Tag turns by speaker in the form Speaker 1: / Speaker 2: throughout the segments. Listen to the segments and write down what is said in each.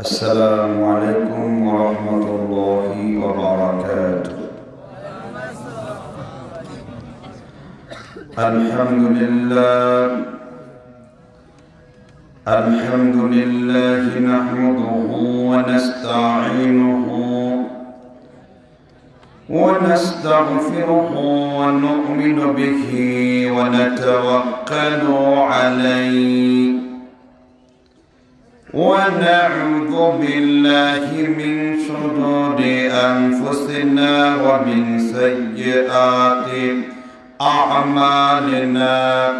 Speaker 1: السلام عليكم ورحمة الله وبركاته. الحمد لله. الحمد لله نحمده ونستعينه ونستغفره ونؤمن به ونتوكل عليه. ونعوذ بالله من شرور أنفسنا ومن سيئات أعمالنا.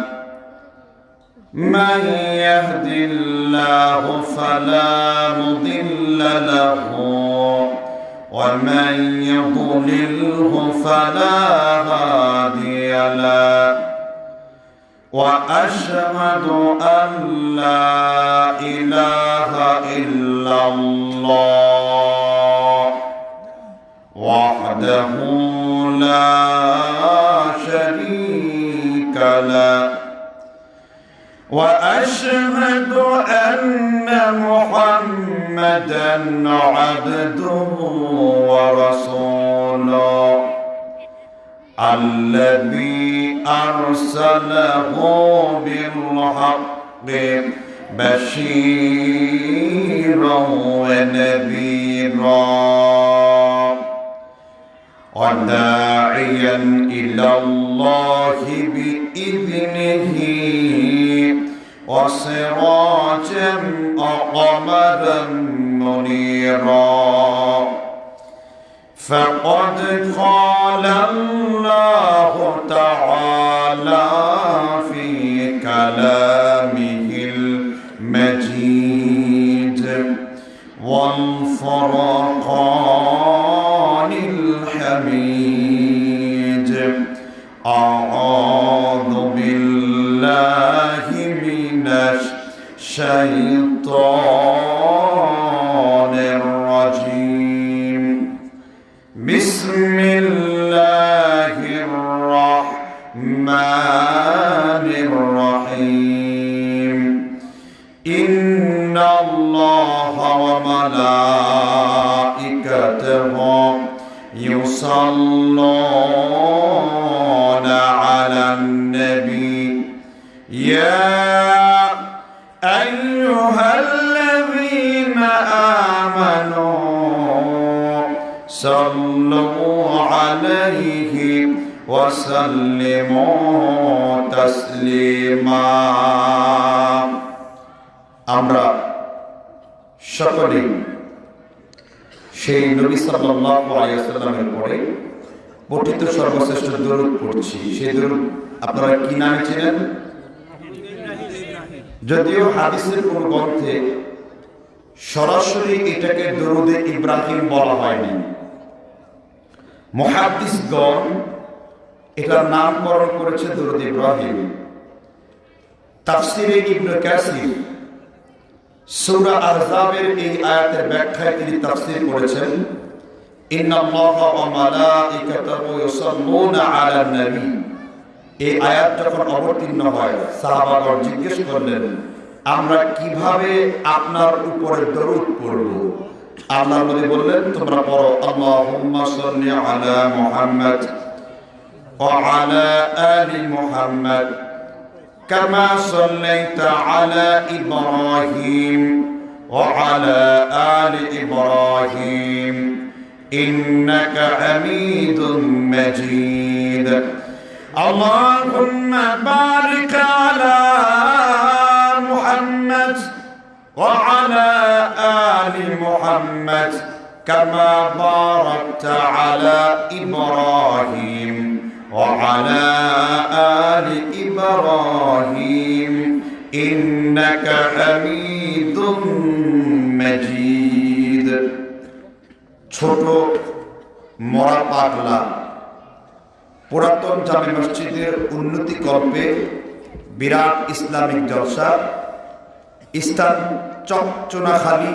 Speaker 1: من يهد الله فلا مضل له ومن يضلله فلا هادي له. وأشهد أن لا إله إلا الله وحده لا شريك له وأشهد أن محمدا عبده ورسوله الذي أرسله بالحق بشيرا ونذيرا وداعيا إلى الله بإذنه وسراجا وقمرا منيرا فقد قال الله تعالى في كلامه المجيد والفرقان الحميد أعوذ بالله من الشيطان وملائكته يصلون على النبي يا أيها الذين آمنوا صلوا عليه وسلموا تسليما আমরা সকলেই সেই নবী সাল্লাল্লাহু পরে পঠিত সর্বশ্রেষ্ঠ দরুদ পড়ছি। সেই দরুদ আপনারা কি নামে ছিলেন যদিও হাদিসের কোন গ্রন্থে সরাসরি এটাকে দরুদে ইব্রাহিম বলা হয়নি। মহাদিসগণ এটার নামকরণ করেছে দরুদ ইব্রাহিম। তাফসিরে ইবনে কাসির সূরা আহজাবের এই আয়াতের ব্যাখ্যায় তিনি তাফসীর করেছেন এই আয়াত যখন অবতীর্ণ হয়, সাহাবাগণ জিজ্ঞেস করলেন, আমরা কীভাবে আপনার উপরে দরুদ পড়ব? আল্লাহ নবী বললেন, তোমরা পড়ো, আল্লাহুম্মা সাল্লি আলা মুহাম্মদ ওয়া আলা আলি মুহাম্মদ। كما صليت على إبراهيم وعلى آل إبراهيم إنك حميد مجيد. اللهم بارك على محمد وعلى آل محمد كما باركت على إبراهيم. وعلى آل إبراهيم إنك حميد مجيد ছোট মরা পাগলা পুরাতন জামে মসজিদের উন্নতি কল্পে বিরাট ইসলামিক জলসা স্থান চকচোনাখালী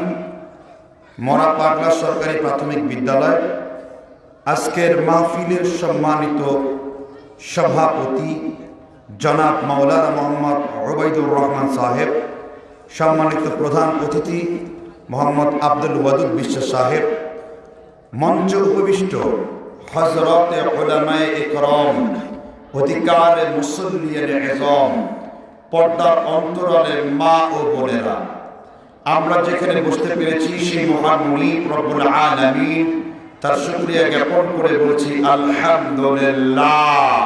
Speaker 1: মরা পাগলা সরকারি প্রাথমিক বিদ্যালয় আজকের মাহফিলের সম্মানিত সভাপতি জনাব মাওলানা মোহাম্মদ ওবায়দুর রহমান সাহেব, সম্মানিত প্রধান অতিথি মোহাম্মদ আব্দুল ওয়াদুদ বিশ্বাস সাহেব, মঞ্চ উপবিষ্ট হজরত ওলামায়ে অধিকার মুসল্লিয়ের এজম, পর্দার অন্তরালে মা ও বোনেরা। আমরা যেখানে বসতে পেরেছি সেই মহান মুনিব রব্বুল আলামিন তার শুকরিয়া জ্ঞাপন করে বলছি আলহামদুলিল্লাহ।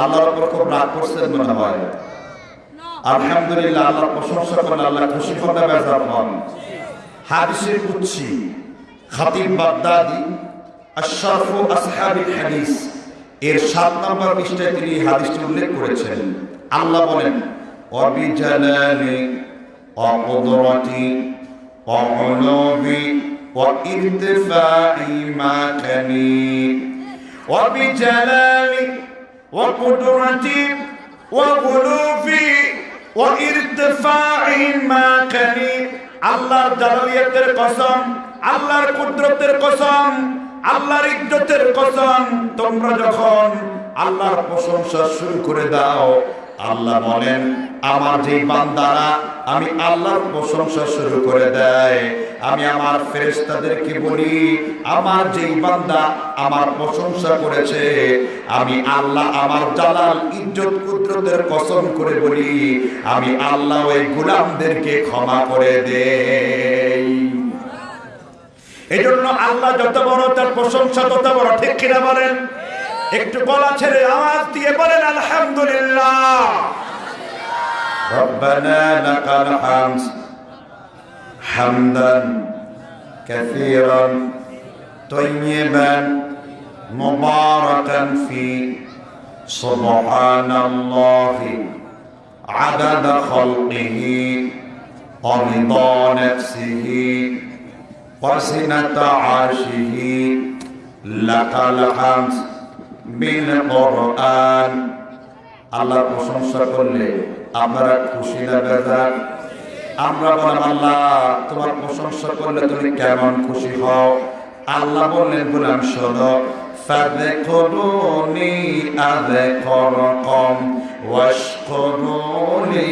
Speaker 1: আল্লাহর উপর খুব রাগ করছেন মনে হয়। আলহামদুলিল্লাহ আল্লাহর প্রশংসা করেন আল্লাহ খুশি হন না বেজার হন। হাদিসের উচ্ছি খাতিব বাগদাদি আশরাফু আসহাবিল হাদিস এর সাত নম্বর পৃষ্ঠায় তিনি হাদিসটি উল্লেখ করেছেন। আল্লাহ বলেন অবিজালালি অকুদরতি অহলবি وارتفاع مكاني وبجلالي وقدرتي وغلوبي وارتفاع مكاني আল্লাহর জালালিয়াতের কসম আল্লাহর কুদরতের কসম আল্লাহর ইজ্জতের কসম তোমরা যখন আল্লাহর প্রশংসা শুরু করে দাও আল্লাহ বলেন, আমার যে বান্দারা, আমি আল্লাহর প্রশংসা শুরু করে দেয়। আমি আমার ফেরেশতাদেরকে বলি, আমার যেই বান্দা আমার প্রশংসা করেছে, আমি আল্লাহ আমার জালাল ইজ্জত কুদরতের কসম করে বলি, আমি আল্লাহ ওই গুলামদেরকে ক্ষমা করে দেই। এই জন্য আল্লাহ যত বড় তার প্রশংসা তত বড়, ঠিক কিনা বলেন? একটু গলা ছেড়ে আওয়াজ দিয়ে বলেন আলহামদুলিল্লাহ ربنا لك الحمد حمدا كثيرا طيبا مباركا فيه سبحان الله عدد خلقه ورضا نفسه وزنة عرشه لك الحمد بالقرآن আল্লাহর প্রশংসা করলে আপনারা খুশি না বেজার আমরা বললাম আল্লাহ তোমার প্রশংসা করলে তুমি কেমন খুশি হও আল্লাহ বললেন বললাম শোনো فاذكروني أذكركم واشكروني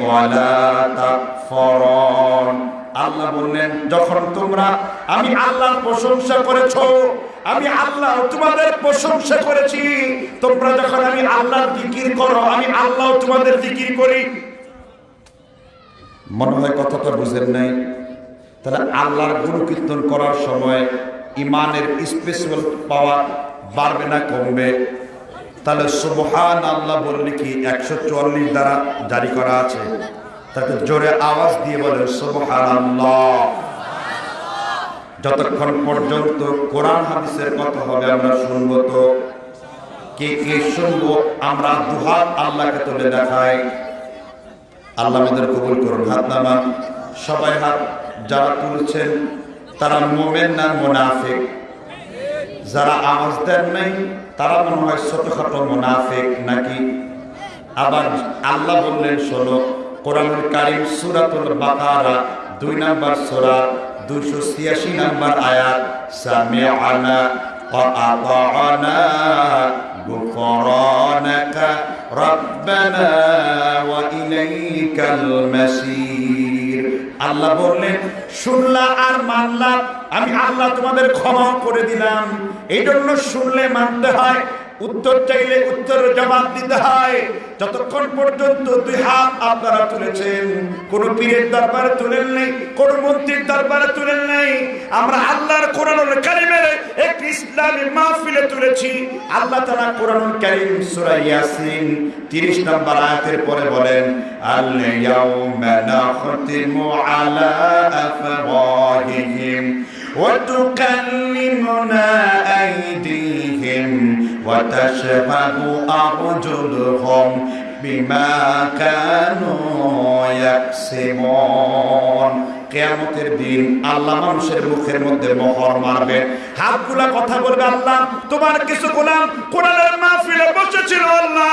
Speaker 1: ولا تكفرون আল্লাহ বললেন যখন তোমরা আমি আল্লাহর প্রশংসা করেছো আমি আল্লাহ তোমাদের প্রশংসা করেছি। তোমরা যখন আমি আল্লাহর জিকির করো, আমি আল্লাহ তোমাদের জিকির করি। মনে হয় কথাটা বুঝেন নাই? তাহলে আল্লাহর গুরু কীর্তন করার সময় ইমানের স্পেশাল পাওয়ার বাড়বে না কমবে? তাহলে সুবহান আল্লাহ বললে কি একশো চুয়াল্লিশ দ্বারা জারি করা আছে? তাকে জোরে আওয়াজ দিয়ে বলেন সুবহান আল্লাহ যতক্ষণ পর্যন্ত কোরআন হাদিসের কথা হবে আমরা শুনব তো। কে কে শুনব আমরা দুহাত আল্লাহকে তুলে দেখাই। আল্লাহ আমাদের কবুল করুন, হাত নামা সবাই হাত যারা তুলছেন, তারা মোমেন না মোনাফিক। যারা আওয়াজ দেন নাই, তারা মনে হয় ছোটখাটো মোনাফিক নাকি? আবার আল্লাহ বললেন, শোনো, কোরআনুল কারিম সুরাতুল বাকারা, দুই নাম্বার সূরা দুশো ছিয়াশি নাম্বার আয়াত ওয়া আতাআনা গুফরানাকা রাব্বানা ওয়া ইলাইকাল মাসির। আল্লাহ বললেন, শুনলা আর মানলা, আমি আল্লাহ তোমাদের ক্ষমা করে দিলাম। এই জন্য শুনলে মানতে হয় উত্তর চাইলে উত্তর জবাব দিতে হয়। যতক্ষণ পর্যন্ত দুই হাত আপনারা তুলেছেন, কোন পীরের দরবারে তুলেন নেই, কোন মন্ত্রীর দরবারে তুলেন নেই। আমরা আল্লাহর কোরআনুল কারিমের একটি ইসলামী মাহফিলে তুলেছি। আল্লাহ তাআলা কোরআনুল কারিম সূরা ইয়াসিন 30 নম্বর আয়াতের পরে বলেন আল ইয়াউমা নাখতিমু আলা আফওয়াহিহিম ওয়া তুকাল্লিমুনা আইদিহিম। وتشهد أرجلهم بما كانوا يكسبون কেয়ামতের দিন আল্লাহ মানুষের মুখের মধ্যে মোহর মারবে হাতগুলা কথা বলবে আল্লাহ তোমার কিছু গোলাম কোরআনের মাহফিলে বসেছিল আল্লাহ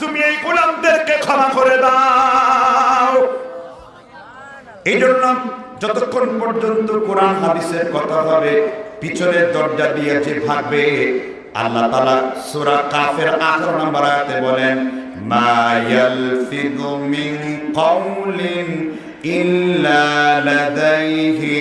Speaker 1: তুমি এই গোলামদেরকে ক্ষমা করে দাও এই জন্য যতক্ষণ পর্যন্ত কোরআন হাদিসের কথা হবে পিছনের দরজা দিয়ে যে ভাগবে আল্লাহ তালা সুরা কাফের আঠারো নম্বর আয়াতে বলেন মা ইয়ালফিযু মিন কওলিন ইল্লা লাদাইহি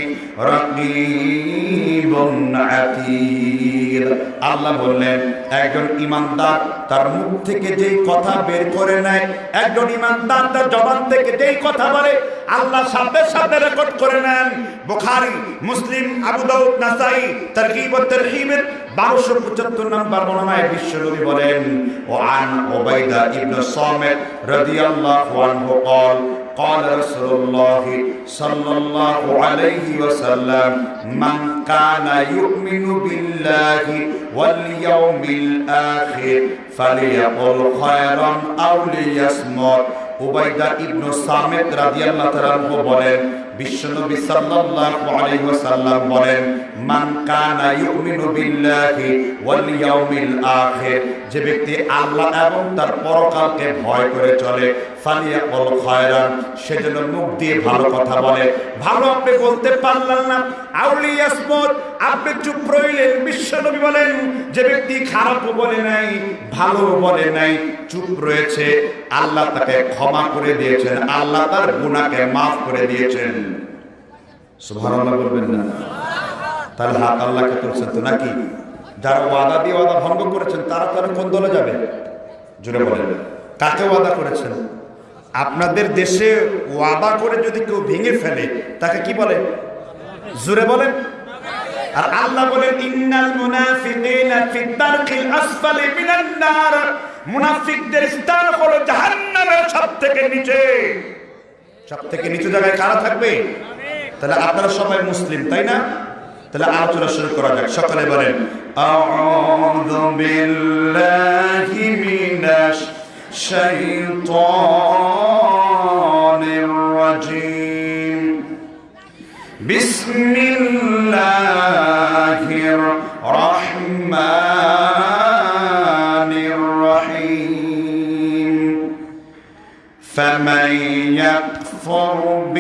Speaker 1: রাকীবুন আতীদ আল্লাহ বললেন একজন ইমানদার তার মুখ থেকে যেই কথা বের করে নেয় একজন ইমানদার তার জবান থেকে যেই কথা বলে আল্লাহ সাথে সাথে রেকর্ড করে নেন বুখারী মুসলিম আবু দাউদ নাসাই তারকিব ও তারহিবের 1275 নম্বর বর্ণনায় বিশ্বনবী বলেন ও আন উবাইদা ইবনে সামিত রাদিয়াল্লাহু আনহু قال قال رسول الله صلى الله عليه وسلم من كان يؤمن بالله واليوم الآخر فليقل خيرا أو ليصمت উবাইদা ইবনু সামিদ রাদিয়াল্লাহু তাআলা বলেন বিশ্বনবী সাল্লাল্লাহু আলাইহি ওয়াসাল্লাম বলেন, মান কানা ইউমিনু বিল্লাহি ওয়াল ইয়াউমিল আখির যে ব্যক্তি আল্লাহ এবং তার পরকালকে ভয় করে চলে, ফালিয়াকুল খায়রান সেজন্য মুখ দিয়ে ভালো কথা বলে। ভালো আপনি বলতে পারলেন না। আউলি ইয়াসমত আপনি চুপ রইলেন। বিশ্বনবী বলেন, যে ব্যক্তি খারাপও বলে নাই ভালো বলে নাই, চুপ রয়েছে। আল্লাহ তাকে ক্ষমা করে দিয়েছেন। আল্লাহ তার গুনাহকে মাফ করে দিয়েছেন। বলবেন না। আল্লাহকে তো নাকি? যারা ওয়াদা দিয়ে ওয়াদা করেছেন, তারা যাবে? বলেন। ওয়াদা করেছেন? আপনাদের দেশে ওয়াদা করে যদি কেউ ভেঙে ফেলে, তাকে কি বলে? জুড়ে বলেন। আর আল্লাহ বলেন হলো জাহান্নামের সবথেকে নিচে। সবথেকে নিচু জায়গায় কারা থাকবে? তাহলে আপনারা সবাই মুসলিম তাই না তাহলে আলোচনা শুরু করা যাক সকালে বলেন আউযু বিল্লাহি মিনাশ শাইতানির রাজিম بسم الله الرحمن الرحيم فمن يكفر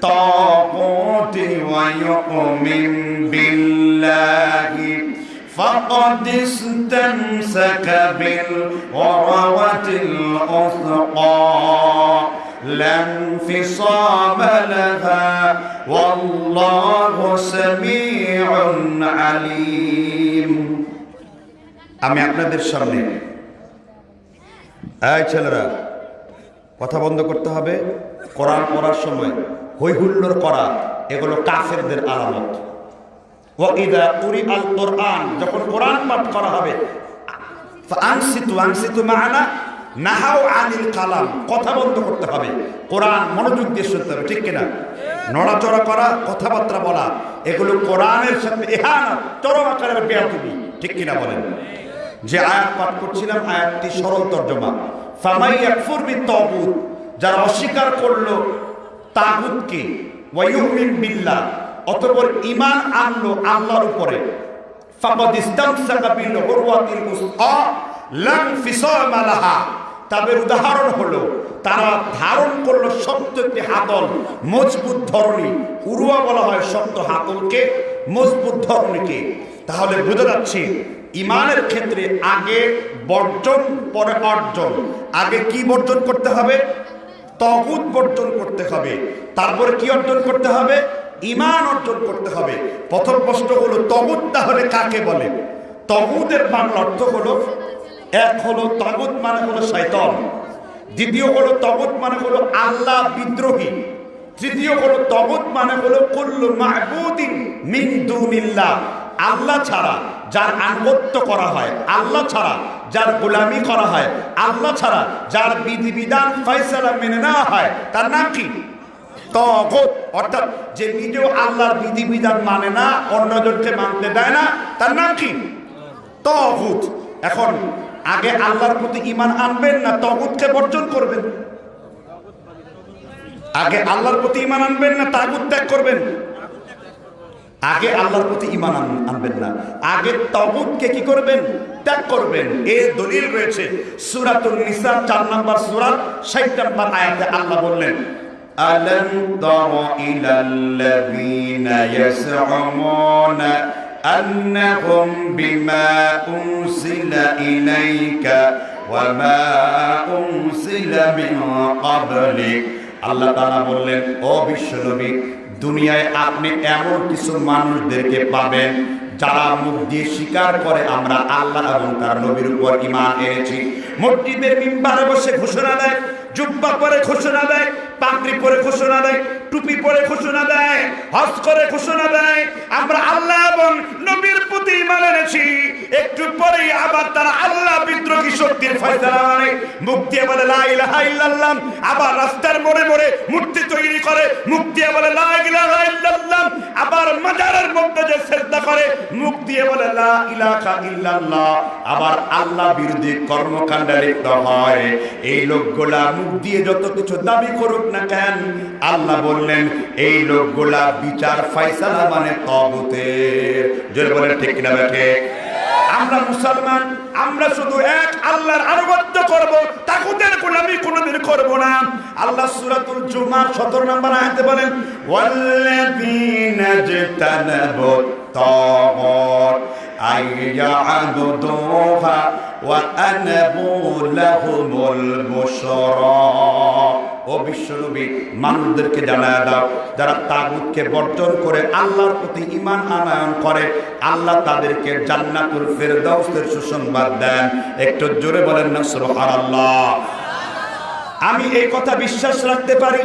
Speaker 1: بالطاغوت ويؤمن بالله فقد استمسك بالعروة الأثقى لا انفصام لها والله سميع عليم আমি আপনাদের সামনে এই ছেলেরা কথা বন্ধ করতে হবে কোরআন পড়ার সময় হই হুল্লোর করা, এগুলো কাফেরদের আলামত। ওয়াইদা উরি আল কোরআন, যখন কোরআন পাঠ করা হবে আনসিতু আনসিতু মানা নাহাও আনিল কালাম, কথা বন্ধ করতে হবে। কোরআন মনোযোগ দিয়ে শুনতে হবে, ঠিক কিনা? নড়াচড়া করা, কথাবার্তা বলা, এগুলো কোরআনের সাথে এহানা চরম আকারের বেয়াতুবি ঠিক কিনা বলেন? যে আয়াত পাঠ করছিলাম, আয়াতটি সরল তর্জমা। ফামাই ইয়াকফুর বিত-তাগুত যারা অস্বীকার করল তাগুতকে ওয়ায়ুমিন বিল্লাহ। অতঃপর ঈমান আনলো আল্লাহর উপরে। তাদের উদাহরণ হলো, তারা ধারণ করল শক্ত একটি হাতল, মজবুত ধরনী উরুয়া বলা হয় শক্ত হাতলকে, মজবুত ধরনীকে তাহলে বুঝে যাচ্ছে ইমানের ক্ষেত্রে আগে বর্জন, পরে অর্জন। আগে কি বর্জন করতে হবে? তগুদ বর্জন করতে হবে। তারপরে কি অর্জন করতে হবে? ইমান অর্জন করতে হবে। প্রথম প্রশ্ন হলো তগুদ তাহলে কাকে বলে? তগুদের বাংলা অর্থ হলো, এক হলো তগুদ মানে হলো শয়তন। দ্বিতীয় হলো তগুদ মানে হলো আল্লাহ বিদ্রোহী। তৃতীয় হলো তগুদ মানে হলো কুল্লু মাহবুদিন মিন দুনিল্লাহ। আল্লাহ ছাড়া যার আনুগত্য করা হয়, আল্লাহ ছাড়া যার গোলামি করা হয়, আল্লাহ ছাড়া যার বিধিবিধান, ফয়সালা মেনে নেওয়া হয়, তার নাম কি? তগত অর্থাৎ যে নিজেও আল্লাহর বিধিবিধান মানে না, অন্যজনকে মানতে দেয় না, তার নাম কি? তগুত এখন আগে আল্লাহর প্রতি ইমান আনবেন না তগুতকে বর্জন করবেন? আগে আল্লাহর প্রতি ইমান আনবেন না তাগুত ত্যাগ করবেন? আগে আল্লাহর প্রতি ইমান আন- আনবেন না আগে তগুতকে কি করবেন ত্যাগ করবেন এর দলিল রয়েছে সূরাতুন নিসা 4 নম্বর সূরা 60 নম্বর আয়াতে আল্লাহ বললেন
Speaker 2: ألم تر إلى الذين يزعمون أنهم بما أنزل إليك وما أنزل من قبلك আল্লাহ তাআলা বললেন ও বিশ্বনবী দুনিয়ায় আপনি এমন কিছু মানুষদেরকে পাবেন, যারা মুখ দিয়ে স্বীকার করে আমরা আল্লাহ এবং তার নবীর উপর ইমান এনেছি।
Speaker 1: মসজিদের মিম্বারে বসে ঘোষণা দেয়, জুব্বা পরে ঘোষণা দেয় পাগড়ি পরে ঘোষণা দেয়, টুপি পরে ঘোষণা দেয়, হজ করে ঘোষণা দেয়। আমরা আল্লাহ এবং নবীর প্রতি ইমান এনেছি। একটু পরেই আবার তারা আল্লাহ বিদ্রোহী শক্তির ফয়সালা মানে দিয়ে বলে লা ইলাহা ইল্লাল্লাহ, আবার রাস্তার মোড়ে মোড়ে মূর্তি তৈরি করে। মুক্তি বলে লা ইলাহা ইল্লাল্লাহ, আবার মাজারের মধ্যে যে সেজদা করে। মুখ দিয়ে বলে লা ইলাহা ইল্লাল্লাহ,
Speaker 2: আবার আল্লাহ বিরোধী কর্মকাণ্ডে লিপ্ত হয়। এই লোকগুলা মুখ দিয়ে যত কিছু দাবি করুক না কেন আল্লাহ বললেন, এই লোকগুলা বিচার ফাইসালা মানে তগতের জোরে বলেন, ঠিক কিনা বেঠে
Speaker 1: আমরা মুসলমান, আমরা শুধু এক আল্লাহর আনুগত্য করব তাকুদের গোলামি কোনোদিন করব না। আল্লাহ সূরাতুল জুমার 17 নম্বর আয়াতে বলেন,
Speaker 2: ওয়াল্লাযীনা জাতানাবু তাগুর আইয়া'বুদুহা ওয়া আনাবু লাহুমুল বুশরা। ও বিশ্বনবী মানুষদেরকে জানায় দাও, যারা তাগুতকে বর্জন করে আল্লাহর প্রতি ইমান আনায়ন করে, আল্লাহ তাদেরকে জান্নাতুল ফেরদাউসের সুসংবাদ দেন। একটু জোরে বলেন না, সুবহানাল্লাহ।
Speaker 1: আমি এই কথা বিশ্বাস রাখতে পারি,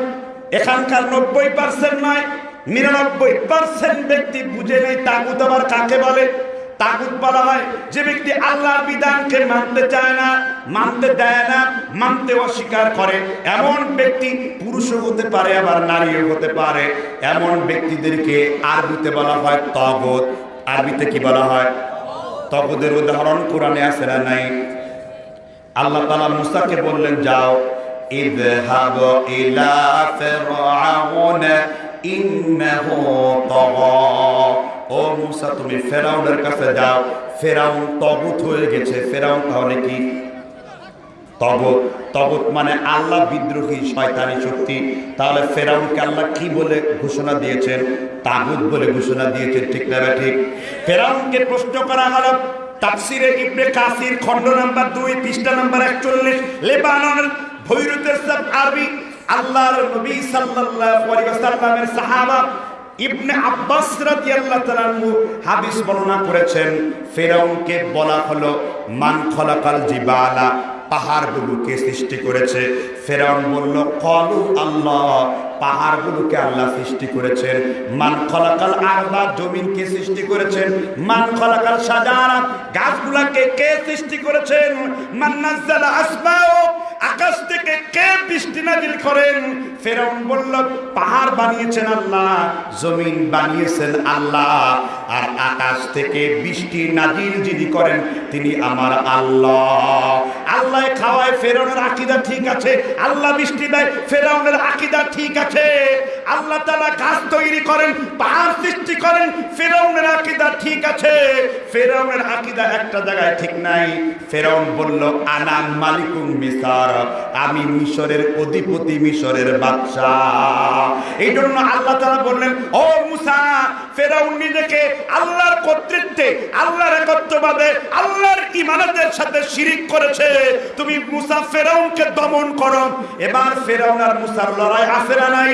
Speaker 1: এখানকার নব্বই পার্সেন্ট নয়, নিরানব্বই পার্সেন্ট ব্যক্তি বুঝে নেই তাগুত আবার কাকে বলে। তাগুত বলা হয়, যে ব্যক্তি আল্লাহর বিধানকে মানতে চায় না, মানতে দেয় না, মানতে অস্বীকার করে, এমন ব্যক্তি পুরুষও হতে পারে, আবার নারীও হতে পারে।
Speaker 2: এমন ব্যক্তিদেরকে আরবিতে বলা হয় তগত। আরবিতে কি বলা হয়? তগদের উদাহরণ কোরআনে আছে না নাই? আল্লাহ তালা মুসাকে বললেন, যাও ইযহাব ইলা ফিরআউন, ইন্নাহু তাগা। ও মুসা, তুমি ফেরাউনের কাছে যাও। ফেরাউন তগুত হয়ে গেছে। ফেরাউন তাহলে কি? তগত তগত মানে আল্লাহ বিদ্রোহী, শয়তানি শক্তি। তাহলে ফেরাউনকে আল্লাহ কি বলে ঘোষণা দিয়েছেন? তাগুত বলে ঘোষণা দিয়েছেন। ঠিক না ঠিক?
Speaker 1: ফেরাউনকে প্রশ্ন করা হলো, তাফসিরে ইবনে কাসির, খণ্ড নাম্বার দুই, পৃষ্ঠা নাম্বার একচল্লিশ, লেবাননের ভৈরুতের সব আরবি, আল্লাহর নবী সাল্লাল্লাহু আলাইহি ওয়াসাল্লামের সাহাবা ইবনে আব্বাস রাদিয়াল্লাহু তাআলা আনহু হাদিস বর্ণনা করেছেন,
Speaker 2: ফেরাউনকে বলা হলো, মান খলাকাল জিবালা পাহাড়গুলোকে সৃষ্টি করেছে। ফেরাউন বলল, কলু আল্লাহ পাহাড়গুলোকে আল্লাহ সৃষ্টি করেছেন। মান খলাকাল আরবা জমিনকে সৃষ্টি করেছেন। মান খলাকাল সাজারা
Speaker 1: গাছগুলাকে কে সৃষ্টি করেছেন? মান নাযালা আসমাও আকাশ থেকে কে বৃষ্টি নাজিল করেন? ফেরাউন বলল, পাহাড় বানিয়েছেন আল্লাহ,
Speaker 2: জমিন বানিয়েছেন আল্লাহ, আর আকাশ থেকে বৃষ্টি নাজিল যিনি করেন, তিনি আমার আল্লাহ।
Speaker 1: আল্লাহ খাওয়ায়, ফেরাউনের আকীদা ঠিক আছে, আল্লাহ বৃষ্টি দেয়, ফেরাউনের আকীদা ঠিক আছে। আল্লাহ তাআলা গাছ তৈরি করেন, পাহাড় সৃষ্টি করেন, ফেরাউনের আকীদা ঠিক আছে। ফেরাউনের আকীদা একটা জায়গায় ঠিক নাই।
Speaker 2: ফেরাউন বলল আনাম মালিকুম মিসার আমি মিশরের অধিপতি, মিশরের বাদশা
Speaker 1: এই জন্য আল্লাহ তারা বললেন, ও মুসা, ফেরাউন নিজেকে আল্লাহর কর্তৃত্বে, আল্লাহর একত্ববাদে, আল্লাহর ইমানতের সাথে শিরিক করেছে। তুমি মুসা ফেরাউনকে দমন করো। এবার ফেরাউন আর মুসার লড়াই আসে না নাই?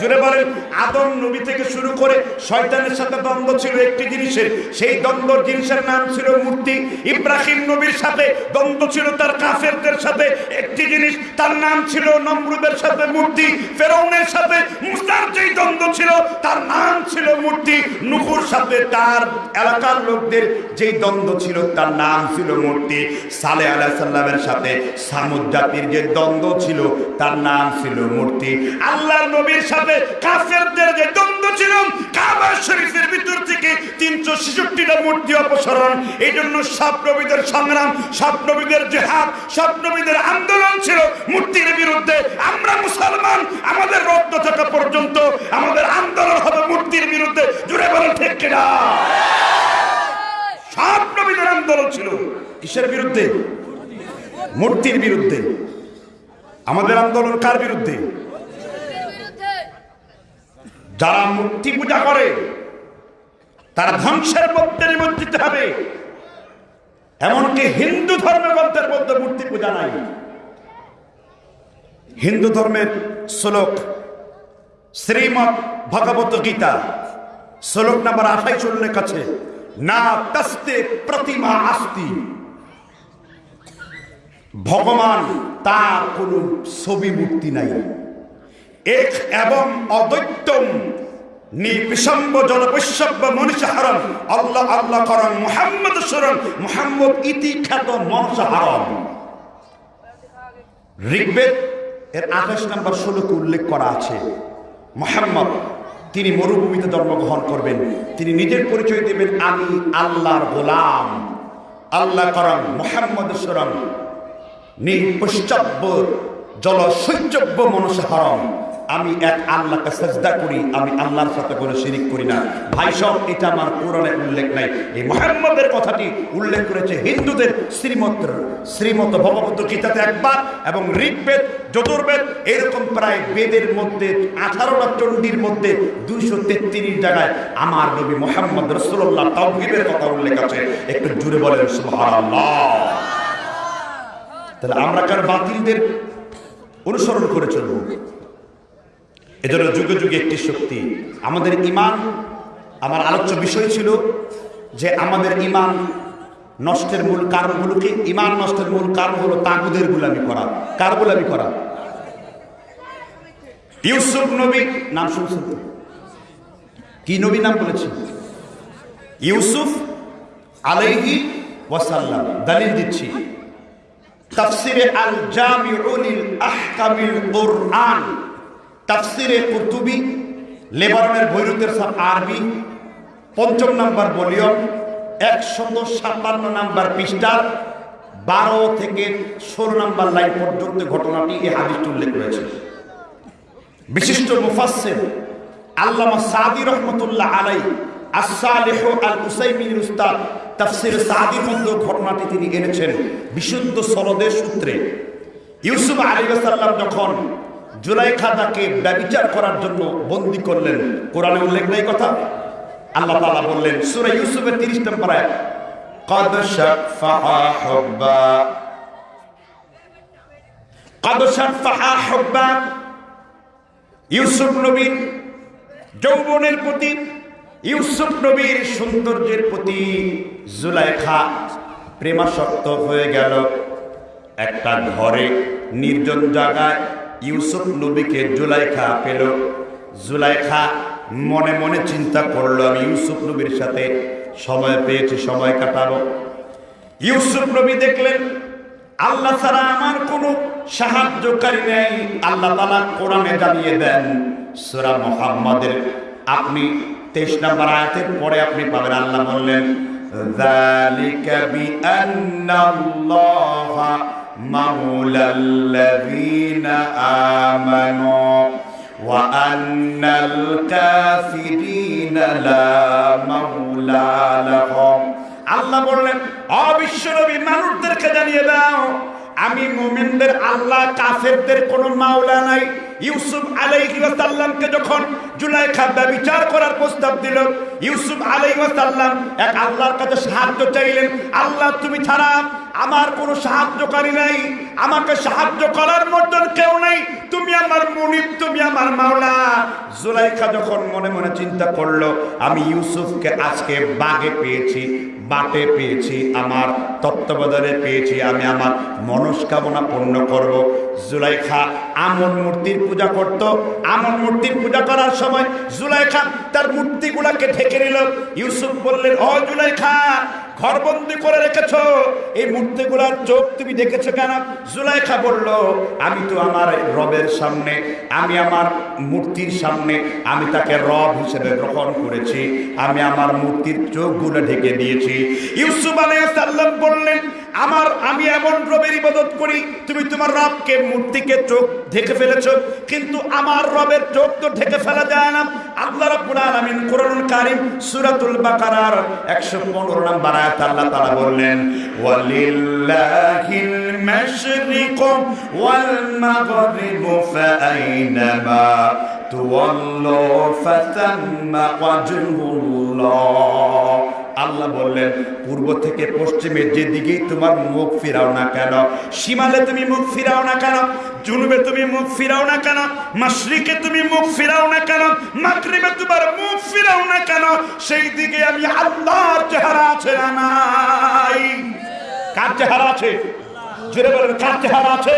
Speaker 1: জুড়ে বলেন, আদম নবী থেকে শুরু করে শয়তানের সাথে দ্বন্দ্ব ছিল একটি জিনিসের। সেই দ্বন্দ্ব জিনিসের নাম ছিল মূর্তি। ইব্রাহিম নবীর সাথে দ্বন্দ্ব ছিল তার কাফেরদের সাথে একটি জিনিস। তার নাম ছিল নমরুদের সাথে মূর্তি। ফেরাউনের সাথে মুসার যেই দ্বন্দ্ব ছিল, তার নাম ছিল মূর্তি। নুকুর সাথে তার এলাকার লোকদের যেই দ্বন্দ্ব ছিল, তার নাম ছিল মূর্তি।
Speaker 2: সালে আলাহ সাল্লামের সাথে সামুদ জাতির যে দ্বন্দ্ব ছিল, তার নাম ছিল মূর্তি।
Speaker 1: আল্লাহর নবীর সাথে কাফেরদের যে দ্বন্দ্ব ছিল, কাবা শরীফের ভিতর থেকে তিনশো ছেষট্টিটা মূর্তি অপসারণ। এই জন্য সব সংগ্রাম সব জেহাদ সব আন্দোলন ছিল মূর্তির বিরুদ্ধে। আমরা মুসলমান, আমাদের রক্ত থাকা পর্যন্ত আমাদের আন্দোলন হবে মূর্তির বিরুদ্ধে। জুড়ে বলেন, ঠিক কিনা? সব নবীদের আন্দোলন ছিল কিসের বিরুদ্ধে? মূর্তির বিরুদ্ধে। আমাদের আন্দোলন কার বিরুদ্ধে? যারা মূর্তি পূজা করে, তারা ধ্বংসের মধ্যে নিমজ্জিত হবে। এমনকি হিন্দু ধর্মের গ্রন্থের মধ্যে মূর্তি পূজা নাই। হিন্দু ধর্মের শ্লোক শ্রীমৎ ভগবত গীতা, শ্লোক নাম্বার আঠাইশ উল্লেখ আছে, না তস্তে প্রতিমা আস্তি। ভগবান তার কোন ছবি মূর্তি নাই। এক এবং অদ্বৈতম। আল্লাহ আল্লাহ করণ ঋগ্বেদ এর উল্লেখ করা আছে তিনি মরুভূমিতে জন্মগ্রহণ করবেন। তিনি নিজের পরিচয় দেবেন, আমি আল্লাহর গোলাম। আল্লাহ করম মোহাম্মদ সরম জল সৈচব্য মনসাহরম আমি এক আল্লাহকে সেজদা করি, আমি আল্লাহর সাথে কোনো শিরিক করি না। ভাই সব এটা আমার পুরাণে উল্লেখ নাই। এই মোহাম্মদের কথাটি উল্লেখ করেছে হিন্দুদের শ্রীমত শ্রীমত ভগবত গীতাতে একবার এবং ঋগ্বেদ যজুর্বেদ এরকম প্রায় বেদের মধ্যে, আঠারোটা চণ্ডীর মধ্যে দুইশো তেত্রিশ জায়গায় আমার নবী মোহাম্মদ রসুল্লাহ তাওহিদের কথা উল্লেখ আছে। একটু জুড়ে সুবহানাল্লাহ। তাহলে আমরা কার বাতিলদের অনুসরণ করে চলব? এজন্য যুগে যুগে একটি শক্তি। আমাদের ইমান, আমার আলোচ্য বিষয় ছিল যে আমাদের ইমান নষ্টের মূল কারণগুলোকে, ইমান নষ্টের মূল কারণ হলো তাগুদের গুলামি করা। কার গুলামি করা? ইউসুফ নবী, নাম শুনছেন কি নবী নাম বলেছে? ইউসুফ আলাইহি ওয়াসাল্লাম, দলিল দিচ্ছি। তাফসিরে আল জামিউলিল আহকামিল কুরআন। তাফসিরে কুতুবি লেবাননের বৈরুতের সাথ আরবি, পঞ্চম নাম্বার ভলিউম, একশত সাতান্ন নাম্বার পৃষ্ঠার বারো থেকে ষোলো নাম্বার লাইন পর্যন্ত ঘটনাটি এই হাদিসটি উল্লেখ করেছে বিশিষ্ট মুফাসসির আল্লামা সাদি রহমতুল্লাহ আলাই আসালেহ আল উসাইমিন উস্তাদ তাফসির সাদির ঘটনাটি তিনি এনেছেন বিশুদ্ধ সনদের সূত্রে। ইউসুফ আলী সাল্লাম যখন জুলাইখা তাকে ব্যবিচার করার জন্য বন্দি করলেন কোরআনে উল্লেখ নেই কথা আল্লাহ তাআলা বললেন সূরা ইউসুফের 30 নম্বর আয়াত قد شفع حبا قد شفع حبا ইউসুফ নবীর যৌবনের প্রতি ইউসুফ নবীর সৌন্দর্যের প্রতি জুলাইখা প্রেমাসক্ত হয়ে গেল একটা ঘরে নির্জন জায়গায় ইউসুফ নবীকে জুলাইখা পেল জুলাইখা মনে মনে চিন্তা করলো আমি ইউসুফ নবীর সাথে সময় পেয়েছি সময় কাটাবো ইউসুফ নবী দেখলেন আল্লাহ ছাড়া আমার কোনো সাহায্যকারী নেই আল্লাহ তালা কোরআনে জানিয়ে দেন সুরা মোহাম্মদের আপনি তেইশ নম্বর আয়াতের পরে আপনি পাবেন আল্লাহ বললেন ذلك بأن الله مولى الذين آمنوا وأن الكافرين لا مولى لهم আল্লাহ বললেন অবিশ্বনবী মানুষদেরকে জানিয়ে দাও আমি মুমিনদের আল্লাহ কাফেরদের কোনো মাওলা নাই ইউসুফ আলাইহি ওয়াসাল্লামকে যখন জুলাইখা বিচার করার প্রস্তাব দিল ইউসুফ আলাইহি ওয়াসাল্লাম এক আল্লাহর কাছে সাহায্য চাইলেন আল্লাহ তুমি ছাড়া আমার কোনো সাহায্যকারী নাই, আমাকে সাহায্য করার মতন কেউ নাই। তুমি আমার মুনিব, তুমি আমার মাওলা। জুলাইখা যখন মনে মনে চিন্তা করল, আমি ইউসুফকে আজকে বাগে পেয়েছি, বাটে পেয়েছি, আমার তত্ত্বাবধানে পেয়েছি, আমি আমার মনস্কামনা পূর্ণ করব। জুলাইখা আমন মূর্তির পূজা করত। আমন মূর্তির পূজা করার সময় জুলাইখা তার মূর্তিগুলাকে ঢেকে নিল। ইউসুফ বললেন অ জুলাইখা, ঘরবন্দি করে রেখেছ। এই মূর্তিগুলার চোখ তুমি দেখেছ কেন? জুলাইখা বলল, আমি তো আমার রবের সামনে, আমি আমার মূর্তির সামনে, আমি তাকে রব হিসেবে গ্রহণ করেছি। আমি আমার মূর্তির চোখগুলো ঢেকে দিয়েছি। ইউসুফ আলাইসাল্লাম বললেন, আমার, আমি এমন রবের ইবাদত করি, তুমি তোমার রবকে মূর্তিকে চোখ ঢেকে ফেলেছো, কিন্তু আমার রবের চোখ তো ঢেকে ফেলা যায় না। আল্লাহ রাব্বুল আলামিন কোরআনুল কারীম সূরাতুল বাকারার 115 নম্বর আয়াত আল্লাহ তাআলা বললেন, ওয়ালিল্লাহিল মাশরিক ওয়াল মাগরিব ফাআইনামা তুওয়াল্লু ফাতাম্মা ওয়াজহুল্লাহ।
Speaker 2: আল্লাহ বললেন, পূর্ব থেকে পশ্চিমে যেদিকেই তোমার মুখ ফিরাও না কেন, সীমালে তুমি মুখ ফিরাও না কেন, জুনুবে তুমি মুখ ফিরাও না কেন, মাশরিকে তুমি মুখ ফিরাও না কেন, মাগরিবে তোমার মুখ ফিরাও না কেন সেই দিকে আমি আল্লাহর চেহারা আছে নাই। কার চেহারা আছে? জোরে বলেন, কার চেহারা আছে?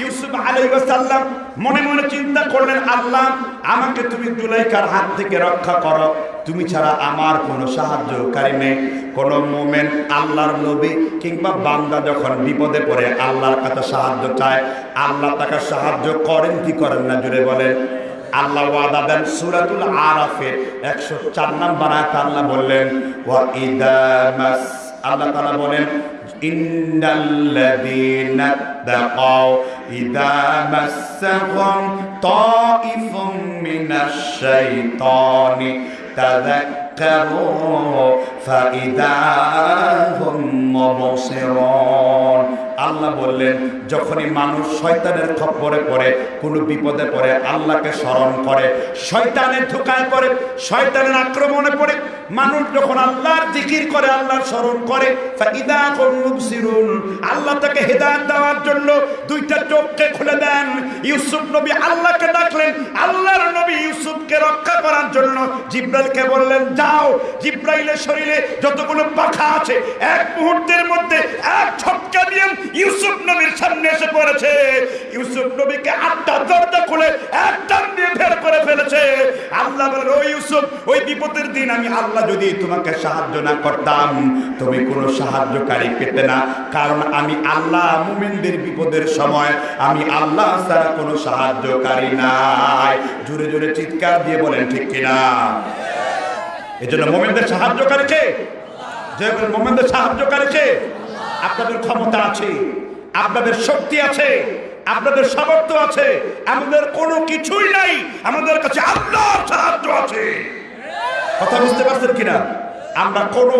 Speaker 2: ইউসুফ আলাইসাল্লাম মনে মনে চিন্তা করলেন, আল্লাহ, আমাকে তুমি জুলাইকার হাত থেকে রক্ষা করো। তুমি ছাড়া আমার কোনো সাহায্যকারী নেই। কোনো মোমেন আল্লাহর নবী কিংবা বান্দা যখন বিপদে পড়ে, আল্লাহর কাছে সাহায্য চায়। আল্লাহ তাকে সাহায্য করেন কি করেন না জুড়ে বলেন। আল্লাহ ওয়াদা দেন সূরাতুল আরাফে 104 নম্বর আয়াত আল্লাহ বললেন আল্লাহ তাআলা বলেন ইন্নাল্লাযীনা তাকাও إذا مسهم طائف من الشيطان تذكروا فإذا هم مبصرون আল্লাহ বললেন, যখনই মানুষ শয়তানের খপ্পরে পড়ে, কোনো বিপদে পড়ে, আল্লাহকে স্মরণ করে শয়তানের ধোকায় পড়ে, শয়তানের আক্রমণে পড়ে, মানুষ যখন আল্লাহর জিকির করে, আল্লাহর স্মরণ করে আল্লাহ তাকে হেদায়েত দেওয়ার জন্য দুইটা চোখকে খুলে দেন। ইউসুফ নবী আল্লাহকে ডাকলেন, আল্লাহর নবী ইউসুফকে রক্ষা করার জন্য। জিব্রাইলকে বললেন, যাও। জিব্রাইলের শরীরে যতগুলো পাখা আছে, এক মুহূর্তের মধ্যে এক ছটকা দিয়ে ইউসুফ নবীর সামনে এসে পড়েছে। ইউসুফ নবীকে আটটা দরজা খুলে এক টান দিয়ে বের করে ফেলেছে। আল্লাহ বলেন, ও ইউসুফ, ওই বিপদের দিন আমি আল্লাহ যদি তোমাকে সাহায্য না করতাম, তুমি কোনো সাহায্যকারী পেতে না। কারণ আমি আল্লাহ মুমিনদের বিপদের সময় আমি আল্লাহ ছাড়া কোনো সাহায্যকারী নাই। জোরে জোরে চিৎকার দিয়ে বলেন, ঠিক কিনা এই জন্য মোমেনদের সাহায্যকারী কে? যে মোমেনদের সাহায্যকারী কে? আপনাদের ক্ষমতা আছে, আপনাদের শক্তি আছে, আপনাদের সামর্থ্য আছে, আমাদের কোনো কিছুই নাই, আমাদের কাছে আল্লাহর সাহায্য আছে। কথা বুঝতে পারছেন কিনা? আমরা কোনো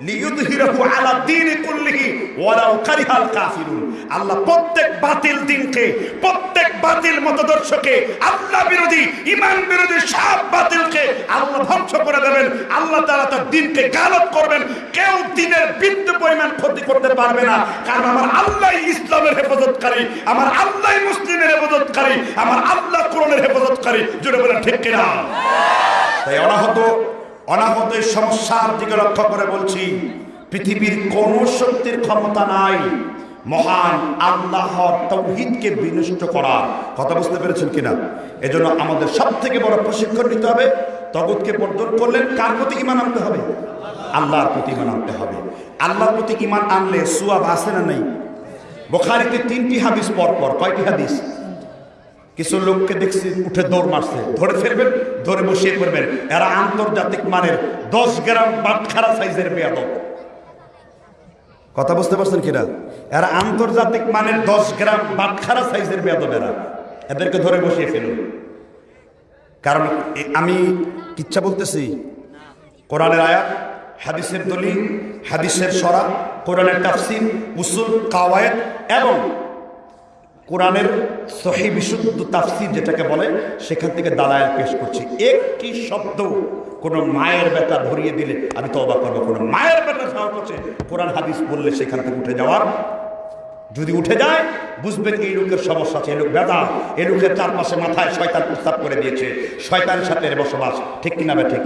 Speaker 2: কেউ দিনের বিন্দু পরিমাণ ক্ষতি করতে পারবে না। কারণ আমার আল্লাহ ইসলামের হেফাজতকারী, আমার আল্লাহ মুসলিমের হেফাজতকারী, আমার আল্লাহ কোরআনের হেফাজতকারী। জুড়ে বলেন ঠিক কিনা? তাই অনাহত অনাহত সমস্যার দিকে লক্ষ্য করে বলছি, পৃথিবীর কোন শক্তির ক্ষমতা নাই। মহান আল্লাহর তৌহিদকে বিনষ্ট করা কথা বুঝতে পেরেছেন কিনা? এজন্য আমাদের সব থেকে বড় প্রশিক্ষণ নিতে হবে। তগুতকে বর্জন করলেন কার প্রতি ইমান আনতে হবে? আল্লাহর প্রতি ইমান আনতে হবে। আল্লাহর প্রতি ইমান আনলে সুয়াব আসে না নেই? বোখারিতে তিনটি হাদিস পর পর কয়টি হাদিস? কিছু লোককে দেখছি উঠে দৌড় মারছে। ধরে ফেলবেন, ধরে বসিয়ে পড়বেন এরা আন্তর্জাতিক মানের দশ গ্রাম বাটখারা সাইজের বেয়াদব। কথা বুঝতে পারছেন কিনা? এরা আন্তর্জাতিক মানের দশ গ্রাম বাটখারা সাইজের বেয়াদব এরা। এদেরকে ধরে বসিয়ে ফেলুন। কারণ আমি কিচ্ছা বলতেছি, কোরআনের আয়াত, হাদিসের দলিল, হাদিসের সরা, কোরআনের তাফসির, উসুল কাওয়ায়েত এবং কোরআনের সহি বিশুদ্ধ তাফসির যেটাকে বলে, সেখান থেকে দালায়াল পেশ করছি। একটি শব্দ কোনো মায়ের বেটা ধরিয়ে দিলে, আমি তো অবাক করব। কোনো মায়ের বেটা সাহস করছে, কোরআন হাদিস বললে সেখান থেকে উঠে যাওয়ার। যদি উঠে যায়, বুঝবেন এই লোকের সমস্যা আছে, এই লোক বেদা এই লোকের চারপাশে মাথায় শয়তান প্রস্তাব করে দিয়েছে, শয়তানের সাথে বসবাস। ঠিক কিনা ঠিক?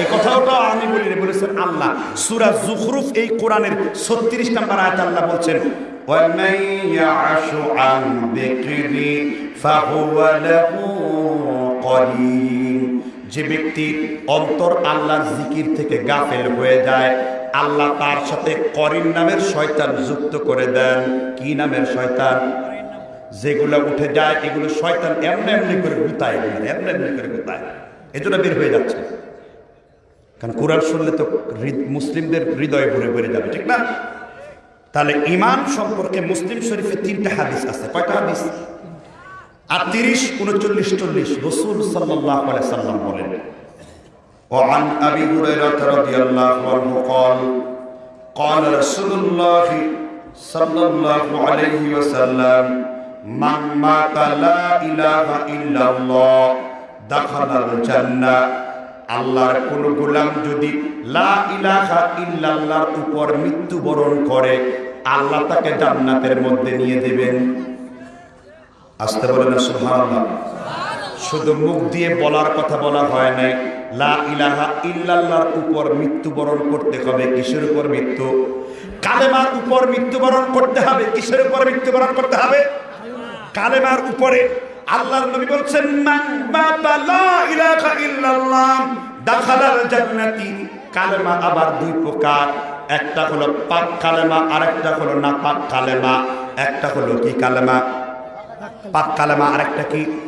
Speaker 2: এই কথাটা আমি বলি বলেছেন আল্লাহ। সুরা জুখরুফ এই কোরআনের ছত্রিশ নাম্বার আয়াত আল্লাহ বলছেন ومن يعش عن ذكري فهو له قرين যে ব্যক্তির অন্তর আল্লাহর জিকির থেকে গাফেল হয়ে যায় আল্লাহ তার সাথে করিন নামের শয়তান যুক্ত করে দেন কি নামের শয়তান যেগুলো উঠে যায় এগুলো শয়তান এমনি এমনি করে গুতায় এগুলো এমনি এমনি করে গুতায় এজন্য বের হয়ে যাচ্ছে কারণ কোরআন শুনলে তো হৃদ- মুসলিমদের হৃদয়ে ভরে ভরে যাবে ঠিক না তাহলে ইমান সম্পর্কে মুসলিম শরীফে তিনটা হাদিস আছে কয়টা হাদিস আর তিরিশ উনচল্লিশ চল্লিশ রসুল সাল্লাহ সাল্লাম বলেন وعن أبي هريرة رضي الله عنه قال قال رسول الله صلى الله عليه وسلم من مات لا إله إلا الله دخل الجنة আল্লাহর কোন গোলাম যদি লা ইলাহা ইল্লাল্লাহর উপর মৃত্যুবরণ করে, আল্লাহ তাকে জান্নাতের মধ্যে নিয়ে দেবেন। আসতে বলেন শুধু মুখ দিয়ে বলার কথা বলা হয় নাই। লা ইলাহা ইল্লাল্লাহর উপর মৃত্যুবরণ করতে হবে, কিসের উপর মৃত্যু? কালেমার উপর মৃত্যুবরণ করতে হবে, কিসের উপর মৃত্যুবরণ করতে হবে? কালেমার উপরে। আল্লাহর নবী বলছেন, মান বাতা লা ইলাহা ইল্লাল্লাহ, দাখালাল জান্নাতি। কালেমা আবার দুই প্রকার। একটা হলো পাক কালেমা, আরেকটা হলো না পাক কালেমা। একটা হলো কি কালেমা? পাক কালেমা, আরেকটা কি?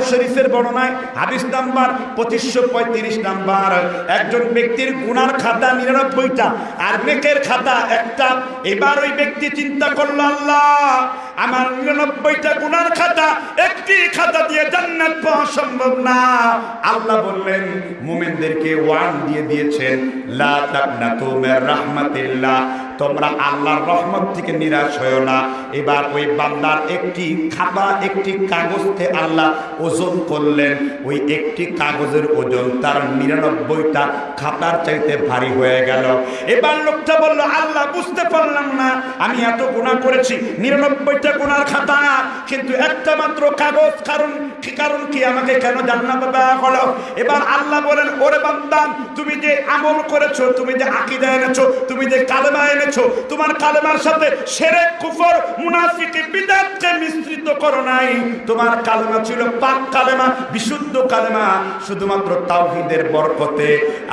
Speaker 2: শরীফের বর্ণনায় হাদিস নাম্বার পঁচিশশো পঁয়ত্রিশ নাম্বার। একজন ব্যক্তির গুনার খাতা নিরানব্বইটা আর নেকের খাতা একটা। এবার ওই ব্যক্তি চিন্তা করল, আল্লাহ, আমার নিরানব্বইটা গুনার খাতা একটি খাতা দিয়ে জান্নাত পাওয়া সম্ভব না। আল্লাহ বললেন, মুমিনদেরকে ওয়ান দিয়ে দিয়েছেন, লা তাকনাতু মির রাহমাতিল্লাহ। তোমরা আল্লাহর রহমত থেকে নিরাশ হয়েও না। এবার ওই বান্দার একটি খাতা, একটি কাগজকে আল্লাহ ওজন করলেন ওই একটি কাগজের ওজন তার নিরানব্বইটা খাতার চাইতে ভারী হয়ে গেল। এবার লোকটা বলল, আল্লাহ, বুঝতে পারলাম না। আমি এত গুণা করেছি, নিরানব্বইটা গুণার খাতা। কিন্তু একটা মাত্র কাগজ, কারণ কারণ কি আমাকে কেন জান্নাতে দেওয়া হলো? এবার আল্লাহ বলেন, ওরে বান্দাম তুমি যে আমল করেছ, তুমি যে আকীদা এনেছো, তুমি যে কালেমা এনেছো, তোমার কালেমার সাথে সেরে কুফর, মুনাফিকি, বিদাতকে মিশ্রিত করো নাই। তোমার কালেমা ছিল পাক কালেমা, বিশুদ্ধ কালেমা, শুধুমাত্র তাওহীদের বরকতে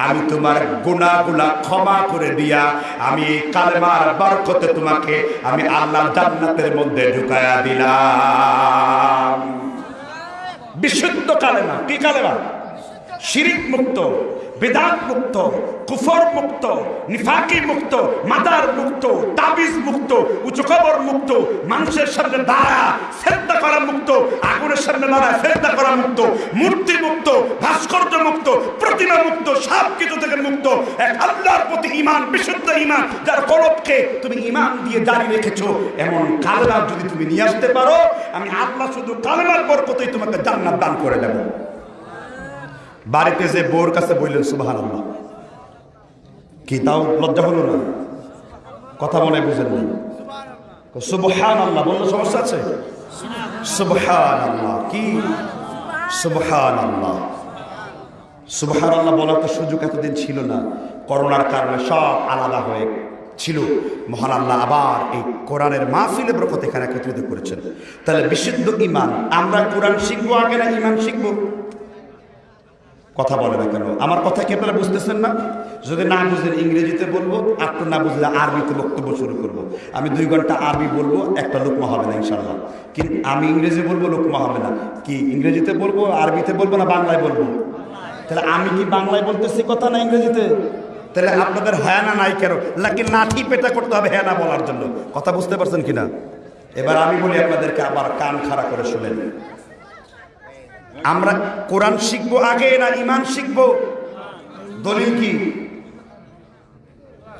Speaker 2: আমি তোমার গুনাহগুলা ক্ষমা করে দিয়া আমি এই কালেমার বরকতে তোমাকে আমি আল্লাহ জান্নাতের মধ্যে ঢুকায়া দিলাম। বিশুদ্ধ কালেমা, কি কালেমা? শিরিক মুক্ত। বেদাত মুক্ত কুফর মুক্ত নিফাকি মুক্ত মাদার মুক্ত তাবিজ মুক্ত উঁচু খবর মুক্ত মানুষের সামনে দাঁড়া শ্রদ্ধা করা মুক্ত আগুনের সামনে দাঁড়া শ্রদ্ধা করা মুক্ত মূর্তি মুক্ত ভাস্কর্য মুক্ত প্রতিমা মুক্ত সব কিছু থেকে মুক্ত। এক আল্লাহর প্রতি ইমান বিশুদ্ধ ইমান যার কলবকে তুমি ইমান দিয়ে দাঁড়িয়ে রেখেছো, এমন কালেমা যদি তুমি নিয়ে আসতে পারো, আমি আল্লাহ শুধু কালেমার বরকতেই তোমাকে জান্নাত দান করে দেবো। বাড়িতে যে বোর কাছে বললেন সুবাহান আল্লাহ কি তাও লজ্জা হলো না? কথা মনে বুঝেন না সুবহান আল্লাহ বললে সমস্যা আছে? সুবহান আল্লাহ কি? সুবহান আল্লাহ সুবহান আল্লাহ বলার তো সুযোগ এতদিন ছিল না। করোনার কারণে সব আলাদা হয়ে ছিল। মহান আল্লাহ আবার এই কোরআনের মাহফিলে বরকত এখানে একত্রিত করেছেন। তাহলে বিশুদ্ধ ইমান আমরা কোরআন শিখব আগে না ইমান শিখব? কথা বলে না কেন? আমার কথা কি আপনারা বুঝতেছেন না? যদি না বুঝলেন ইংরেজিতে বলব, আর তো না বুঝলে আরবিতে বক্তব্য শুরু করব। আমি দুই ঘণ্টা আরবি বলব, একটা লোকমা হবে না ইনশাল্লাহ কিন্তু আমি ইংরেজি বলব, লোকমা হবে না। কি, ইংরেজিতে বলব, আরবিতে বলব, না বাংলায় বলব? তাহলে আমি কি বাংলায় বলতেছি কথা না ইংরেজিতে? তাহলে আপনাদের হ্যাঁ না নাই কেন? নাকি নাটি পেটা করতে হবে হ্যাঁ না বলার জন্য? কথা বুঝতে পারছেন কিনা? এবার আমি বলি আপনাদেরকে আবার কান খাড়া করে শুনেন। আমরা কোরআন শিখব আগে না ইমান শিখব? দলিল কি?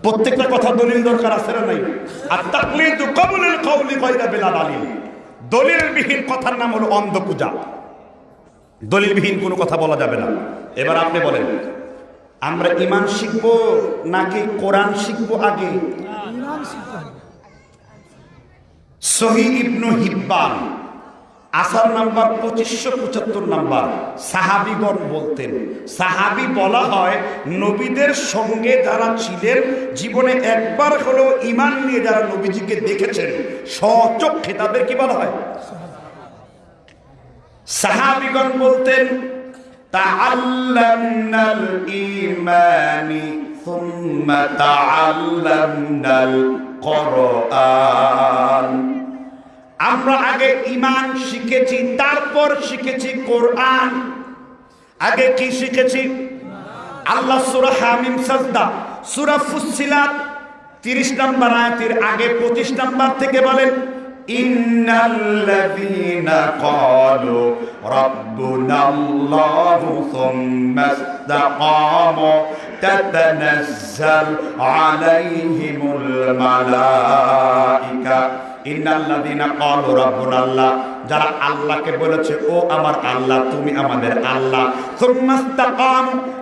Speaker 2: প্রত্যেকটা কথা দলিল দরকার আছে না নাই? আর তাকলিদু কবুলুল কওলি গায়রা বিলা দালিল। দলিলবিহীন কথার নাম হলো অন্ধ পূজা দলিলবিহীন কোনো কথা বলা যাবে না। এবার আপনি বলেন আমরা ইমান শিখব নাকি কোরআন শিখব আগে? সহি ইবনু হিব্বান। আসার নাম্বার পঁচিশশো পঁচাত্তর নাম্বার। সাহাবিগণ বলতেন, সাহাবি বলা হয় নবীদের সঙ্গে যারা ছিলেন, জীবনে একবার হলেও ইমান নিয়ে যারা নবীজিকে দেখেছেন সচক্ষে তাদের কি বলা হয়। সাহাবিগণ বলতেন তাআল্লামনাল কোরআন। আমরা আগে ইমান শিখেছি, তারপর শিখেছি কোরআন। আগে কি শিখেছি?
Speaker 1: আল্লাহ সুরা হামিম সাজদা, সুরা ফুসিলাত তিরিশ নাম্বার আয়াতের আগে পঁচিশ নাম্বার থেকে বলেন,
Speaker 2: ইন্নাল্লাযীনা ইন্নাল্লাযীনা ক্বালু রাব্বুনা আল্লাহ যারা আল্লাহকে বলেছে, ও আমার আল্লাহ, তুমি আমাদের আল্লাহ।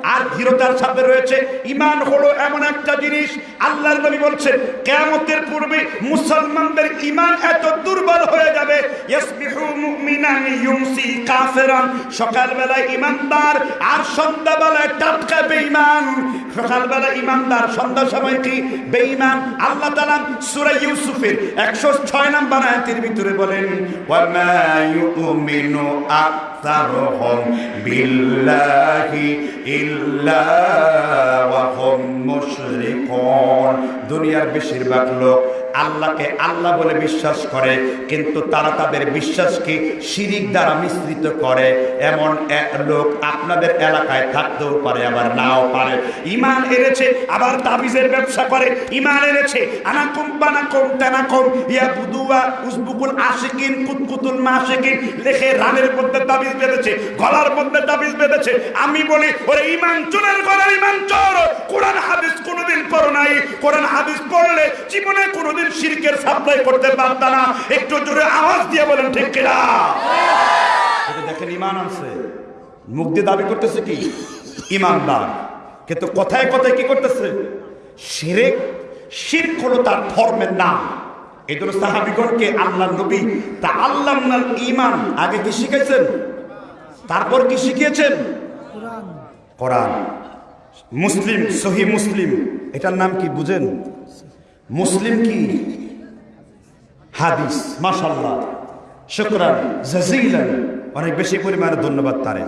Speaker 1: আর ধীরতার সাথে রয়েছে ইমান হলো এমন একটা জিনিস, আল্লাহর নবী পূর্বে মুসলমানদের ইমান এত দুর্বল হয়ে যাবে। সকালবেলায় ইমানদার আর সন্ধ্যাবেলায় টাটকা সকালবেলা ইমানদার সন্ধ্যা সময় কি? আল্লাহ ইউসুফের ভিতরে বলেন
Speaker 2: يؤمن أكثرهم بالله إلا وهم مشركون দুনিয়ার বেশিরভাগ লোক আল্লাহকে আল্লাহ বলে বিশ্বাস করে, কিন্তু তারা তাদের বিশ্বাসকে শিরিক দ্বারা মিশ্রিত করে। এমন এক লোক আপনাদের এলাকায় থাকতেও পারে, আবার নাও পারে।
Speaker 1: ইমান এনেছে, আবার তাবিজের ব্যবসা করে। ইমান এনেছে, আনাকুম বানাকুম তানাকুম ইয়া বুদুয়া উসবুকুল আশিকিন কুতকুতুল মাশিকিন। লেখে রানের মধ্যে তাবিজ বেঁধেছে, গলার মধ্যে তাবিজ বেঁধেছে। আমি বলি, ওরে ইমান চোরের গলার ইমান চোর। কোরআন হাদিস কোনোদিন পড়ো নাই। কোরআন হাদিস পড়লে জীবনে কোনোদিন শিরকের সাপ্লাই করতে পারত না। একটু জোরে আওয়াজ দিয়ে বলেন, ঠিক কিনা?
Speaker 2: এটা দেখেন ইমান আছে দিয়ে দাবি করতেছে কি? ইমানদার কিন্তু কথায় কথায় কি করতেছে?
Speaker 1: শিরেক, শিরক হলো তার ধর্মের নাম। এই জন্য সাহাবিগণকে আল্লাহ নবী, তা আল্লাহ ইমান আগে কি শিখেছেন তারপর কি শিখিয়েছেন?
Speaker 2: কোরআন।
Speaker 1: মুসলিম, সহি মুসলিম। এটার নাম কি বুঝেন? মুসলিম কি? হাদিস মাসাল্লাহ শুক্রান
Speaker 2: অনেক বেশি পরিমাণে ধন্যবাদ তারে।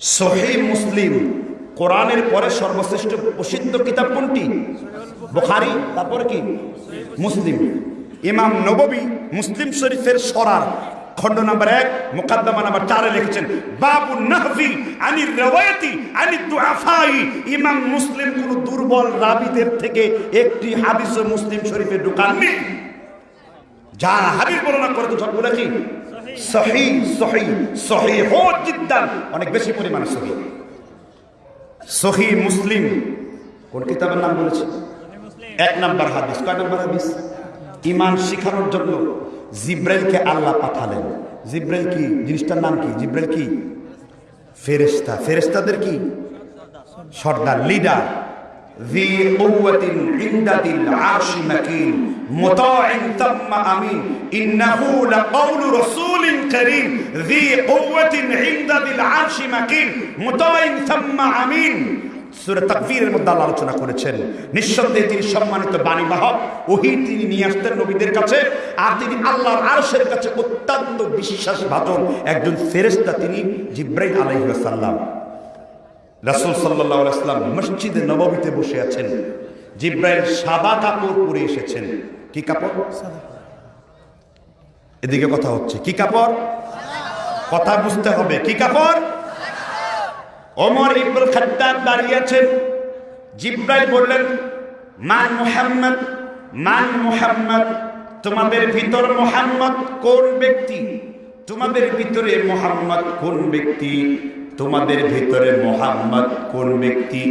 Speaker 1: সহি মুসলিম, কোরআনের পরে সর্বশ্রেষ্ঠ প্রসিদ্ধ কিতাব কোনটি? বোখারি, তারপরে কি? মুসলিম। ইমাম নববী মুসলিম শরীফের সরার। খণ্ড নাম্বার এক, মুকাদ্দমা নাম্বার চারে লিখেছেন, বাবু নাহফি আনি রওয়ায়াতি আনি দুআফাই। ইমাম মুসলিম কোন দুর্বল রাবিদের থেকে একটি হাদিসও মুসলিম শরীফে ঢুকাননি। যা হাদিস বর্ণনা করে তো সবগুলো কি সহি সহি সহি হো জিদ্দান। অনেক বেশি পরিমাণে সহি। সহি মুসলিম, কোন কিতাবের নাম বলেছে? এক নাম্বার হাদিস। কয় নাম্বার হাদিস? ইমান শিখানোর জন্য। জিব্রাইলকে আল্লাহ পাঠালেন জিব্রাইল কি জিনিসটার নাম কি জিব্রাইল কি ফেরেস্তা ফেরেস্তাদের কি সর্দার লিডার ذي قوة عند ذي العرش مكين مطاع ثم أمين إنه لقول رسول كريم ذي قوة عند ذي العرش مكين مطاع ثم أمين সুরে তাকফিরের মধ্যে আল্লাহ আলোচনা করেছেন। নিঃসন্দেহে তিনি সম্মানিত বাণীবাহক ওহি তিনি নিয়ে আসতেন নবীদের কাছে, আর তিনি আল্লাহর আরশের কাছে অত্যন্ত বিশ্বাসভাজন একজন ফেরেস্তা তিনি, জিব্রাইল আলাইসাল্লাম রাসুল সাল্লাহ মসজিদে নবমীতে বসে আছেন। জিব্রাইল সাদা কাপড় পরে এসেছেন। কি কাপড়? এদিকে কথা হচ্ছে, কি কাপড়? কথা বুঝতে হবে, কি কাপড়? ওমর ইবুল খাদ্দাব দাঁড়িয়েছেন। জিব্রাই বললেন মান মোহাম্মদ মান মোহাম্মদ, তোমাদের ভিতর মোহাম্মদ কোন ব্যক্তি? তোমাদের ভিতরে মোহাম্মদ কোন ব্যক্তি? তোমাদের ভিতরে মোহাম্মদ কোন ব্যক্তি?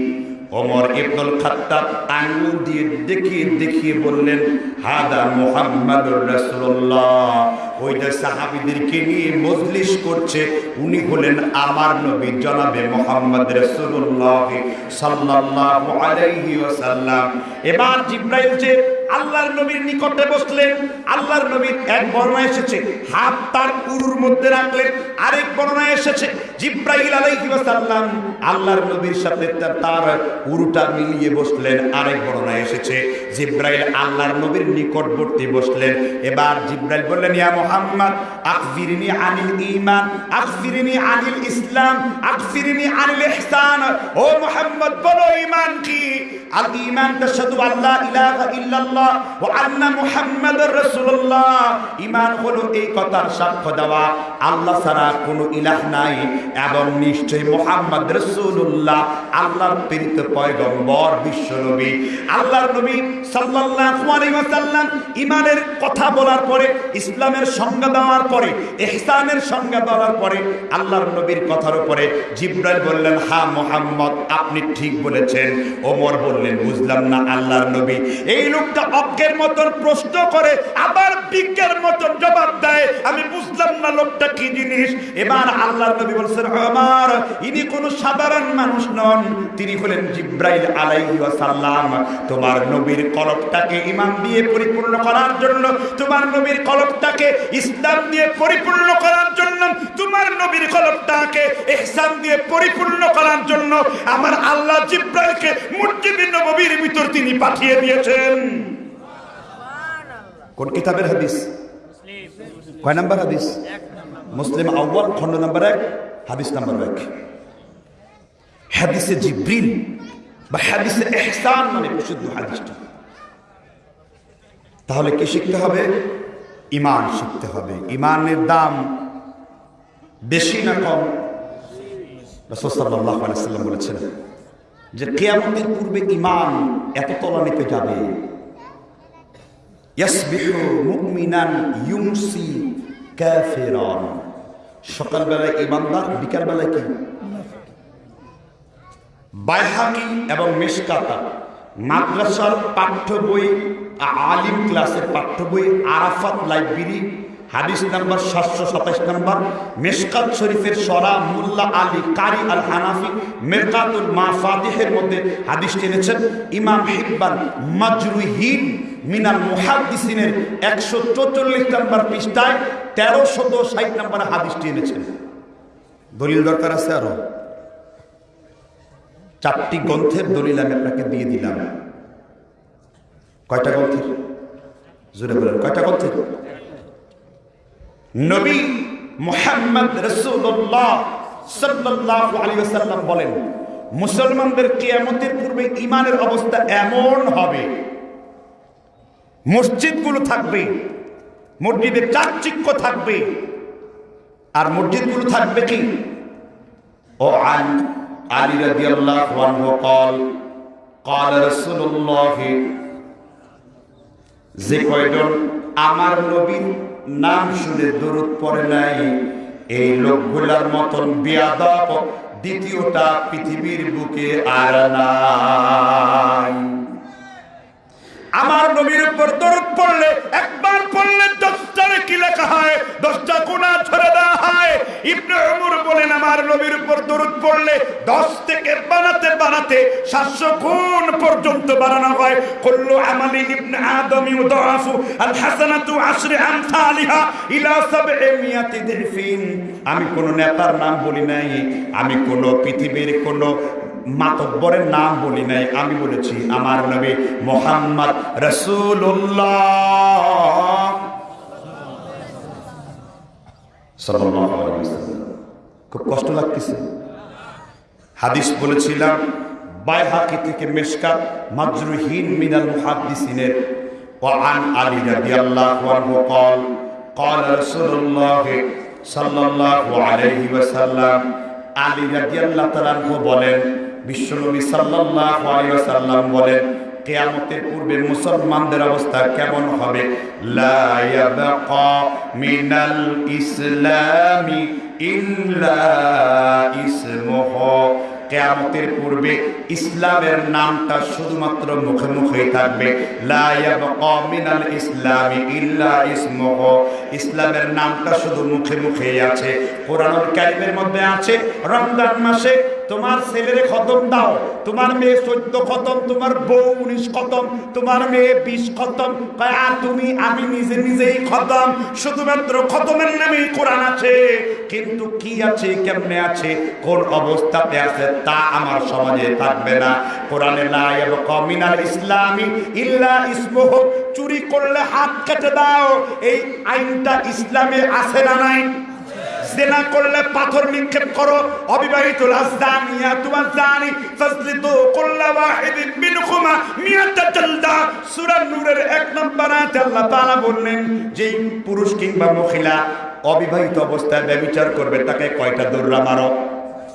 Speaker 1: ওমর ইবনুল খাত্তাব আঙ্গুল দিয়ে দেখিয়ে দেখিয়ে বললেন, হাদা মুহাম্মাদুর রাসূলুল্লাহ। ওই যে সাহাবীদেরকে নিয়ে মজলিস করছে, উনি হলেন আমার নবী জনাবে মোহাম্মদ রাসূলুল্লাহ সাল্লাল্লাহু আলাইহি ওয়াসাল্লাম। এবার জিব্রাইল যে আল্লাহর নবীর নিকটে বসলেন, আল্লাহর নবীর এক বর্ণনা এসেছে, হাত তার উরুর মধ্যে রাখলেন, আরেক বর্ণনা এসেছে, জিব্রাইল আলাইহি ওয়াসাল্লাম আল্লাহর নবীর সাথে তার- উরুটা মিলিয়ে বসলেন, আরেক বর্ণনা এসেছে, জিব্রাইল আল্লাহর নবীর নিকটবর্তী বসলেন, এবার জিব্রাইল বললেন, ইয়া মুহাম্মদ আখবিরনি আনিল ঈমান আখবিরনি আনিল ইসলাম আখবিরনি আনিল ইহসান, ও মুহাম্মদ, বলো ঈমান কি? আল ঈমান, তাশহাদু আল্লা ইলাহা ইল্লাল্লাহ
Speaker 2: ইল্লাল্লাহ ওয়া আন্না মুহাম্মাদুর রাসূলুল্লাহ। ঈমান হলো এই কথার সাক্ষ্য দেওয়া। আল্লাহ ছাড়া কোনো ইলাহ নাই এবং রাসূলুল্লাহ, আল্লাহর প্রেরিত পয়গম্বর আল্লাহর নবী সাল্লাল্লাহু আলাইহি ওয়াসাল্লাম ঈমানের কথা বলার পরে, ইসলামের সংজ্ঞা দেওয়ার পরে, ইহসানের সংজ্ঞা দেওয়ার পরে, আল্লাহর নবীর কথার উপরে জিব্রাইল বললেন, হা মোহাম্মদ, আপনি ঠিক বলেছেন। ওমর বললেন, বুঝলাম না আল্লাহর নবী। এই লোকটা অজ্ঞের মতন প্রশ্ন করে, আবার বিজ্ঞের মতন জবাব দেয়। আমি বুঝলাম না লোকটা কি জিনিস। এবার আল্লাহর নবী বলছেন আমার ইনি কোনো সাধারণ মানুষ নন। তিনি হলেন জিব্রাইল আলাইহি ওয়াসাল্লাম। তোমার নবীর কলবটাকে ইমান দিয়ে পরিপূর্ণ করার জন্য, তোমার নবীর কলবটাকে ইসলাম দিয়ে পরিপূর্ণ করার জন্য, তোমার নবীর কলবটাকে ইহসান দিয়ে পরিপূর্ণ করার জন্য, আমার আল্লাহ জিব্রাইলকে মসজিদে নববীর ভিতর তিনি পাঠিয়ে দিয়েছেন। কোন কিতাবের হাদিস? কয় নাম্বার হাদিস? মুসলিম আউ্বাল খন্ড নাম্বার এক, হাদিস নাম্বার এক। হাদিসে জিব্রিল বা হাদিসে এহসান মানে বিশুদ্ধ হাদিসটা। তাহলে কি শিখতে হবে? ইমান শিখতে হবে। ইমানের দাম বেশি না কম? সাল্লাম বলেছেন যে কিয়ামতের পূর্বে ইমান এত তলানিতে যাবে। ইয়াসবিহু মুমিনান ইউমসি কাফিরান। সকালবেলায় ইমানদার বিকালবেলায় কি? বাইহাকি এবং মিশকাতা। মাদ্রাসার পাঠ্য বই, আলিম ক্লাসের পাঠ্য বই, আরাফাত লাইব্রেরি, হাদিস নাম্বার সাতশো সাতাশ নাম্বার, মেশকাত শরীফের সরা মুল্লা আলী কারি আল হানাফি মেরকাতুল মা ফাতিহের মধ্যে হাদিস টেনেছেন ইমাম হিব্বান মাজরুহিন মিনাল মুহাদ্দিসিনের একশো চৌচল্লিশ নাম্বার পৃষ্ঠায় তেরোশত ষাট নাম্বার হাদিস টেনেছেন দলিল দরকার আছে আরও? চারটি গ্রন্থের দলিল আমি আপনাকে দিয়ে দিলাম। কয়টা গ্রন্থের? জোরে বলেন কয়টা গ্রন্থের? নবী মোহাম্মদ রসুল্লাহ সাল্লাল্লাহু আলাইহি ওয়াসাল্লাম বলেন মুসলমানদের কিয়ামতের পূর্বে ইমানের অবস্থা এমন হবে মসজিদগুলো থাকবে মসজিদে চাকচিক্য থাকবে আর মসজিদগুলো থাকবে কি ও আন আলী রাদিয়াল্লাহু আনহু قال قال رسول الله যে কয়জন আমার নবীর নাম শুনে দরুদ পড়ে নাই এই লোকগুলার মতন বিয়াদব দ্বিতীয়টা পৃথিবীর বুকে আর নাই আমার নবীর উপর দরুদ পড়লে, একবার পড়লে দশটারে কি লেখা হয়? দশটা গুণা ছেড়ে দেওয়া হয়। ইবনে উমর বলেন, আমার নবীর উপর দরুদ পড়লে দশ থেকে বানাতে বানাতে সাতশো গুণ পর্যন্ত বানানো হয়। কুল্লু আমালি ইবনে আদম ইউদাফু আল হাসানাতু আশরি আমসালিহা ইলা সাবঈ মিয়াতি দিরফিন আমি কোন নেতার নাম বলি নাই। আমি কোন পৃথিবীর কোন মাতব্বরের নাম বলি নাই আমি বলেছি আমার নবী মোহাম্মদ রসুল্লাহ সাল্লাল্লাহু আলাইহি ওয়াসাল্লাম। খুব কষ্ট লাগতেছে হাদিস বলেছিলাম বাইহাকি থেকে মেশকাত মাজরুহিন মিনাল মুহাদ্দিসিনের وعن علي رضي الله عنه قال قال رسول الله صلى الله عليه وسلم আলী রাদিয়াল্লাহু তাআলা বলেন বিশ্বনবী ওয়াসাল্লাম বলেন, কিয়ামতের পূর্বে মুসলমানদের অবস্থা কেমন হবে? মিনাল ইসলামি ইসমুহু। কেয়ামতের পূর্বে ইসলামের নামটা শুধুমাত্র মুখে মুখেই থাকবে। মিনাল ইসলামি ইল্লা ইসমুহু। ইসলামের নামটা শুধু মুখে মুখেই আছে। কোরআনুল কারীমের মধ্যে আছে? রমজান মাসে তোমার ছেলের খতম দাও। তোমার মেয়ে চোদ্দ খতম, তোমার বউ উনিশ খতম, তোমার মেয়ে বিশ খতম। আর তুমি, আমি নিজে নিজেই খতম। শুধুমাত্র খতমের নামেই কোরআন আছে। কিন্তু কি আছে, কেমনে আছে, কোন অবস্থাতে আছে, তা আমার সমাজে থাকবে না। কোরআনে মিনাল ইসলামি ইল্লা ইসমুহু। চুরি করলে হাত কেটে দাও। এই আইনটা ইসলামে আছে না নাই?
Speaker 1: জেনা করলে পাথর নিক্ষেপ করো। অবিবাহিত রাজধানিয়া তোমার জানি ফাসলিতু কুল্লা ওয়াহিদিন মিনকুমা মিয়াতা জালদা। সূরা নূরের এক নম্বর আয়াতে আল্লাহ তাআলা বললেন যে পুরুষ কিংবা মহিলা অবিবাহিত অবস্থায় ব্যভিচার করবে, তাকে কয়টা দৌড়া মারো?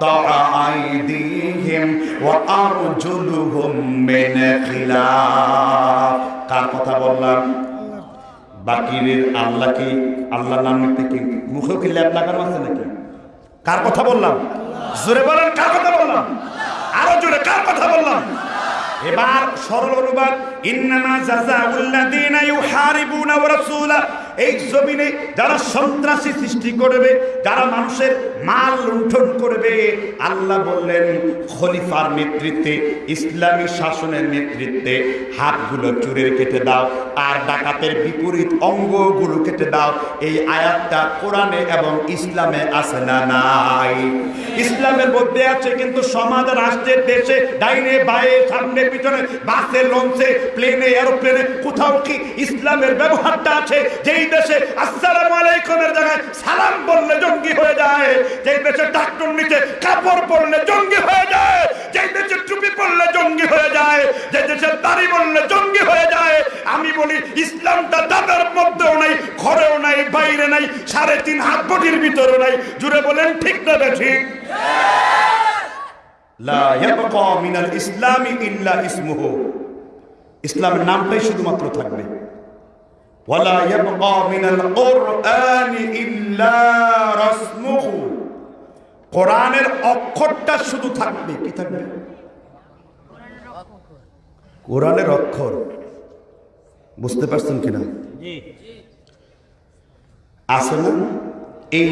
Speaker 1: تقطع أيديهم وأرجلهم من خلاف কার কথা বললাম বাকির আল্লাহ কি আল্লাহ নাম নিতে কি মুখেও কি ল্যাপ লাগানো আছে নাকি কার কথা বললাম জোরে বলেন কার কথা বললাম আরো জোরে কার কথা বললাম এবার সরল অনুবাদ ইন্নামা জাযাউল্লাযীনা ইউহারিবুনা ওয়া রাসূলা এই জমিনে যারা সন্ত্রাসী সৃষ্টি করবে, যারা মানুষের মাল লুণ্ঠন করবে, আল্লাহ বললেন, খলিফার নেতৃত্বে, ইসলামী শাসনের নেতৃত্বে হাতগুলো চুরের কেটে দাও, আর ডাকাতের বিপরীত অঙ্গগুলো কেটে দাও। এই আয়াতটা কোরআনে এবং ইসলামে আছে না নাই? ইসলামের মধ্যে আছে, কিন্তু সমাজ রাষ্ট্রের দেশে, ডাইনে, বায়ে, সামনে, পিছনে, বাসে, লঞ্চে, প্লেনে, এরোপ্লেনে কোথাও কি ইসলামের ব্যবহারটা আছে? যেই দেশে আসসালামু আলাইকুমের জায়গায় সালাম বললে জঙ্গি হয়ে যায়। যেই দেশে ডাক্তার নিচে কাপড় পরলে জঙ্গি হয়ে যায়। যেই দেশে টুপি পরলে জঙ্গি হয়ে যায়। যে দেশে দাড়ি বললে জঙ্গি হয়ে যায়। আমি বলি, ইসলামটা দাদার মধ্যেও নাই, ঘরেও নাই, বাইরে নাই, সাড়ে তিন হাত বটির ভিতরেও নাই। জুড়ে বলেন, ঠিক না ইসলামি ইসলামের নামটাই শুধুমাত্র থাকবে। ওয়ালা ইয়াবকা মিনাল কুরআনি ইল্লা রাসমুহু কোরআনের অক্ষরটা শুধু থাকবে কি থাকবে? কোরআনের অক্ষর। বুঝতে পারছেন কিনা? আছে না? এই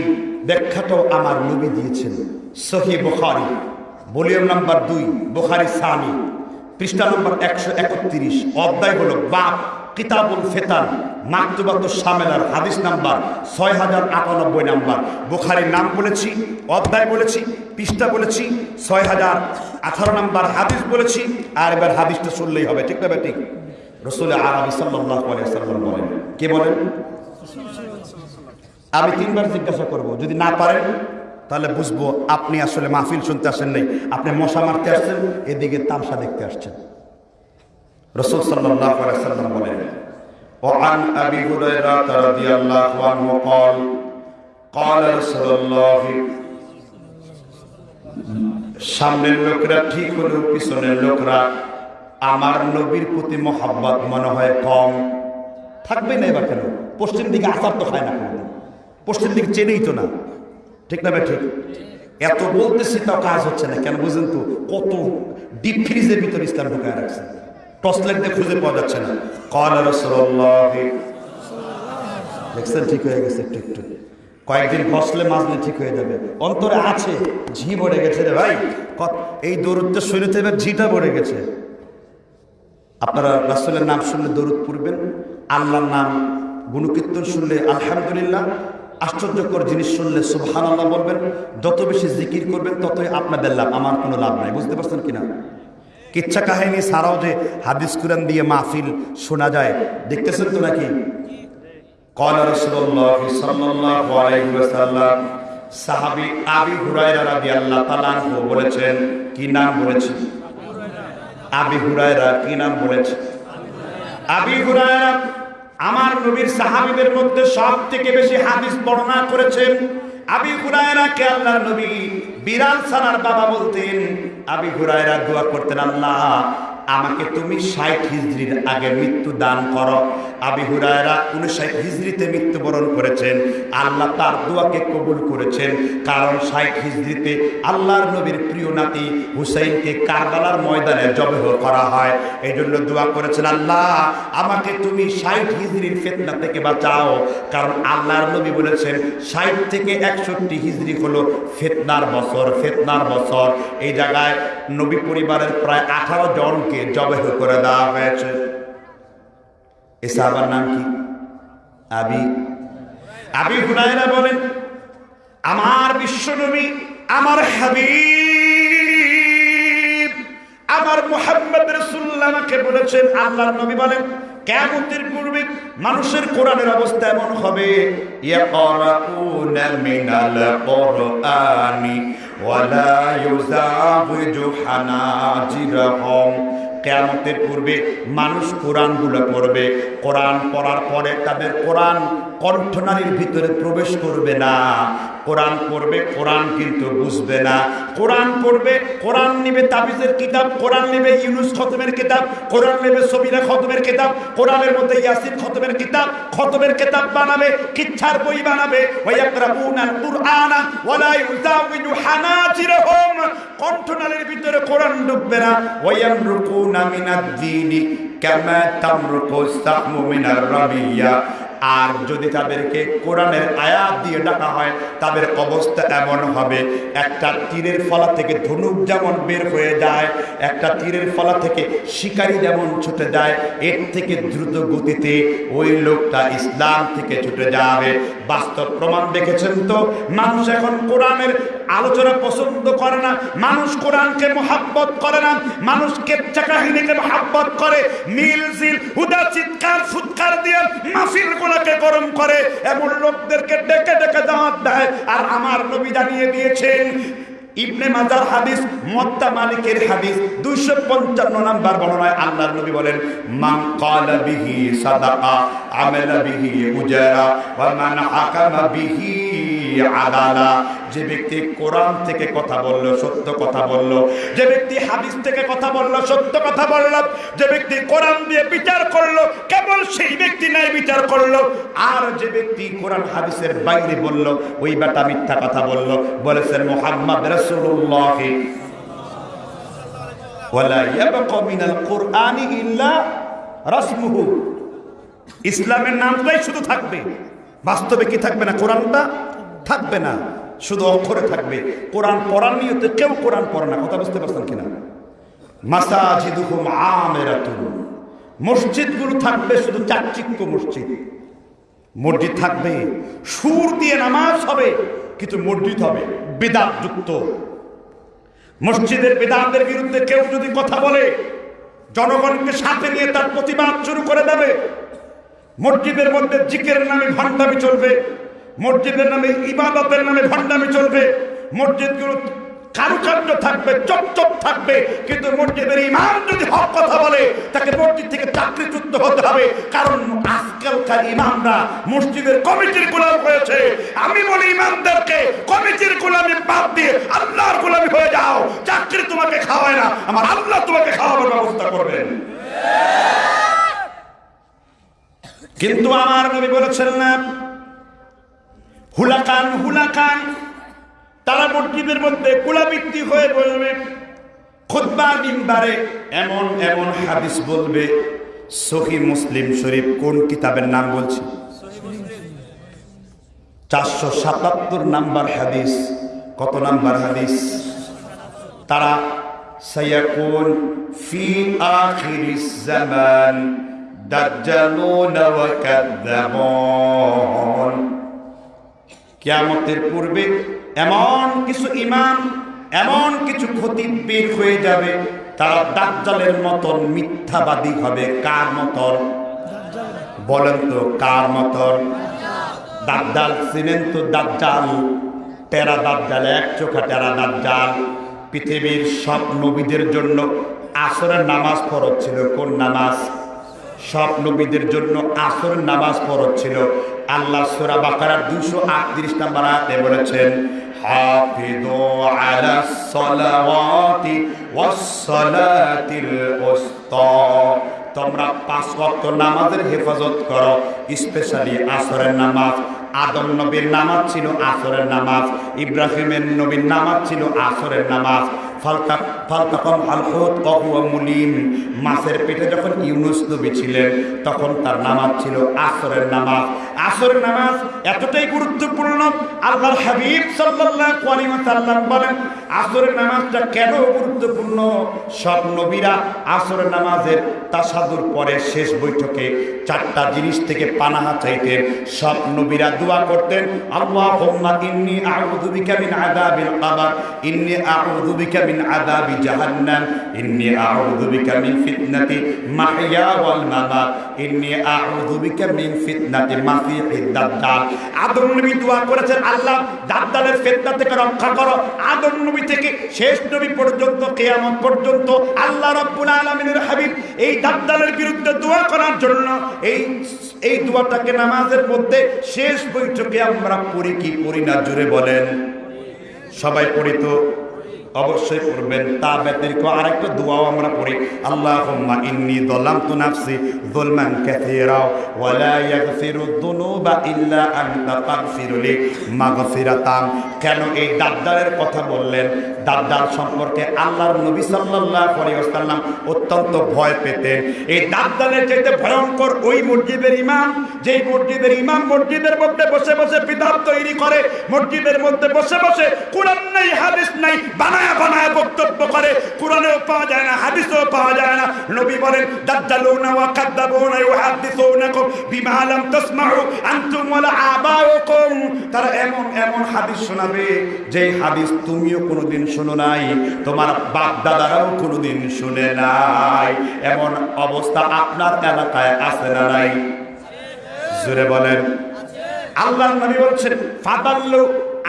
Speaker 1: ব্যাখ্যাটাও আমার নবী দিয়েছেন। সহি বুখারী। ভলিউম নাম্বার দুই বুখারি সানি। পৃষ্ঠা নম্বর একশো একত্রিশ। অধ্যায় হলো বাপ কিতাবুল ফেতান, মাকতুবাত সামেলার হাদিস নাম্বার ছয় হাজার আটানব্বই নাম্বার। বুখারির নাম বলেছি, অধ্যায় বলেছি, পৃষ্ঠা বলেছি ছয় হাজার আঠারো নাম্বার হাদিস বলেছি, আর এবার হাদিসটা শুনলেই হবে, ঠিক না ঠিক। রসুল সাল্লাম বলেন, কে বলেন? আমি তিনবার জিজ্ঞাসা করব, যদি না পারেন, তাহলে বুঝব আপনি আসলে মাহফিল শুনতে আসেন নাই, আপনি মশা মারতে আসছেন, এদিকে তামসা দেখতে আসছেন। রসুল সাল্লাল্লাহু আলাইহি সাল্লাম বলেন وعن ابي هريره رضي الله عنه قال قال رسول الله সামনের লোকরা ঠিক হলেও পিছনের লোকরা আমার নবীর প্রতি মোহাব্বত মনে হয় কম থাকবে না এবার কেন পশ্চিম দিকে আসার তো খায় না কোনোদিন পশ্চিম দিকে চেনেই তো না ঠিক না ভাই ঠিক এত বলতেছি তাও কাজ হচ্ছে না কেন বুঝেন তো কত ডিপ ফ্রিজের ভিতরে ইসলাম ঢুকায় রাখছে টর্চ লাইট খুঁজে পাওয়া যাচ্ছে না। কল ঠিক হয়ে গেছে একটু একটু। কয়েকদিন ফসলে মাজলে ঠিক হয়ে যাবে। অন্তরে আছে, ঝি ভরে গেছে রে ভাই। এই দৌড়তে শরীরে এবার ঝিটা ভরে গেছে। আপনারা রাসুলের নাম শুনলে দরুদ পড়বেন, আল্লাহর নাম গুণকীর্তন শুনলে আলহামদুলিল্লাহ, আশ্চর্যকর জিনিস শুনলে সুবহান আল্লাহ বলবেন, যত বেশি জিকির করবেন ততই আপনাদের লাভ, আমার কোনো লাভ নাই, বুঝতে পারছেন কিনা? কিচ্ছা কাহিনী ছাড়াও যে হাদিস কুরান দিয়ে মাহফিল শোনা যায় দেখতেছেন তো নাকি قال رسول الله صلى الله عليه وسلم সাহাবী আবি হুরায়রা রাদিয়াল্লাহু তাআলা আনহু বলেছেন কি নাম বলেছেন আবি হুরায়রা কি নাম বলেছে আবি হুরায়রা আমার নবীর সাহাবীদের মধ্যে সব থেকে বেশি হাদিস বর্ণনা করেছেন আবি হুরায়রা কে আল্লাহ নবী বিরাল সানার বাবা বলতেন আবি হুরায়রা দোয়া করতেন আল্লাহ
Speaker 2: আমাকে তুমি ষাট হিজড়ির আগে মৃত্যু দান করো। আবি হুরায়রা উনষাট হিজড়িতে মৃত্যুবরণ করেছেন। আল্লাহ তার দোয়াকে কবুল করেছেন। কারণ ষাট হিজড়িতে আল্লাহর নবীর প্রিয় নাতি হুসাইনকে কারবালার ময়দানে জবেহ করা হয়। এই জন্য দোয়া করেছেন, আল্লাহ, আমাকে তুমি ষাট হিজড়ির ফেতনা থেকে বাঁচাও। কারণ আল্লাহর নবী বলেছেন, ষাট থেকে একষট্টি হিজড়ি হলো ফেতনার বছর ফেতনার বছর। এই জায়গায় নবী পরিবারের প্রায় আঠারো জনকে জবেহ করে দেওয়া হয়েছে। এ সাহাবার নাম কি? আবি।
Speaker 1: আবি হুরায়রা বলেন, আমার বিশ্বনবী, আমার হাবিব, আমার মুহাম্মদ রাসূলুল্লাহ আমাকে বলেছেন। আল্লাহর নবী বলেন, কিয়ামতের পূর্বে মানুষের কোরআনের অবস্থা এমন হবে
Speaker 2: ওয়ালা কেয়ামতের পূর্বে মানুষ কোরআনগুলো পড়বে। কোরআন পড়ার পরে তাদের কোরআন কণ্ঠনালীর ভিতরে প্রবেশ করবে না। কোরআন পড়বে, কোরআন কিন্তু বুঝবে না।
Speaker 1: কোরআন পড়বে, কোরআন নেবে তাবিজের কিতাব, কোরআন নেবে ইউনুস খতমের কিতাব, কোরআন নেবে সবিরা খতমের কিতাব, কোরআনের মধ্যে ইয়াসিন খতমের কিতাব খতমের কিতাব বানাবে, কিচ্ছার বই বানাবে। কণ্ঠনালীর ভিতরে কোরআন ঢুকবে না।
Speaker 2: ওয়ায়ামরুকুনা মিনাদ দীনি কামা তামরুকু সাহমু মিনার রাবিয়া আর যদি তাদেরকে কোরআনের আয়াত দিয়ে ডাকা হয়, তাদের অবস্থা এমন হবে। একটা তীরের ফলা থেকে ধনুক যেমন বের হয়ে যায়, একটা তীরের ফলা থেকে শিকারি যেমন ছুটে যায়, এর থেকে দ্রুত গতিতে ওই লোকটা ইসলাম থেকে ছুটে যাবে। বাস্তব প্রমাণ দেখেছেন তো?
Speaker 1: মানুষ এখন কোরআনের আলোচনা পছন্দ করে না। মানুষ কোরআনকে মোহাব্বত করে না। মানুষ কেচ্চা কাহিনীকে মোহাব্বত করে। মিল জিল হুদা চিৎকার ফুৎকার দিয়ে মাফিল গুলাকে গরম করে, এমন লোকদেরকে ডেকে ডেকে দাঁত দেয়। আর আমার নবী জানিয়ে দিয়েছেন, ইবনে মাজার হাদিস মত্তা মালিকের হাদিস, দুইশো পঞ্চান্ন নাম্বার বর্ণনায় আল্লাহর নবী বলেন,
Speaker 2: মান ক্বালা বিহি সাদাকা, আমালা বিহি উজারা, ওয়া মান আকামা বিহি আদালা। যে ব্যক্তি কোরআন থেকে কথা বলল, সত্য কথা বলল,
Speaker 1: যে ব্যক্তি হাদিস থেকে কথা বলল, সত্য কথা বলল, যে ব্যক্তি কোরআন দিয়ে বিচার করল, কেবল সেই ব্যক্তি নাই বিচার করল।
Speaker 2: আর যে ব্যক্তি কোরআন হাদিসের বাইরে বলল, ওই বেটা মিথ্যা কথা বলল। বলেছেন, মোহাম্মদ রাসমুহু।
Speaker 1: ইসলামের নামটাই শুধু থাকবে। বাস্তবে কি থাকবে না কোরআনটা? থাকবে না, শুধু অক্ষরে থাকবে। কোরআন পড়ার নিয়তে কেউ কোরআন পড়ে না, কথা বুঝতে পারছেন কিনা? মাসাজিদুহুম আমিরাতুন। মসজিদগুলো থাকবে শুধু চাকচিক্য মসজিদ। মসজিদ থাকবে, সুর দিয়ে নামাজ হবে, কিন্তু মসজিদ হবে বেদাত যুক্ত মসজিদের বেদাতের বিরুদ্ধে কেউ যদি কথা বলে, জনগণকে সাথে নিয়ে তার প্রতিবাদ শুরু করে দেবে। মসজিদের মধ্যে জিকের নামে ভণ্ডামি চলবে মসজিদের নামে ইবাদতের নামে ভণ্ডামি চলবে। মসজিদগুলো কারুকার্য থাকবে চপচপ থাকবে। কিন্তু মসজিদের ইমাম যদি হক কথা বলে, তাকে মসজিদ থেকে চাকরিচ্যুত হতে হবে। কারণ আজকালকার ইমামরা মসজিদের কমিটির গোলাম হয়েছে। আমি বলি ইমামদেরকে, কমিটির গোলামি বাদ দিয়ে আল্লাহর গোলামি হয়ে যাও। চাকরি তোমাকে খাওয়ায় না, আমার আল্লাহ তোমাকে খাওয়ানোর ব্যবস্থা করবেন। কিন্তু আমার নবী বলেছেন না হুলাকান হুলাকান। তারা মসজিদের মধ্যে কুলাবৃত্তি হয়ে বলবে, খুদ্া মিম্বারে
Speaker 2: এমন এমন হাদিস বলবে, সহি মুসলিম শরীফ কোন কিতাবের নাম বলছি? চারশো সাতাত্তর নাম্বার হাদিস। কত নাম্বার হাদিস? তারা, সায়াকুন ফি আখিরিস জামান, দাজ্জালুন ওয়া কাযযাবুন। কিয়ামতের পূর্বে এমন কিছু ইমাম এমন কিছু ক্ষতি বের হয়ে যাবে তারা দাজ্জালের মতন মিথ্যাবাদী হবে কার মতন? বলেন তো, কার মতন? দাজ্জাল চিনেন তো দাজ্জাল, টেরা দাজ্জাল, এক চোখা টেরা দাজ্জাল। পৃথিবীর সব নবীদের জন্য আসরের নামাজ ফরজ ছিল। কোন নামাজ? সব নবীদের জন্য আসরের নামাজ ফরজ ছিল। আল্লাহ সুরা বাকারা দুশো আটত্রিশ নাম্বার আয়াতে বলেছেন হাফিদু আলা সলাওয়াতি ওয়াস সালাতিল তোমরা পাঁচ ওয়াক্ত নামাজের হেফাজত করো, স্পেশালি আসরের নামাজ। আদম নবীর নামাজ ছিল আসরের নামাজ, ইব্রাহিমের নবীর নামাজ ছিল আসরের নামাজ। ফালকা মাছের পেটে যখন ইউনুস নবী ছিলেন, তখন তার নামাজ ছিল আসরের নামাজ। আসরের নামাজ এতটাই গুরুত্বপূর্ণ, আল্লাহর হাবিব সাল্লাল্লাহু বলেন, আসরের নামাজটা কেন গুরুত্বপূর্ণ? সব নবীরা আসরের নামাজের তাসাদুর পরে শেষ বৈঠকে চারটা জিনিস থেকে পানাহা চাইতেন। সব নবীরা দোয়া করতেন, আল্লাহুম্মা ইন্নী আউযু বিকা মিন আযাবিল কবর, ইন্নী আউযু বিকা মিন আযাবি মিন ফিতনাতি মাসিহিদ দাজ্জাল আদম নবী দোয়া করেছেন, আল্লাহ ফিতনা থেকে রক্ষা করো। আদম নবী থেকে শেষ নবী পর্যন্ত, কিয়ামত পর্যন্ত আল্লাহ রাব্বুল আলামিনের হাবিব এই দাজ্জালের বিরুদ্ধে দোয়া করার জন্য এই এই দোয়াটাকে নামাজের মধ্যে শেষ বৈঠকে আমরা পড়ি কি পড়ি না জুড়ে বলেন। সবাই পড়ি তো? অবশ্যই পড়বেন। তা ব্যতিরিক্ত আরেকটা দোয়াও আমরা পড়ি। আল্লাহুম্মা ইন্নী যালামতু নাফসি যুলমান কাসীরা ওয়া লা ইয়াগফিরু যুনুবা ইল্লা আনতা ফাগফিরলি মাগফিরাতাম কেন এই দাদ্দারের কথা বললেন? দাদ্দার সম্পর্কে আল্লাহর নবী সাল্লাল্লাহু আলাইহি ওয়াসাল্লাম অত্যন্ত ভয় পেতেন। এই দাদ্দালের চাইতে ভয়ঙ্কর ওই মসজিদের ইমাম যেই মসজিদের ইমাম মসজিদের মধ্যে বসে বসে বিধান তৈরি করে মসজিদের মধ্যে বসে বসে কোরআন নাই, হাদিস নাই বানায় বানায় বক্তব্য করে। কোরআনেও পাওয়া যায় না, হাদিসেও পাওয়া যায় না। নবী বলেন, দাদ্দালুনা ওয়া কাদ্দাবুনা ইউহাদ্দিসুনাকুম বিমা লাম তাসমাউ আনতুম ওয়ালা আবাউকুম। তারা এমন এমন হাদিস শোনাবে যে হাদিস তুমিও কোনোদিন শোনো নাই, তোমার বাপ দাদারাও কোনোদিন শুনে নাই। এমন অবস্থা আপনার এলাকায় আছে না নাই? জোরে বলেন। আল্লাহ নবী বলছেন, ফাদাল্লু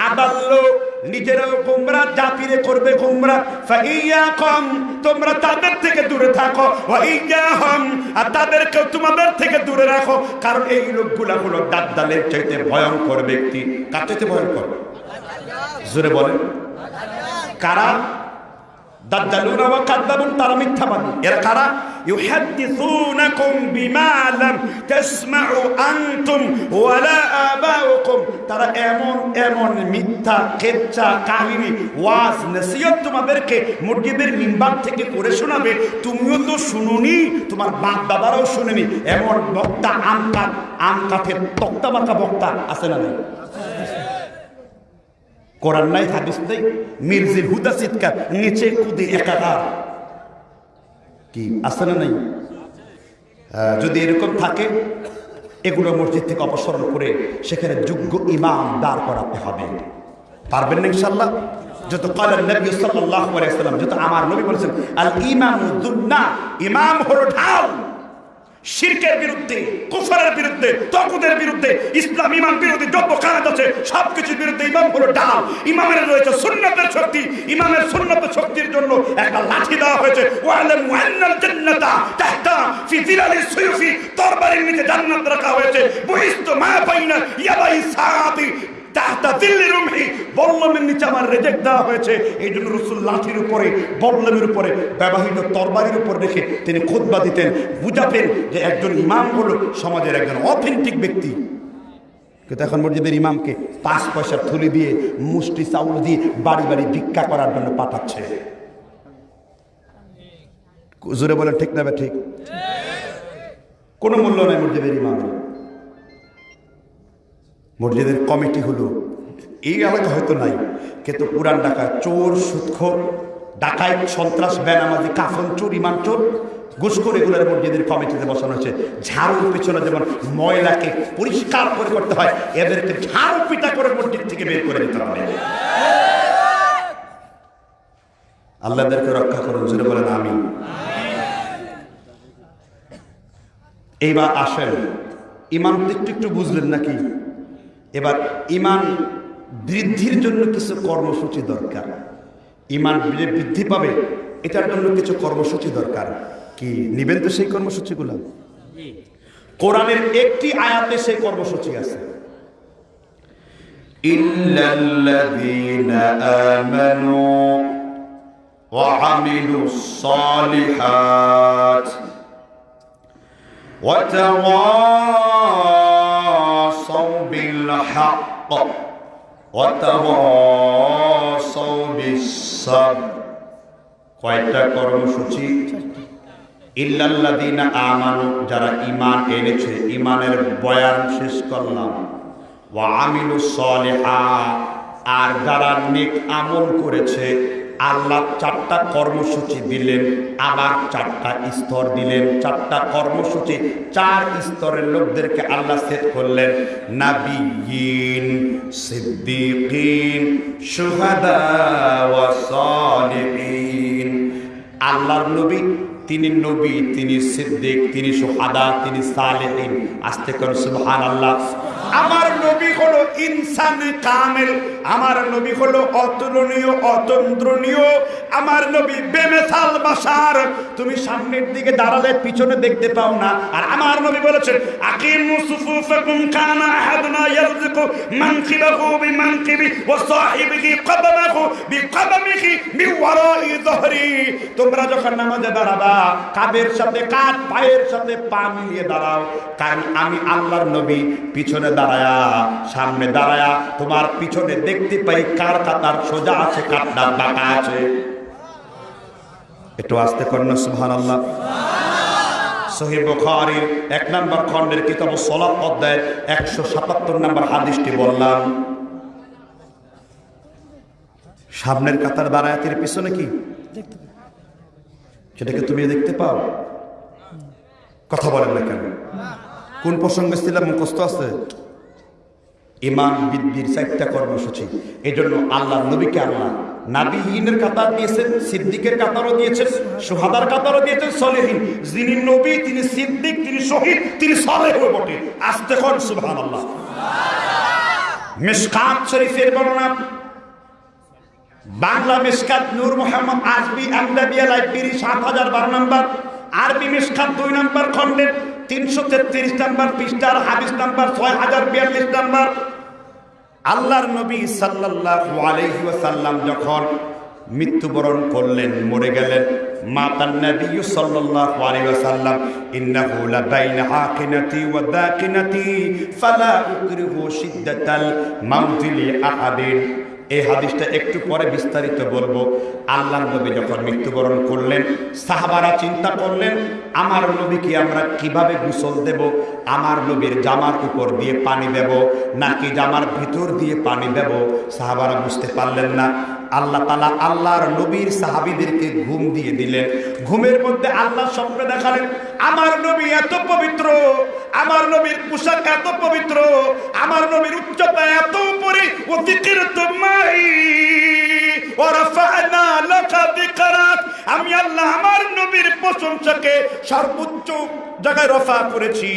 Speaker 2: আদাল্লু নিজেরাও গুমরা জাতিরে করবে গুমরা। ফাইয়াকুম, তোমরা তাদের থেকে দূরে থাকো। ওয়াইয়া হাম আর তাদেরকে তোমাদের থেকে দূরে রাখো। কারণ এই লোকগুলা হলো দাদ্দালের চাইতে ভয়ঙ্কর ব্যক্তি। কার চাইতে ভয়ঙ্কর? জোরে বলেন। কারা? দাজ্জালুনা ওয়া কাযযাবুন তারা মিথ্যাবাদী। এরা কারা? ইউহাদ্দিসুনাকুম বিমা লাম তাসমাউ আনতুম ওয়ালা আবাউকুম। তারা এমন এমন মিথ্যা কেচ্চা কাহিনী, ওয়াজ, নসিহত তোমাদেরকে মসজিদের মিম্বার থেকে করে শোনাবে। তুমিও তো শুনুনি, তোমার বাপ দাদারাও শুনেনি। এমন বক্তা আম কাঠ আম কাঠের বক্তা আছে না কোরআন নাই, হাদিস নেই। মির্জির হুদা চিৎকার নিচে কুদে একাকার। কি, আছে না নাই? যদি এরকম থাকে, এগুলো মসজিদ থেকে অপসারণ করে সেখানে যোগ্য ইমাম দাঁড় করাতে হবে। পারবেন না ইনশাল্লাহ যত কালের নবী সাল্লাম যত আমার নবী বলেছেন আল ইমাম ইমাম হলো ঢাল। শিরকের বিরুদ্ধে, কুফরের বিরুদ্ধে তকুদের বিরুদ্ধে, ইসলাম, ইমাম বিরোধী যত কাজ আছে, সবকিছুর বিরুদ্ধে ইমাম হলো ডাল। ইমামের রয়েছে সুন্নতের শক্তি। ইমামের সুন্নতের শক্তির জন্য একটা লাঠি দেওয়া হয়েছে। ওয়ালাম নিচে জান্নাত রাখা হয়েছে। বহিস্ত মা বাইনা ইয়াবাই সাআতি তাহতা দেওয়া হয়েছে। এই জন্য লাঠির উপরে বুঝাতেন যে একজন সমাজের একজন ব্যক্তি। এখন ইমামকে পাঁচ পয়সার থলি দিয়ে, মুষ্টি চাউল দিয়ে বাড়ি বাড়ি ভিক্ষা করার জন্য পাঠাচ্ছে। জোরে বলেন, ঠিক না ঠিক? কোনো মূল্য নাই মসজিদের ইমামের। মসজিদের কমিটি হলো। এই এলাকা হয়তো নাই, কিন্তু পুরান ঢাকা চোর, সুৎখোর ডাকায় সন্ত্রাস, বেনামাজি, কাফন, চোর ইমান চোর, ঘুষখোর এগুলোর মসজিদের কমিটিতে বসানো হয়েছে। ঝাড়ুর পিছনে যেমন ময়লাকে পরিষ্কার করে করতে হয়, এদেরকে ঝাড়ু পিটা করে মসজিদ থেকে বের করে দিতে হবে। আল্লাহদেরকে রক্ষা করুন জুড়ে বলেন আমি এইবার আসেন। ইমান একটু একটু বুঝলেন নাকি? এবার ইমান বৃদ্ধির জন্য কিছু কর্মসূচি দরকার। ইমান বৃদ্ধি পাবে এটার জন্য কিছু কর্মসূচি দরকার। কি নিবেন তো সেই কর্মসূচিগুলো? কোরআনের একটি আয়াতে সেই কর্মসূচি আছে। ইল্লাল্লাযীনা আমানু ওয়া وتواصوا بالحق وتواصوا بالصبر কয়টা কর্মসূচি ইল্লাল্লাদিনা আমানু যারা ঈমান এনেছে ঈমানের বয়ান শেষ করলাম ওয়া আমিলু সলিহা আর যারা নেক আমল করেছে আল্লাহ চারটা কর্মসূচি দিলেন, আবার চারটা স্তর দিলেন। চারটা কর্মসূচি, চার স্তরের লোকদেরকে আল্লাহ সেট করলেন। নাবিয়িন সিদ্দিকিন সালিহিন। আল্লাহর নবী, তিনি নবী, তিনি সিদ্দিক, তিনি সুহাদা তিনি সালেহিন। আসতে করুন সুবহান আল্লাহ আমার নবী হলো ইনসান কামেল, আমার নবী হলো অতুলনীয় অতন্ত্রনীয় আমার নবী বেমেসাল বাসার। তুমি সামনের দিকে দাঁড়ালে পিছনে দেখতে পাও না। আর আমার নবী বলেছেন, আকিমু সুফুফাকুম কানা আহাদুনা ইয়ারযুকু মানকিবাহু বিমানকিবি ওয়া সাহিবিহি কদমাহু বিকদমিহি মিওয়ারাই যহরি। তোমরা যখন নামাজে দাঁড়াবা, কাদের সাথে কাঁধ পায়ের সাথে পা মিলিয়ে দাঁড়াও। কারণ আমি আল্লাহর নবী, পিছনে দাঁড়ায়া, সামনে দাঁড়ায়া, তোমার পিছনে দেখতে পাই কার কাতার সোজা আছে কাটটা বাঁকা আছে। একটু আসতে করেন সুবহান আল্লাহ এক নম্বর খণ্ডের কিতাব সলাত অধ্যায়ের একশো সাতাত্তর নম্বর হাদিসটি বললাম। সামনের কাতার পিছনে কি? সেটাকে তুমি দেখতে পাও। কথা বলেন না কেন? কোন প্রসঙ্গে ছিলাম মুখস্থ আছে? ইমান বৃদ্ধির চারটা কর্মসূচি। এই জন্য আল্লাহ নবীকে আল্লাহ নাবিহীনের কাতার দিয়েছেন, সিদ্দিকের কাতারও দিয়েছেন, সোহাদার কাতারও দিয়েছেন, সলেহীন। যিনি নবী, তিনি সিদ্দিক, তিনি শহীদ, তিনি সলেহ বটে। আসতে কর সুবহান আল্লাহ মিসকাত শরীফের বর্ণনা। বাংলা মিসকাত নূর মোহাম্মদ আজবি আমদাবিয়া লাইব্রেরি, সাত হাজার বারো নম্বর। আরবি মিসকাত দুই নম্বর খণ্ডের। তিনশো তেত্রিশ নম্বর, পৃষ্ঠার হাদিস নম্বর ছয় হাজার বিয়াল্লিশ নম্বর। আল্লাহর নবী আলাইহি ওয়াসাল্লাম যখন মৃত্যুবরণ করলেন, মরে গেলেন লি আহাদিন। এই হাদিসটা একটু পরে বিস্তারিত বলব। আল্লাহ নবী যখন মৃত্যুবরণ করলেন, সাহাবারা চিন্তা করলেন, আমার নবীকে আমরা কীভাবে গোসল দেব? আমার নবীর জামার উপর দিয়ে পানি দেব নাকি জামার ভিতর দিয়ে পানি দেব? সাহাবারা বুঝতে পারলেন না। আল্লাহ তালা আল্লাহর নবীর সাহাবিদেরকে ঘুম দিয়ে দিলেন। ঘুমের মধ্যে আল্লাহ স্বপ্নে দেখালেন, আমার নবী এত পবিত্র, আমার নবীর পোশাক এত পবিত্র, আমার নবীর উচ্চতা এত উপরে অতিথির তোমাই আমি আল্লাহ আমার নবীর প্রশংসাকে সর্বোচ্চ জায়গায় রফা করেছি।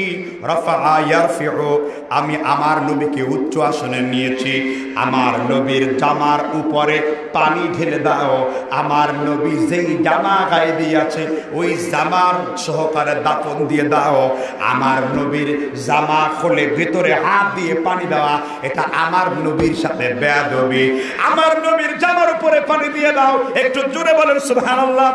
Speaker 2: রফা আয়ার ইয়ারফিউ, আমি আমার নবীকে উচ্চ আসনে নিয়েছি। আমার নবীর জামার উপরে পানি ঢেলে দাও। আমার নবী যেই জামা গায়ে দিয়েছে, ওই জামার সহকারে দাপন দিয়ে দাও। আমার নবীর জামা খোলে ভিতরে হাত দিয়ে পানি দেওয়া, এটা আমার নবীর সাথে বেয়াদবি। আমার নবীর জামার উপরে পানি দিয়ে দাও। একটু জোরে বলেন, সুবহানাল্লাহ।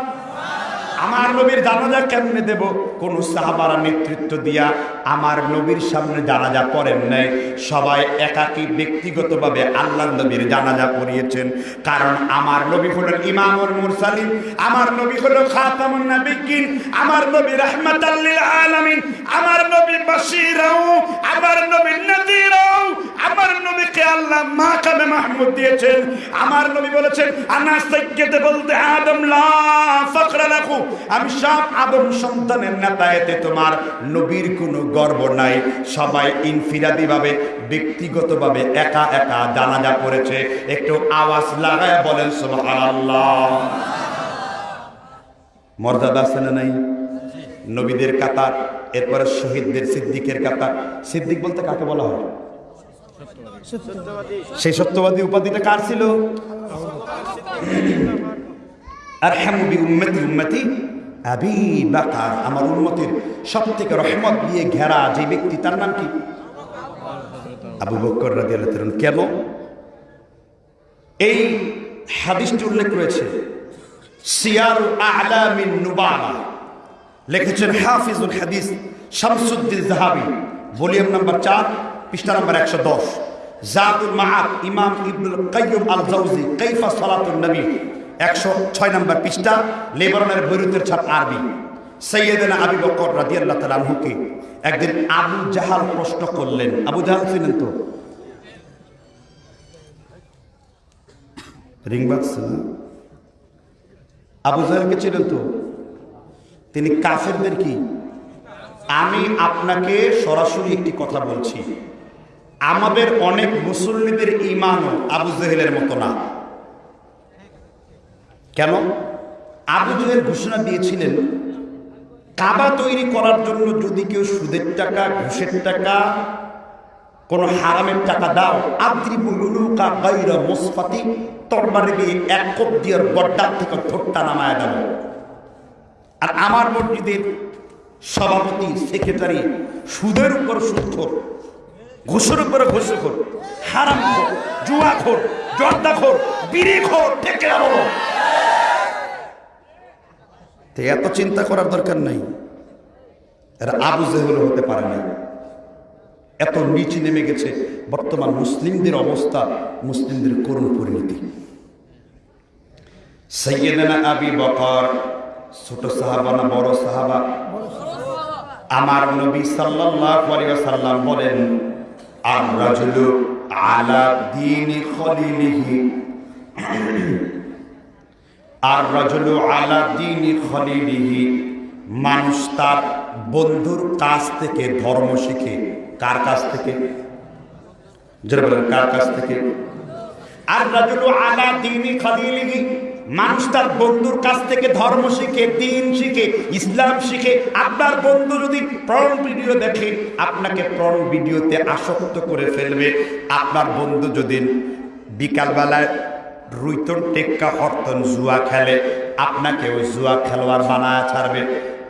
Speaker 2: আমার নবীর জানাজা কেমনে দেব? কোন সাহাবারা নেতৃত্ব দিয়া আমার নবীর সামনে জানাজা পড়েন নাই। সবাই একাকী ব্যক্তিগতভাবে আল্লাহর নবীর জানাজা পড়িয়েছেন। কারণ আমার নবী হলেন ইমামুল মুরসালিন, আমার নবী হলো খাতামুন নাবিয়িন আমার নবী রাহমাতাল্লিল আলামিন, আমার নবী বাশীরাও, আমার নবী নাযীরাও, আমার নবীকে আল্লাহ মাকামে মাহমুদ দিয়েছেন। আমার নবী বলেছেন, আনা সাইয়্যিদ বলতে আদম, লা ফাকরা লাকু আমি সব আদম সন্তানের নেতা, এতে তোমার নবীর কোনো গর্ব নাই। সবাই ইনফিরাদি ভাবে ব্যক্তিগতভাবে একা একা জানাজা করেছে একটু আওয়াজ লাগায় বলেন, সুবহানাল্লাহ। মর্যাদা আছে না নাই? নবীদের কাতার, এরপরে শহীদদের সিদ্দিকের কাতার। সিদ্দিক বলতে কাকে বলা হয়? সেই সত্যবাদী উপাধিটা কার ছিল? আর হ্যামুবি উম্মতি উম্মতি আবি বাকার, আমার উন্মতির সব থেকে রহমত দিয়ে ঘেরা যে ব্যক্তি, তার নাম কি? আবু বকর রাজি আল্লাহ কেন? এই হাদিসটি উল্লেখ রয়েছে, সিয়ারু আলামিন নুবালা। লিখেছেন হাফিজুল হাদিস শামসুদ্দিন জাহাবি ভলিউম নাম্বার চার, পৃষ্ঠা নাম্বার একশো দশ। জাদুল মাহাব ইমাম ইবনুল কাইয়ুম আল জাউজি কাইফা সালাতুন নবী। একশো ছয় নম্বর পৃষ্ঠা, লেবাননের বৈরুতের ছাপ আরবি। সৈয়দনা আবি বকর রাদিয়াল্লাহ তাআলা আনহুকে একদিন আবু জাহাল প্রশ্ন করলেন। আবু জাহাল ছিলেন তো? রিং? আবু জাহালকে ছিলেন তো? তিনি কাফেরদের কি? আমি আপনাকে সরাসরি একটি কথা বলছি। আমাদের অনেক মুসল্লিদের ইমানও আবু জেহেলের মতো না। কেন? আবু ঘোষণা দিয়েছিলেন, কাবা তৈরি করার জন্য যদি কেউ সুদের টাকা, ঘুষের টাকা, কোন হারামের টাকা দাও আদ্রিবুলুকা গাইরা মুসফাতি, তরবারে দিয়ে এক কোপ দিয়ার গড্ডার থেকে ঠোঁটটা নামায় দেব। আর আমার মসজিদের সভাপতি, সেক্রেটারি, সুদের উপর সুদখোর, ঘুষের উপরে ঘুষখোর হারাম খোর জুয়া খোর জর্দা খোর বিড়ি খোর থেকে বলো এত চিন্তা করার দরকার নাই। এরা আবু জেহেল হতে পারে না এত নিচে নেমে গেছে, বর্তমান মুসলিমদের অবস্থা, মুসলিমদের করুণ পরিণতি। সৈয়দনা আবি বকর, ছোট সাহাবা না বড় সাহাবা? আমার নবী সাল্লাল্লাহু আলাইহি বলেন, আর রাজুলু আলা দীনি খলিলিহি। আর রাজুলু আলা দীনি খলিলিহি। মানুষ তার বন্ধুর কাছ থেকে ধর্ম শিখে। কার কাছ থেকে? কার কাছ থেকে? আর রাজুলু আলা দীনি খলিলিহি। মানুষ তার বন্ধুর কাছ থেকে ধর্ম শিখে, দিন শিখে, ইসলাম শিখে। আপনার বন্ধু যদি প্রণ ভিডিও দেখে, আপনাকে প্রণ ভিডিওতে আসক্ত করে ফেলবে। আপনার বন্ধু যদি বিকালবেলায় রুইতন টেক্কা হরতন জুয়া খেলে। আপনাকেও জুয়া খেলোয়াড় বানায় ছাড়বে।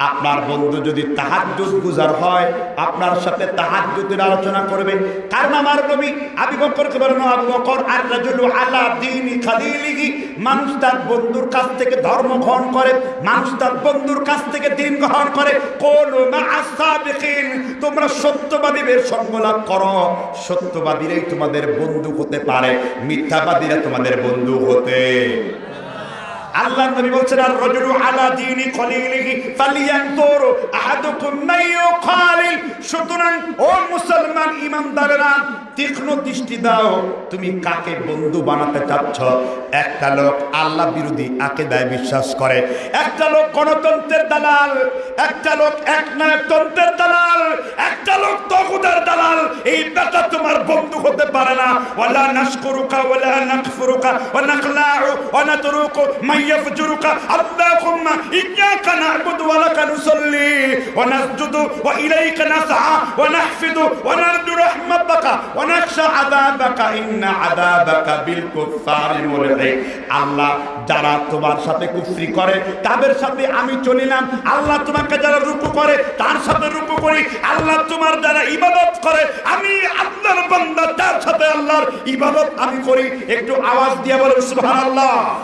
Speaker 2: আপনার বন্ধু যদি তাহাজ্জুদ গুজার হয়, আপনার সাথে তাহাজ্জুদের আলোচনা করবে। কারণ আমার নবী আবি বকরকে বলেন আবু বকর রাজুলু আলা দীনি খালিলিহি। মানুষ তার বন্ধুর কাছ থেকে ধর্ম গ্রহণ করে, মানুষ তার বন্ধুর কাছ থেকে দিন গ্রহণ করে। কোন মাআসাবিকিন তোমরা সত্যবাদীদের সঙ্গ লাভ করো। সত্যবাদীরাই তোমাদের বন্ধু হতে পারে, মিথ্যাবাদীরা তোমাদের বন্ধু হতে আল্লাহ নবী বলছেন, আর রাজুলু আলা দীনি খলিলিহি ফালিয়ানতুর আহাদুকুম মান ইউখালিল সুতরাং, ও মুসলমান ইমানদারেরা, তীক্ষ্ণ দৃষ্টি দাও, তুমি কাকে বন্ধু বানাতে চাচ্ছ? একটা লোক আল্লাহ বিরোধী আকিদায় বিশ্বাস করে, একটা লোক গণতন্ত্রের দালাল, একটা লোক এক নায়কতন্ত্রের দালাল, একটা লোক তগুদের দালাল। এই বেটা তোমার বন্ধু হতে পারে না। ওয়ালা নাশকুরুকা ওয়ালা নাকফুরুকা, ওয়া নাখলাউ ওয়া নাতরুকু, মান আল্লাহুম্মা ইয়্যাকা না'বুদু ওয়া লাকা নুসাল্লি, ওয়া নাসজুদু ওয়া ইলাইকা নাসআ, ওয়া নাহফিদু, ওয়া নারজু রাহমাতাকা, ওয়া নাখশা আযাবাকা, ইন্না আযাবাকা বিল কুফফারি মুলহিক। আল্লাহ যারা তোমার সাথে কুফরি করে, তাদের সাথে আমি চলিলাম আল্লাহ তোমাকে যারা রুকু করে, তার সাথে রুকু করি। আল্লাহ তোমার যারা ইবাদত করে, আমি আল্লাহর বান্দা, তার সাথে আল্লাহর ইবাদত আমি করি। একটু আওয়াজ দিয়ে বলেন, সুবহানাল্লাহ।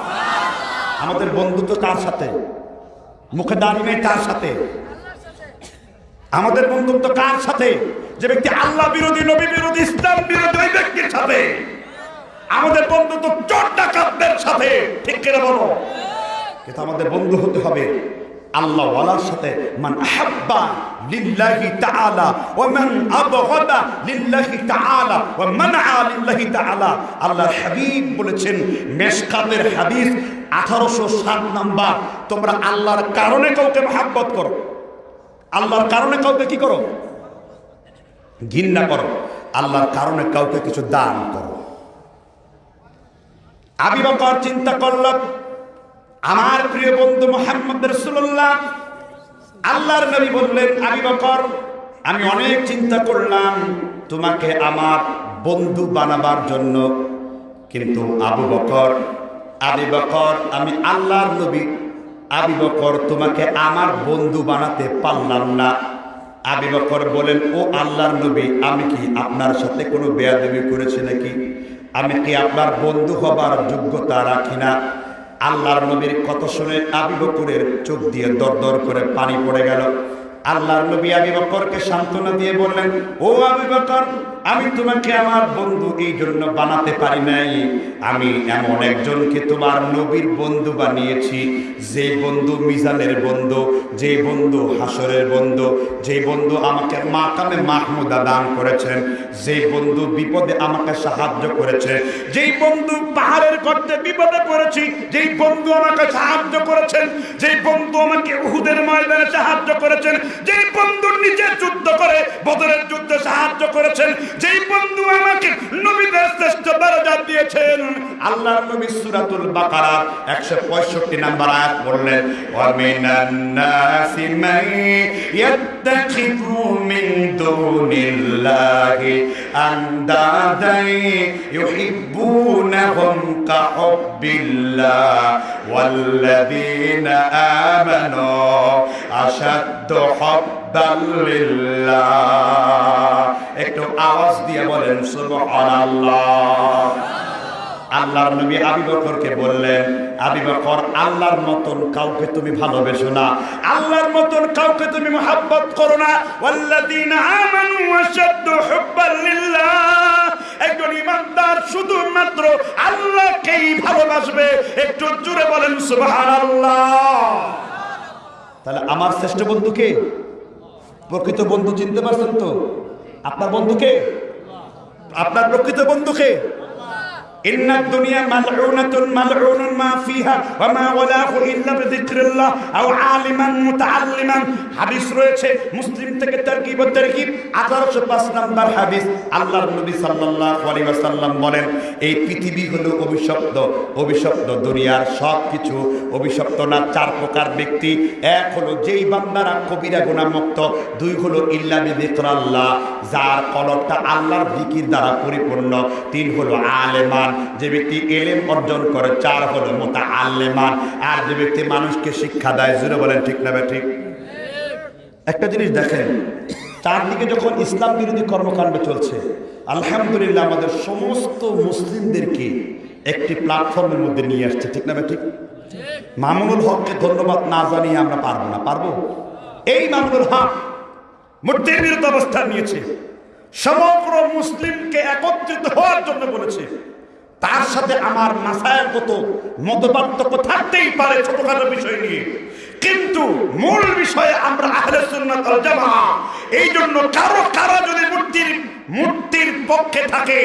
Speaker 2: আমাদের বন্ধুত্ব তার সাথে। মুখে দাঁড়িয়ে তার সাথে। আমাদের বন্ধুত্ব কার সাথে? যে ব্যক্তি আল্লাহ বিরোধী, নবী বিরোধী, ইসলাম বিরোধী, ওই ব্যক্তির সাথে। আমাদের বন্ধুত্ব চোর ডাকাতদের সাথে। ঠিক করে বলো? কিন্তু আমাদের বন্ধু হতে হবে। আল্লাহ ওয়ালার সাথে মান আহাব্বা লিল্লাহি তাআলা ওয়া মান আবগাদা লিল্লাহি তাআলা ওয়া মানআ লিল্লাহি তাআলা। আল্লাহর হাবিব বলেছেন, মেশকাতের হাদিস 1807 নাম্বার। তোমরা আল্লাহর কারণে কাউকে মহব্বত করো। আল্লাহর কারণে কাউকে কি করো? ঘৃণা করো। আল্লাহর কারণে কাউকে কিছু দান করো। আবি বকর চিন্তা করল আমার প্রিয় বন্ধু মোহাম্মদ রসুল্লাহ আল্লাহর নবী বললেন, আবি বকর, আমি অনেক চিন্তা করলাম তোমাকে আমার বন্ধু বানাবার জন্য। কিন্তু আবু বকর, আবি বকর, আমি আল্লাহর নবী। আবি বকর, তোমাকে আমার বন্ধু বানাতে পারলাম না। আবি বকর বলেন ও আল্লাহর নবী, আমি কি আপনার সাথে কোনো বেয়াদবি করেছি নাকি? আমি কি আপনার বন্ধু হবার যোগ্যতা রাখি না? আল্লাহর নবীর কত শুনে আবি বকুরের চোখ দিয়ে দর দর করে পানি পড়ে গেল। আল্লাহর নবী আবি বকরকে সান্ত্বনা দিয়ে বললেন, ও আবি বকর আমি তোমাকে আমার বন্ধু এই জন্য বানাতে পারি নাই। আমি এমন একজনকে তোমার নবীর বন্ধু বানিয়েছি, যে বন্ধু মিজানের বন্ধু, যে বন্ধু হাসরের বন্ধু, যে বন্ধু আমাকে মাকামে মাহমুদা দান করেছেন, যে বন্ধু বিপদে আমাকে সাহায্য করেছে, যেই বন্ধু পাহাড়ের করতে বিপদে পড়েছি, যেই বন্ধু আমাকে সাহায্য করেছেন, যেই বন্ধু আমাকে উহুদের ময়দানে সাহায্য করেছেন, যেই বন্ধু নিজে যুদ্ধ করে বদরের যুদ্ধে সাহায্য করেছেন যেই বন্ধু আমাকে নবীদের শ্রেষ্ঠ দরজা দিয়েছেন, আল্লাহর নবী সূরাতুল বাকারা 165 নাম্বার আয়াত পড়লেন ওয়া মিনান নাসি মান ইয়াত্তাখিযু মিন দুনিল্লাহি আন্দাদান ইউহিব্বুনাহুম ওয়াল্লাযীনা আমানু আশাদ্দু হুব্বান একটু আওয়াজ দিয়ে বলেন, সুবহানাল্লাহ। আল্লাহর নবী আবি বললেন, আবি বকর, আল্লাহর মতন কাউকে তুমি ভালোবেসো না। আল্লাহর মতন কাউকে তুমি মোহাব্বত করো না। ওয়াল্লাযীনা আমানু আশাদ্দু হুব্বান লিল্লাহ। একজন ইমানদার শুধুমাত্র আল্লাহকেই ভালোবাসবে। একটু জোরে বলেন, সুবহানাল্লাহ। তাহলে আমার শ্রেষ্ঠ বন্ধুকে প্রকৃত বন্ধু চিনতে পারছেন তো? আপনার বন্ধুকে আপনার প্রকৃত বন্ধুকে إن الدنيا ملعونة ملعون ما فيها وما ولاه إلا بذكر الله أو عالما متعلما হাদিস রয়েছে মুসলিম থেকে তারকিব ও তারকিব 1805 নাম্বার হাদিস আল্লাহর নবী সাল্লাল্লাহু আলাইহি ওয়াসাল্লাম বলেন এই পৃথিবী হলো অভিশপ্ত অভিশপ্ত দুনিয়ার সব কিছু অভিশপ্ত না চার প্রকার ব্যক্তি এক হলো যেই বান্দারা কবিরা গুনাহ মুক্ত দুই হলো ইল্লা বিযিকরাল্লাহ যার কলবটা আল্লাহর জিকির দ্বারা পরিপূর্ণ তিন হলো আলেমান যে ব্যক্তি এলেম অর্জন করে, চার হলো মোতা আল্লেমান আর যে ব্যক্তি মানুষকে শিক্ষা দেয় জুড়ে বলেন ঠিক না ঠিক একটা জিনিস দেখেন, চারদিকে যখন ইসলাম বিরোধী কর্মকাণ্ড চলছে, আলহামদুলিল্লাহ আমাদের সমস্ত মুসলিমদেরকে একটি প্ল্যাটফর্মের মধ্যে নিয়ে আসছে, ঠিক না ঠিক মামুনুল হককে ধন্যবাদ না জানিয়ে আমরা পারব না, পারব? এই মামুনুল হক মূর্তির বিরুদ্ধে অবস্থান নিয়েছে, সমগ্র মুসলিমকে একত্রিত হওয়ার জন্য বলেছে। তার সাথে আমার মাসায়ের কত মতপার্থক্য থাকতেই পারে ছোটখাটো বিষয় নিয়ে। কিন্তু মূল বিষয়ে আমরা আহলে সুন্নাত ওয়াল এই জন্য কারও কারও যদি মূর্তির মূর্তির পক্ষে থাকে,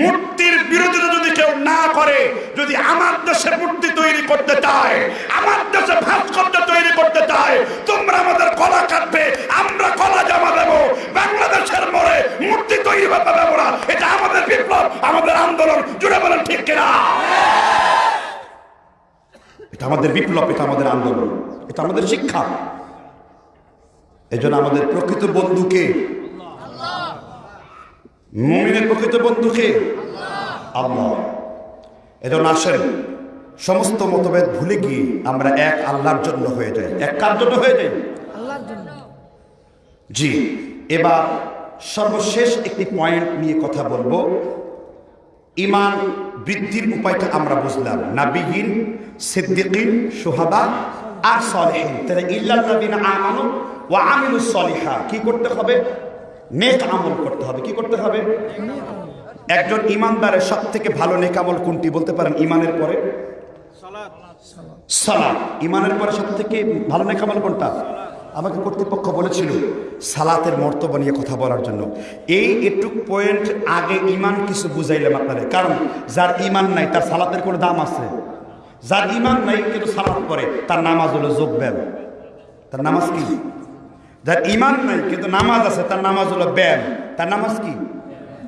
Speaker 2: মূর্তির বিরোধিতা যদি কেউ না করে, যদি আমার দেশে মূর্তি তৈরি করতে চায়, আমার দেশে ভাস্কর্য তৈরি করতে চায়, তোমরা আমাদের কলা কাটবে, আমরা কলা জমা দেব, বাংলাদেশের মোড়ে মূর্তি তৈরি করতে দেবো না। এটা আমাদের বিপ্লব, আমাদের আন্দোলন জুড়ে বলেন ঠিক কিনা? এটা আমাদের বিপ্লব, এটা আমাদের আন্দোলন। এটা আমাদের শিক্ষা। এজন্য আমাদের প্রকৃত বন্ধুকে মুমিনের প্রকৃত বন্ধুকে আল্লাহ। এজন্য আসেন সমস্ত মতভেদ ভুলে গিয়ে আমরা এক আল্লাহর জন্য হয়ে যাই। এক কার জন্য হয়ে যাই? জি এবার সর্বশেষ একটি পয়েন্ট নিয়ে কথা বলব। ইমান বৃদ্ধির উপায়টা আমরা বুঝলাম। নাবিহীন সিদ্দিকিন সোহাদা আর সলেহীন। তাহলে ইল্লাল্লাযিনা আমানু ওয়া আমিলুস সলিহা। কি করতে হবে? নেক আমল করতে হবে। কি করতে হবে? একজন ইমানদারের সব থেকে ভালো নেক আমল কোনটি বলতে পারেন? ইমানের পরে? সালাত। ইমানের পরে সব থেকে ভালো নেক আমল কোনটা? আমাকে কর্তৃপক্ষ বলেছিল সালাতের মর্তব্য নিয়ে কথা বলার জন্য। এই একটু পয়েন্ট আগে ইমান কিছু বুঝাইলাম আপনাদের। কারণ যার ইমান নাই, তার সালাতের কোনো দাম আছে। যার ইমান নাই কিন্তু সালাত করে তার নামাজ হলো যোগ ব্যায়াম তার নামাজ কি? যার ইমান নাই কিন্তু নামাজ আছে, তার নামাজ হলো ব্যায়াম। তার নামাজ কি?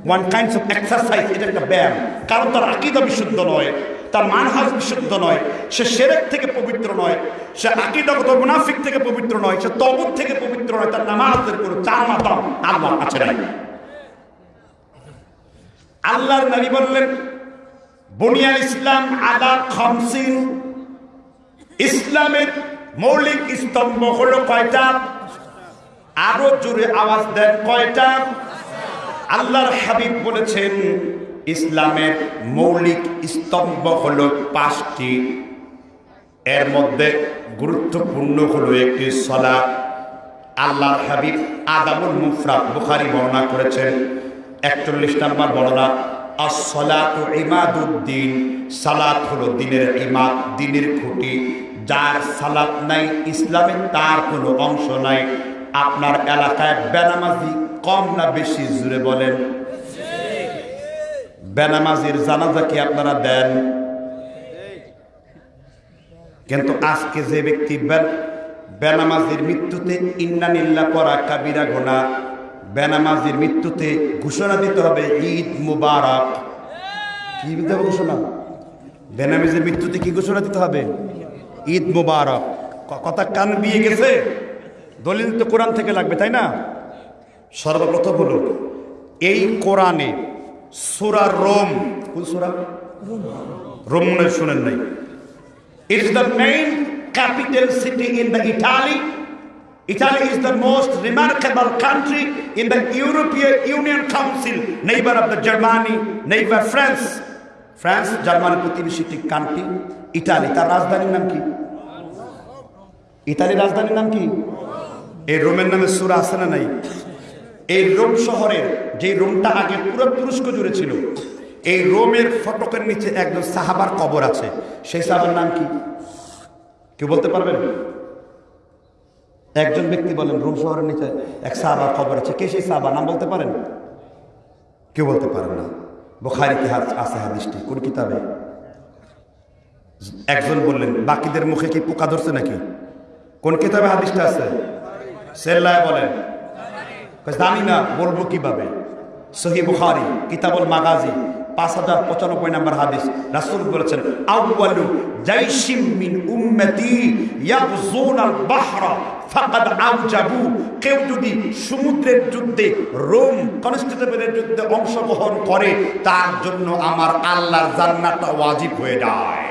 Speaker 2: ওয়ান কাইন্ডস অফ এক্সারসাইজ এটা একটা ব্যায়াম। কারণ তার আকিদা বিশুদ্ধ নয়, তার মানহাজ বিশুদ্ধ নয়, সে সেরেক থেকে পবিত্র নয়, সে আকিদাগত মুনাফিক থেকে পবিত্র নয়, সে তবুত থেকে পবিত্র নয়, তার নামাজের কোনো চার মাতাম আল্লাহর কাছে নাই। আল্লাহর নবী বললেন বুনিয়াল ইসলাম আদা খমসিন। ইসলামের মৌলিক স্তম্ভ হলো কয়টা? আরও জোরে আওয়াজ দেন, কয়টা? আল্লাহর হাবিব বলেছেন, ইসলামের মৌলিক স্তম্ভ হলো পাঁচটি। এর মধ্যে গুরুত্বপূর্ণ হলো একটি সলা আল্লাহর হাবিব আদাবুল মুফরাদ বুখারি বর্ণনা করেছেন। একচল্লিশ নম্বর বর্ণনা আসলাতু ইমাদুদ্দিন সালাত হলো দিনের ইমাদ, দিনের খুঁটি। যার সালাত নাই ইসলামে তার কোনো অংশ নাই। আপনার এলাকায় বেনামাজি কম না বেশি, জুড়ে বলেন? বেনামাজির জানাজা কি আপনারা দেন? কিন্তু আজকে যে ব্যক্তি বেনামাজির মৃত্যুতে ইন্নানিল্লা পড়া কাবিরা গোনা বেনামাজির মৃত্যুতে ঘোষণা দিতে হবে, ঈদ মুবারক। কি দিতে হবে ঘোষণা? বেনামাজির মৃত্যুতে কি ঘোষণা দিতে হবে? ঈদ মুবারক। কথা কান বিয়ে গেছে? দলিল তো কোরআন থেকে লাগবে, তাই না? সর্বপ্রথম হলো, এই কোরআনে সুরা রোম, কোন সুরা? রোম মনে শুনেন নাই। It is the main capital city in the Italy. Italy is the most remarkable country in the European Union Council, neighbor of the Germany, neighbor France. France, Germany প্রতিবেশী কান্ট্রি ইটালি তার রাজধানীর নাম কি? ইতালির রাজধানীর নাম কি? এই রোমের নামে সুরা আছে না নাই? এই রোম শহরের যে রোমটা আগে পুরো তুরস্ক জুড়ে ছিল এই রোমের ফটকের নিচে একজন সাহাবার কবর আছে। সেই সাহাবার নাম কি? কেউ বলতে পারবেন? একজন ব্যক্তি বলেন, রুম শহরের নিচে এক সাহাবার খবর আছে। কে সেই সাহাবা? নাম বলতে পারেন? কেউ বলতে পারেন না। বোখারিতে আছে হাদিসটি। কোন কিতাবে? একজন বললেন, বাকিদের মুখে কি পোকা ধরছে নাকি? কোন কিতাবে হাদিসটা আছে? সেল্লায় বলেন। জানি না, বলব কীভাবে? সহি বুখারি, কিতাবুল মাগাজি। পাঁচ হাজার পঁচানব্বই নম্বর হাদিস। রাসূল বলেছেন, আউয়ালু জাইশিম মিন উম্মতি ইয়াবজুন আল বাহরা, ফাকাদ আউজাবু। কেউ যদি সমুদ্রের যুদ্ধে, রোম কনস্টেবলের যুদ্ধে অংশগ্রহণ করে, তার জন্য আমার আল্লাহর জান্নাতটা ওয়াজিব হয়ে যায়।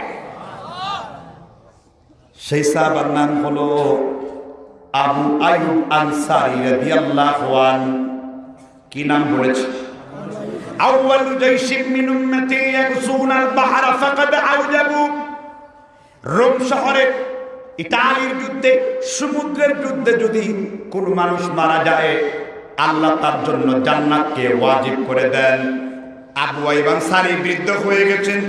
Speaker 2: সেই সাহাবার নাম হলো আবু আয়ুব আনসারী রাদিয়াল্লাহু আন, কি নাম বলেছে? আউয়ালু জাইশিম মিন উম্মতি ইয়াকসুনাল বাহরা ফাকাদ আউজাবু রোম শহরে ইতালির যুদ্ধে, সমুদ্রের যুদ্ধে যদি কোন মানুষ মারা যায়, আল্লাহ তার জন্য জান্নাতকে ওয়াজিব করে দেন। আবু আইব আনসারী বৃদ্ধ হয়ে গেছেন।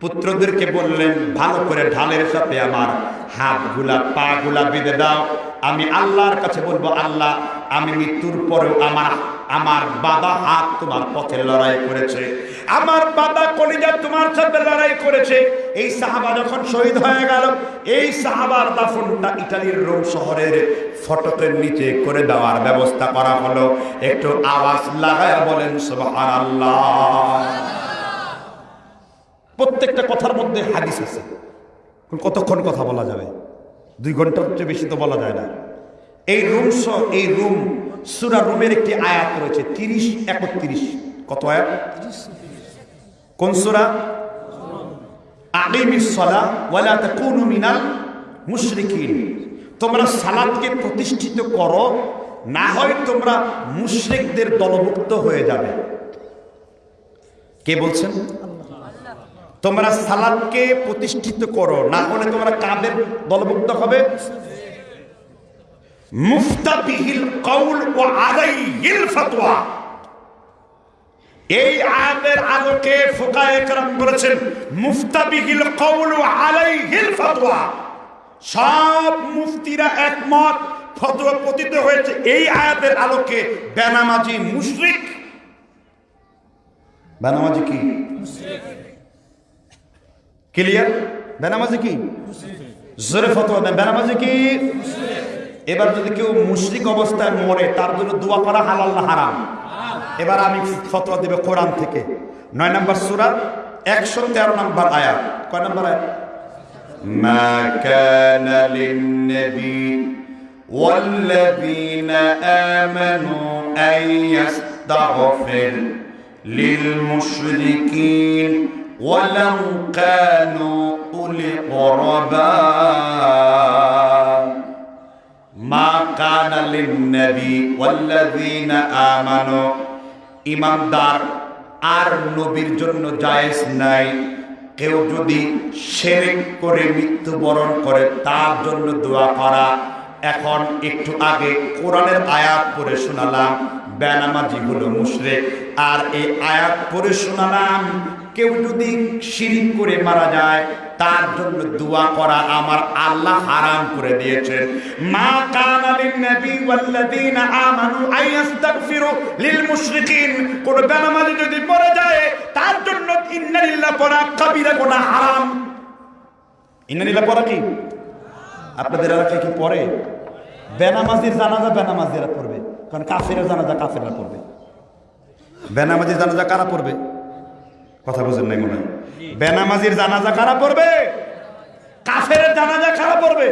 Speaker 2: পুত্রদেরকে বললেন, ভালো করে ঢালের সাথে আমার হাতগুলা পা গুলা বেঁধে দাও। আমি আল্লাহর কাছে বলব, আল্লাহ, আমি মৃত্যুর পরেও আমার আমার বাবা হাত তোমার পথে লড়াই করেছে। আমার বাবা কলিজা তোমার সাথে লড়াই করেছে। এই সাহাবা যখন শহীদ হয়ে গেল, এই সাহাবার দাফনটা ইটালির রোম শহরের ফটকের নিচে করে দেওয়ার ব্যবস্থা করা হলো। একটু আওয়াজ লাগায় বলেন, সুবহানাল্লাহ। প্রত্যেকটা কথার মধ্যে হাদিস আছে। কতক্ষণ কথা বলা যাবে? দুই ঘণ্টার চেয়ে বেশি তো বলা যায় না। এই রুম এই রুম সুরা রুমের একটি আয়াত রয়েছে, তিরিশ, একত্রিশ। কত আয়াত? কোন সুরা? তোমরা প্রতিষ্ঠিত করো, না তোমরা দলভুক্ত হয়ে যাবে। কে বলছেন? তোমরা সালাদকে প্রতিষ্ঠিত করো, না হলে তোমরা কাদের দলভুক্ত হবে? মুফতাবিহিল কৌল ও আলাইহিল ফতোয়া এই আয়াতের আলোকে ফুকায়ে কেরাম বলেছেন কৌল ও আলাইহিল ফতোয়া সব মুফতিরা একমত, ফতোয়া পতিত হয়েছে এই আয়াতের আলোকে। বেনামাজি মুশরিক। বেনামাজি কি? ক্লিয়ার? বেনামাজি কি? জোরে ফতোয়া বেনামাজি কি? এবার যদি কেউ মুশরিক অবস্থায় মরে তার জন্য দোয়া করা হালাল না হারাম এবার আমি ফতোয়া দেবে কোরআন থেকে নয় নম্বর সুরা একশো তেরো নম্বর আয়াত কয় নম্বর আয়াত ما كان للنبي والذين آمنوا أن يستغفر للمشركين ولو كانوا أولي قربى মা কানা লিন্নবী ওয়াল্লাযীনা আমানু। ইমানদার আর নবীর জন্য জায়েজ নাই। কেউ যদি শেরেক করে মৃত্যুবরণ করে, তার জন্য দোয়া করা। এখন একটু আগে কোরআনের আয়াত পড়ে শোনালাম বেনামাজিগুলো হলো আর এই আয়াত পড়ে শোনালাম কেউ যদি শিরিক করে মারা যায়, তার জন্য দোয়া করা আমার আল্লাহ হারাম করে দিয়েছেন। মা কানা লিন নবী ওয়াল্লাযীনা আমানু আইয়াস্তাগফিরু লিল মুশরিকিন। কোন বেনামাজি যদি মরে যায়, তার জন্য ইন্নালিল্লাহ পড়া কাবিরা গুনাহ হারাম। ইন্নালিল্লাহ পড়া কি? আপনাদের এলাকায় কি পড়ে বেনামাজির জানাজা বেনামাজিরা পড়বে, কারণ কাফেরের জানাজা কাফেররা পড়বে। বেনামাজির জানাজা কারা পড়বে? কথা বুঝেন নাই মনে বেনামাজির জানাজা কারা পড়বে? কাফের জানাজা কারা পড়বে?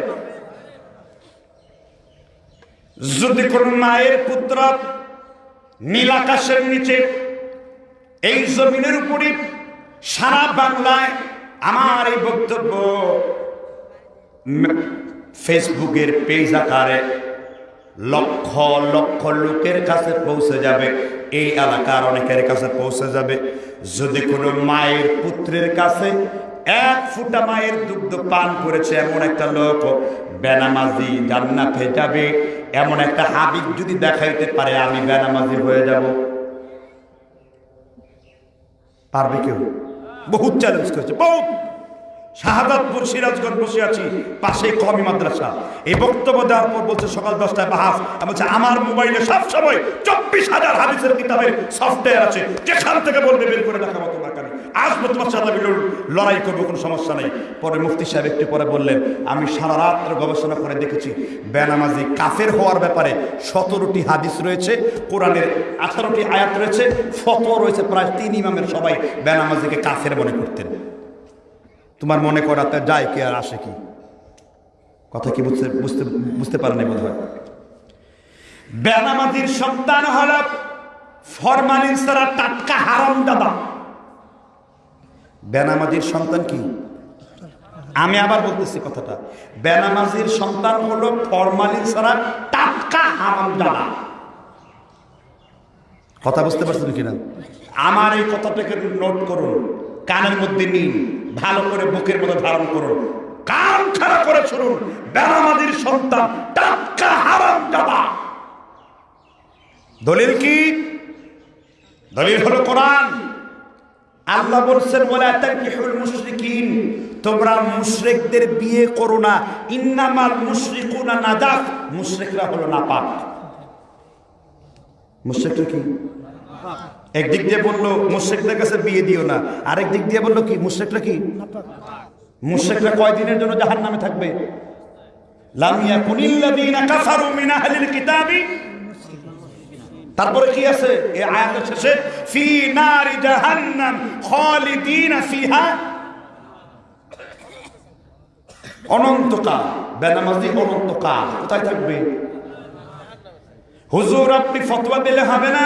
Speaker 2: যদি কোন মায়ের পুত্র নীল আকাশের নিচে এই জমিনের উপরে সারা বাংলায় আমার এই বক্তব্য ফেসবুকের পেজ আকারে লক্ষ লক্ষ লোকের কাছে পৌঁছে যাবে। এই এলাকার অনেকের কাছে পৌঁছে যাবে। যদি কোনো মায়ের পুত্রের কাছে এক ফুটা মায়ের দুগ্ধ পান করেছে এমন একটা লোক, বেনামাজি জান্নাতে যাবে। এমন একটা হাবিব যদি দেখাইতে পারে, আমি বেনামাজি হয়ে যাব। পারবে কেউ? বহুত চ্যালেঞ্জ করেছে, বহুত। শাহাদাতপুর সিরাজগঞ্জ বসে আছি, পাশে কমি মাদ্রাসা। এই বক্তব্য দেওয়ার পর বলছে সকাল দশটায় বাহাস। আমি বলছে, আমার মোবাইলে সব সময় চব্বিশ হাজার হাদিসের কিতাবের সফটওয়্যার আছে। যেখান থেকে বলবে বের করে দেখাবো তোমার কানে। আসব তোমার সাথে লড়াই করব, কোনো সমস্যা নেই। পরে মুফতি সাহেব একটু পরে বললেন, আমি সারা রাত্র গবেষণা করে দেখেছি, বেনামাজি কাফের হওয়ার ব্যাপারে সতেরোটি হাদিস রয়েছে, কোরআনের আঠারোটি আয়াত রয়েছে ফতো রয়েছে। প্রায় তিন ইমামের সবাই বেনামাজিকে কাফের মনে করতেন। তোমার মনে করাতে যায় কি আর আসে কি? কথা কি বুঝতে বুঝতে বুঝতে পারে পারেনি বোধ হয় বেনামাজির সন্তান হল ফরমালিন ছাড়া টাটকা হারাম দাদা। বেনামাজির সন্তান কি? আমি আবার বলতেছি কথাটা। বেনামাজির সন্তান হলো ফরমালিন ছাড়া টাটকা হারাম দাদা। কথা বুঝতে পারছেন কিনা? আমার এই কথাটাকে নোট করুন। কানের মধ্যে নিন। ভালো করে বুকের মধ্যে ধারণ করুন। কান খারাপ করে শুনুন। বেনামাজির সন্তান, টাটকা হারাম দাদা দলিল কি? দলিল হলো কোরআন। আল্লাহ বলছেন বলে তানকিহুল মুশরিকিন। তোমরা মুশরিকদের বিয়ে করো না। ইন্নামাল মুশরিকুনা নাজাস মুশরিকরা হলো নাপাক। মুশরিকরা কি? একদিক দিয়ে বলল, মুশরিকদের কাছে বিয়ে দিও না। আরেক দিক দিয়ে বলল কি, মুশরিকরা কি? মুশরিকরা কয়দিনের জন্য থাকবে? মিন আহলিল কিতাবি। তারপরে কি আছে? এই আয়াতের শেষে কোথায় থাকবে? হুজুর, আপনি ফতোয়া দিলে হবে না?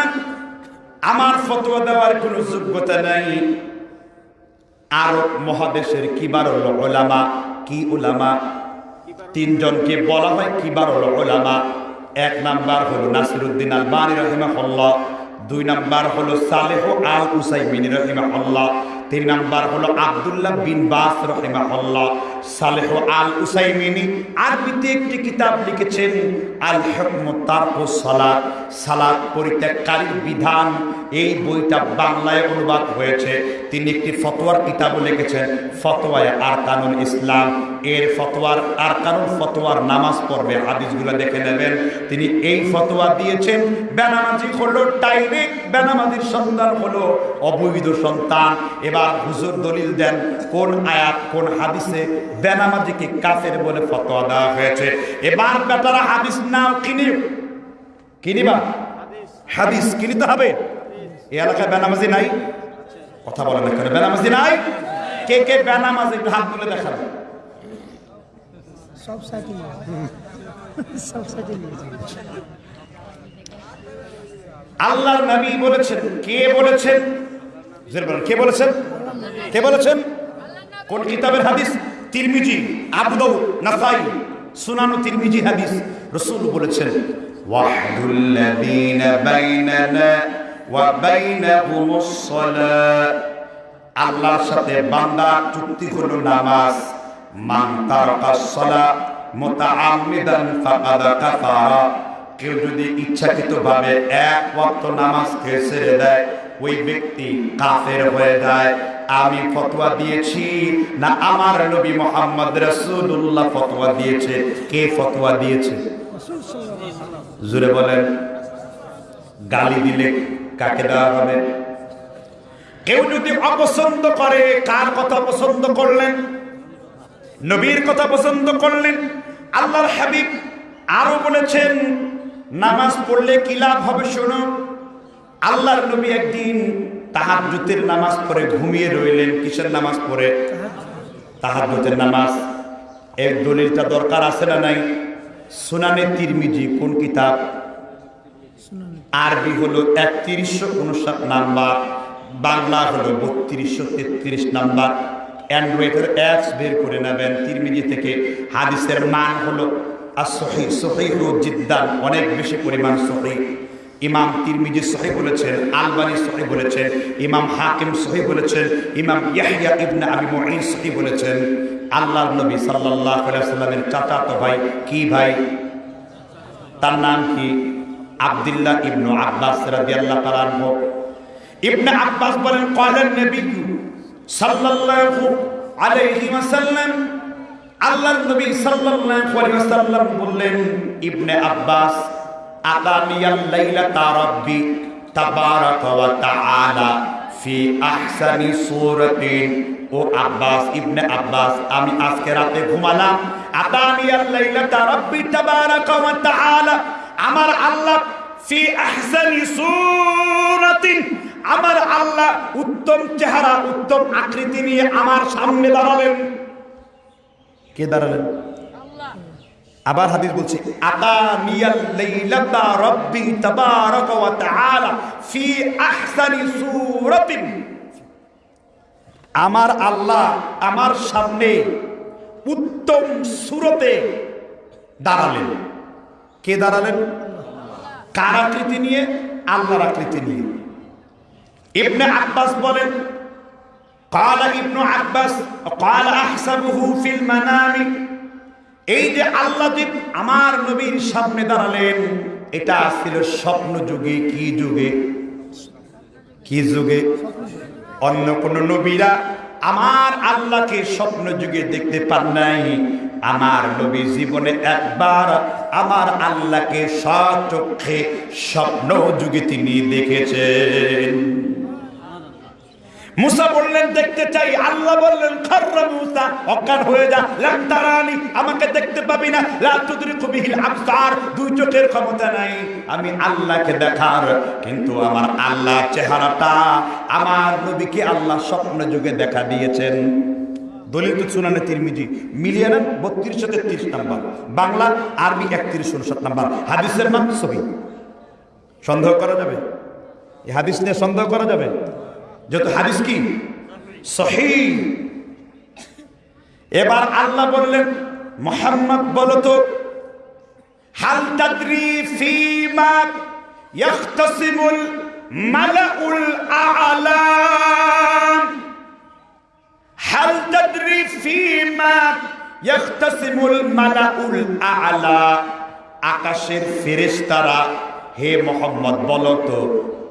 Speaker 2: আমার ফতোয়া দেওয়ার কোনো যোগ্যতা নাই। আরব মহাদেশের কিবার ওলামা কি ওলামা তিনজনকে বলা হয় কিবার ওলামা এক নাম্বার হলো নাসিরুদ্দিন আল বানি রহিমাহুল্লাহ, দুই নাম্বার হলো সালেহ আল উসাইমিন রহিমাহুল্লাহ, তিন নাম্বার হলো আব্দুল্লাহ বিন বাস রহিমাহুল্লাহ সালেহ আল উসাইমিনি আরবিতে একটি কিতাব লিখেছেন আল হকম তারক সালাত সালাত পরিত্যাগকারীর বিধান। এই বইটা বাংলায় অনুবাদ হয়েছে। তিনি একটি ফতোয়ার কিতাবও লিখেছেন, ফতোয়ায় আর কানুন ইসলাম। এর ফতোয়ার আর কানুন ফতোয়ার নামাজ পড়বে, হাদিসগুলো দেখে নেবেন। তিনি এই ফতোয়া দিয়েছেন, বেনামাজি হলো ডাইরেক্ট বেনামাজির সন্তান হলো অবৈধ সন্তান। এবার হুজুর দলিল দেন, কোন আয়াত, কোন হাদিসে বেনামাজিকে কাফের বলে ফতোয়া দেওয়া হয়েছে। এবার বেটারা হাদিস নাও কিনি। কিনিবা হাদিস কিনিতে হবে। এই এলাকায় বেনামাজি নাই? কথা বলেন এখানে বেনামাজি নাই? কে কে বেনামাজি একটু হাত তুলে দেখাবে
Speaker 3: সব সাথে সব সাথে
Speaker 2: আল্লাহর নবী বলেছেন। কে বলেছেন? বলেন, কে বলেছেন? কে বলেছেন? কোন কিতাবের হাদিস? তিরমিজি আবু দাউদ নাসাই, সুনানু তিরমিজি হাদিস, রসুল বলেছেন আল্লাহর সাথে বান্দার চুক্তি হলো নামাজ। মান কাফারা। কেউ যদি ইচ্ছাকৃতভাবে এক ওয়াক্ত নামাজকে ছেড়ে দেয়, ওই ব্যক্তি কাফের হয়ে যায়। আমি ফতোয়া দিয়েছি। না, আমার নবী মোহাম্মদ রাসূলুল্লাহ ফতোয়া দিয়েছে। কে ফতোয়া দিয়েছে? জুড়ে বলেন। গালি দিলে কাকে দেওয়া হবে?
Speaker 1: কেউ যদি অপছন্দ করে, কার কথা পছন্দ করলেন? নবীর কথা পছন্দ করলেন? আল্লাহর হাবিব আরও বলেছেন, নামাজ পড়লে কি লাভ হবে শোনো? আল্লাহর নবী একদিন তাহাজ্জুদের নামাজ পড়ে ঘুমিয়ে রইলেন, কিসের নামাজ পড়ে? তাহাজ্জুদের নামাজ। এর দলিলটা দরকার আছে না নাই? সুনানে তিরমিজি কোন কিতাব? আরবি হলো একত্রিশশো উনষাট নাম্বার, বাংলা হলো বত্রিশশো তেত্রিশ নাম্বার। অ্যান্ড্রয়েডের অ্যাপস বের করে নেবেন তিরমিজি থেকে। হাদিসের মান হলো আর সহি সহি জিদ্দান, অনেক বেশি পরিমাণ সহি ইমাম তিরমিজি সহি বলেছেন আলবানি সহি বলেছেন ইমাম হাকিম সহি বলেছেন ইমাম ইয়াহিয়া ইবনে আবি মুঈন সহি বলেছেন আল্লাহর নবী সাল্লাল্লাহু আলাইহি সাল্লামের চাচাতো ভাই, কি ভাই? তার নাম কি? আব্দুল্লাহ ইবনু আব্বাস রাদিয়াল্লাহু তাআলা ইবনে আব্বাস বলেন কলেন নবী সাল্লাল্লাহু আলাইহি ওয়াসাল্লাম। আল্লাহর নবী সাল্লাল্লাহু আলাইহি ওয়াসাল্লাম বললেন, ইবনে আব্বাস আতানিয়াল লাইলাতা রাব্বি তাবারাকা ওয়া তাআলা ফি আহসানি সূরাতিন ও আব্বাস ইবনে আব্বাস আমি আজকে রাতে ঘুমালাম আতানিয়াল লাইলাতা রাব্বি তাবারাকা ওয়া তাআলা আমার আল্লাহ ফি আহসানি সূরাতিন আমার আল্লাহ উত্তম চেহারা উত্তম আকৃতি নিয়ে আমার সামনে দাঁড়ালেন কে দাঁড়ালেন আবার হাদিস বলছে আতানিয়াল লাইলাতা রাব্বি তাবারাকা ওয়া তাআলা ফি আহসানি সূরাতিন আমার আল্লাহ আমার সামনে উত্তম সুরতে দাঁড়ালেন কে দাঁড়ালেন কার আকৃতি নিয়ে আল্লাহর আকৃতি নিয়ে ইবনে আব্বাস বলেন قال ابن عباس قال احسبه في المنام এই যে আল্লাহ আমার নবীর সামনে দাঁড়ালেন, এটা ছিল স্বপ্ন যুগে, কি যুগে? কি যুগে? অন্য কোন নবীরা আমার আল্লাহকে স্বপ্ন যুগে দেখতে পান নাই। আমার নবী জীবনে একবার আমার আল্লাহকে সচক্ষে স্বপ্ন যুগে তিনি দেখেছেন। মুসা বললেন, দেখতে চাই। আল্লাহ বললেন খাররা মুসা, অজ্ঞান হয়ে যা। লাম তারানি, আমাকে দেখতে পাবি না। লা তুদরিকু বিহিল আবসার, দুই চোখের ক্ষমতা নাই। আমি আল্লাহকে দেখার, কিন্তু আমার আল্লাহ চেহারাটা আমার নবীকে আল্লাহ স্বপ্ন যুগে দেখা দিয়েছেন। দলিত সুনানে তিরমিজি। মিলিয়ে নেন বত্রিশশো তেত্রিশ নাম্বার। বাংলা আরবি একত্রিশ উনষাট নাম্বার। হাদিসের নাম ছবি। সন্দেহ করা যাবে? এই হাদিস নিয়ে সন্দেহ করা যাবে? যত হাদিস কি? এবার আল্লাহ বললেন, মোহাম্মদ বলো তো, হাল তাদরি ফিমা ইয়াখতাসিমুল মালাউল আ'লা? হাল তাদরি ফিমা ইয়াখতাসিমুল মালাউল আ'লা? আকাশের ফেরেশতারা, হে মোহাম্মদ, বলো তো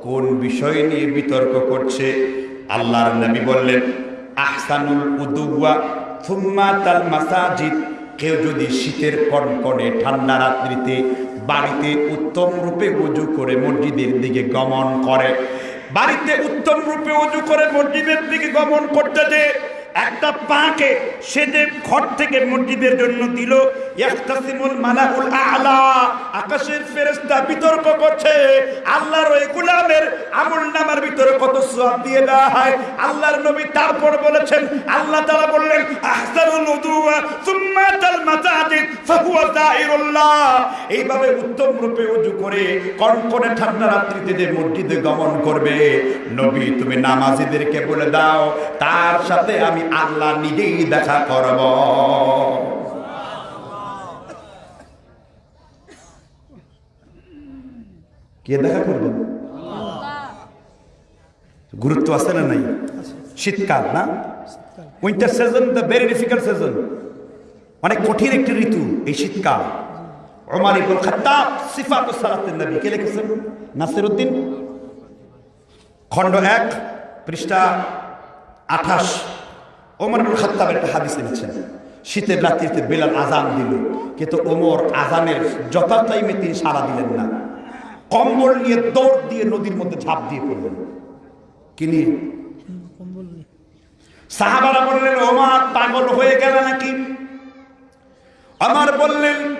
Speaker 1: কোন বিষয় নিয়ে বিতর্ক করছে? আল্লাহর নবী বললেন, আহসানুল উদুয়া থুম্মা তাল মাসাজিদ। কেউ যদি শীতের কনকনে ঠান্ডা রাত্রিতে বাড়িতে উত্তম রূপে উজু করে মসজিদের দিকে গমন করে, বাড়িতে উত্তম রূপে উজু করে মসজিদের দিকে গমন করতে যে একটা পাকে সে যে ঘর থেকে মসজিদের জন্য দিল। আ'লা। আকাশের বিতর্ক করছে। আল্লাহর ওই আমল নামার ভিতরে কত দিয়ে দেওয়া হয়। আল্লাহর নবী তারপর বলেছেন, আল্লাহ বললেন এইভাবে উত্তম রূপে ওযু করে কনকনে ঠান্ডা রাত্রিতে যে মসজিদে গমন করবে। নবী, তুমি নামাজীদেরকে বলে দাও, তার সাথে আমি আল্লাহ নিজেই দেখা করব। কে দেখা করবেন
Speaker 2: গুরুত্ব আছে না নাই? শীতকাল, না? Winter season the very difficult season অনেক কঠিন একটি ঋতু এই শীতকাল। ওমর ইবুল খাত্তাব সিফাত সালাতের নবী। কে লিখেছেন? নাসির উদ্দিন খণ্ড এক, পৃষ্ঠা আঠাশ। ওমর ইবুল খাত্তাবের একটা হাদিস এনেছেন। শীতের রাত্রিতে বেলাল আজান দিল। কিন্তু ওমর আজানের যথা টাইমে তিনি সাড়া দিলেন না। কম্বল নিয়ে দৌড় দিয়ে নদীর মধ্যে ঝাঁপ দিয়ে পড়লেন। কি নিয়ে সাহাবারা বললেন, ওমর, পাগল হয়ে গেল নাকি? আমার বললেন,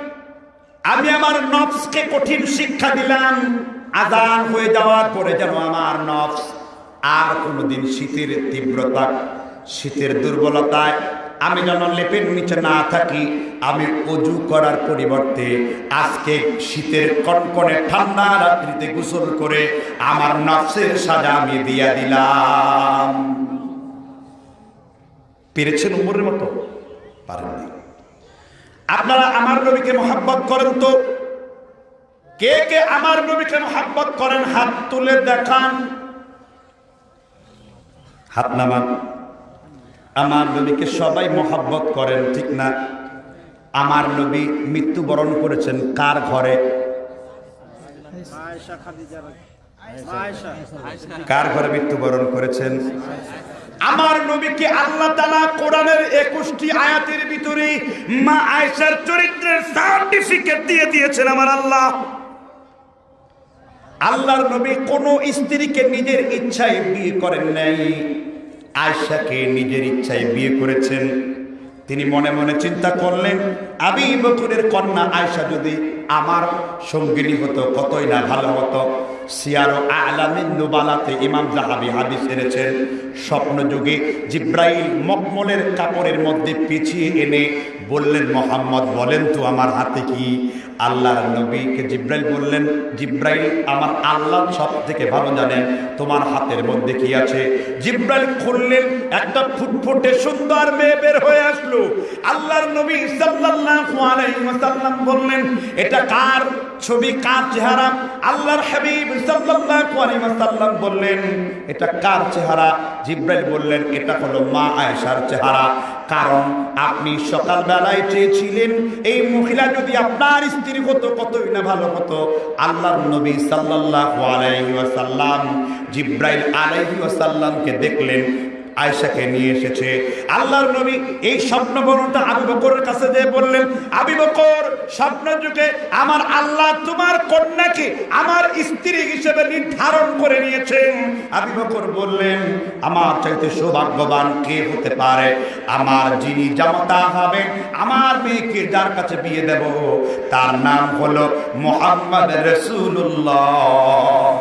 Speaker 2: আমি আমার নফসকে কঠিন শিক্ষা দিলাম। আজান হয়ে যাওয়ার পরে যেন আমার নফস আর কোনোদিন শীতের তীব্রতা শীতের দুর্বলতায় আমি যেন লেপের নিচে না থাকি, আমি অজু করার পরিবর্তে আজকে শীতের কনকনে ঠান্ডা রাত্রিতে গোসল করে আমার নফসের সাজা আমি দিয়া দিলাম। পেরেছেন উমরের মতো? পারেননি আপনারা আমার নবীকে মোহাব্বত করেন তো? কে কে আমার নবীকে মোহাব্বত করেন? হাত তুলে দেখান। হাত নামান। আমার নবীকে সবাই মোহাব্বত করেন, ঠিক না? আমার নবী মৃত্যুবরণ করেছেন কার ঘরে? কার ঘরে মৃত্যুবরণ করেছেন? আমার নবীকে আল্লাহ তালা কোরআনের একুশটি আয়াতের ভিতরে মা আয়েশার চরিত্রের সার্টিফিকেট দিয়ে দিয়েছেন আমার আল্লাহ। আল্লাহর নবী কোন স্ত্রীকে নিজের ইচ্ছায় বিয়ে করেন নাই। আয়েশাকে নিজের ইচ্ছায় বিয়ে করেছেন। তিনি মনে মনে চিন্তা করলেন, আমি বকুরের কন্যা আয়সা যদি আমার সঙ্গিনী হতো, কতই না ভালো হতো। সিয়ারো আলামিন নুবালাতে ইমাম জাহাবি হাদিস এনেছেন, স্বপ্নযুগে জিব্রাইল মকমলের কাপড়ের মধ্যে পিছিয়ে এনে বললেন, মোহাম্মদ, বলেন তো আমার হাতে কি আল্লাহর নবীকে জিব্রাইল বললেন, জিব্রাইল আমার আল্লাহ সব থেকে ভালো জানে, তোমার হাতের মধ্যে কি আছে? জিব্রাইল খুললেন, একটা ফুটফুটে সুন্দর মেয়ে বের হয়ে আসলো। আল্লাহর নবী সাল্লাল্লাহু আলাইহি ওয়াসাল্লাম বললেন, এটা কার ছবি, কার চেহারা? আল্লাহর হাবিব সাল্লাল্লাহু আলাইহি ওয়াসাল্লাম বললেন, এটা কার চেহারা? জিব্রাইল বললেন, এটা হলো মা আয়েশার চেহারা। কারণ আপনি সকালবেলায় চেয়েছিলেন, এই মহিলা যদি আপনার স্ত্রী হতো, কতই না ভালো হতো। আল্লাহ নবী সাল্লাহ আলাইহি ওয়াসাল্লাম জিব্রাইল আলাইহি ওয়াসাল্লামকে দেখলেন আয়েশাকে নিয়ে এসেছে। আল্লাহর নবী এই স্বপ্ন বর্ণটা আবু বকরের কাছে দিয়ে বললেন, আবু বকর স্বপ্ন যুগে আমার আল্লাহ তোমার কন্যাকে আমার স্ত্রী হিসেবে নির্ধারণ করে নিয়েছেন। আবু বকর বললেন, আমার চাইতে সৌভাগ্যবান কে হতে পারে? আমার যিনি জামাতা হবে, আমার মেয়েকে যার কাছে বিয়ে দেব, তার নাম হলো মোহাম্মদ রসুল্লাহ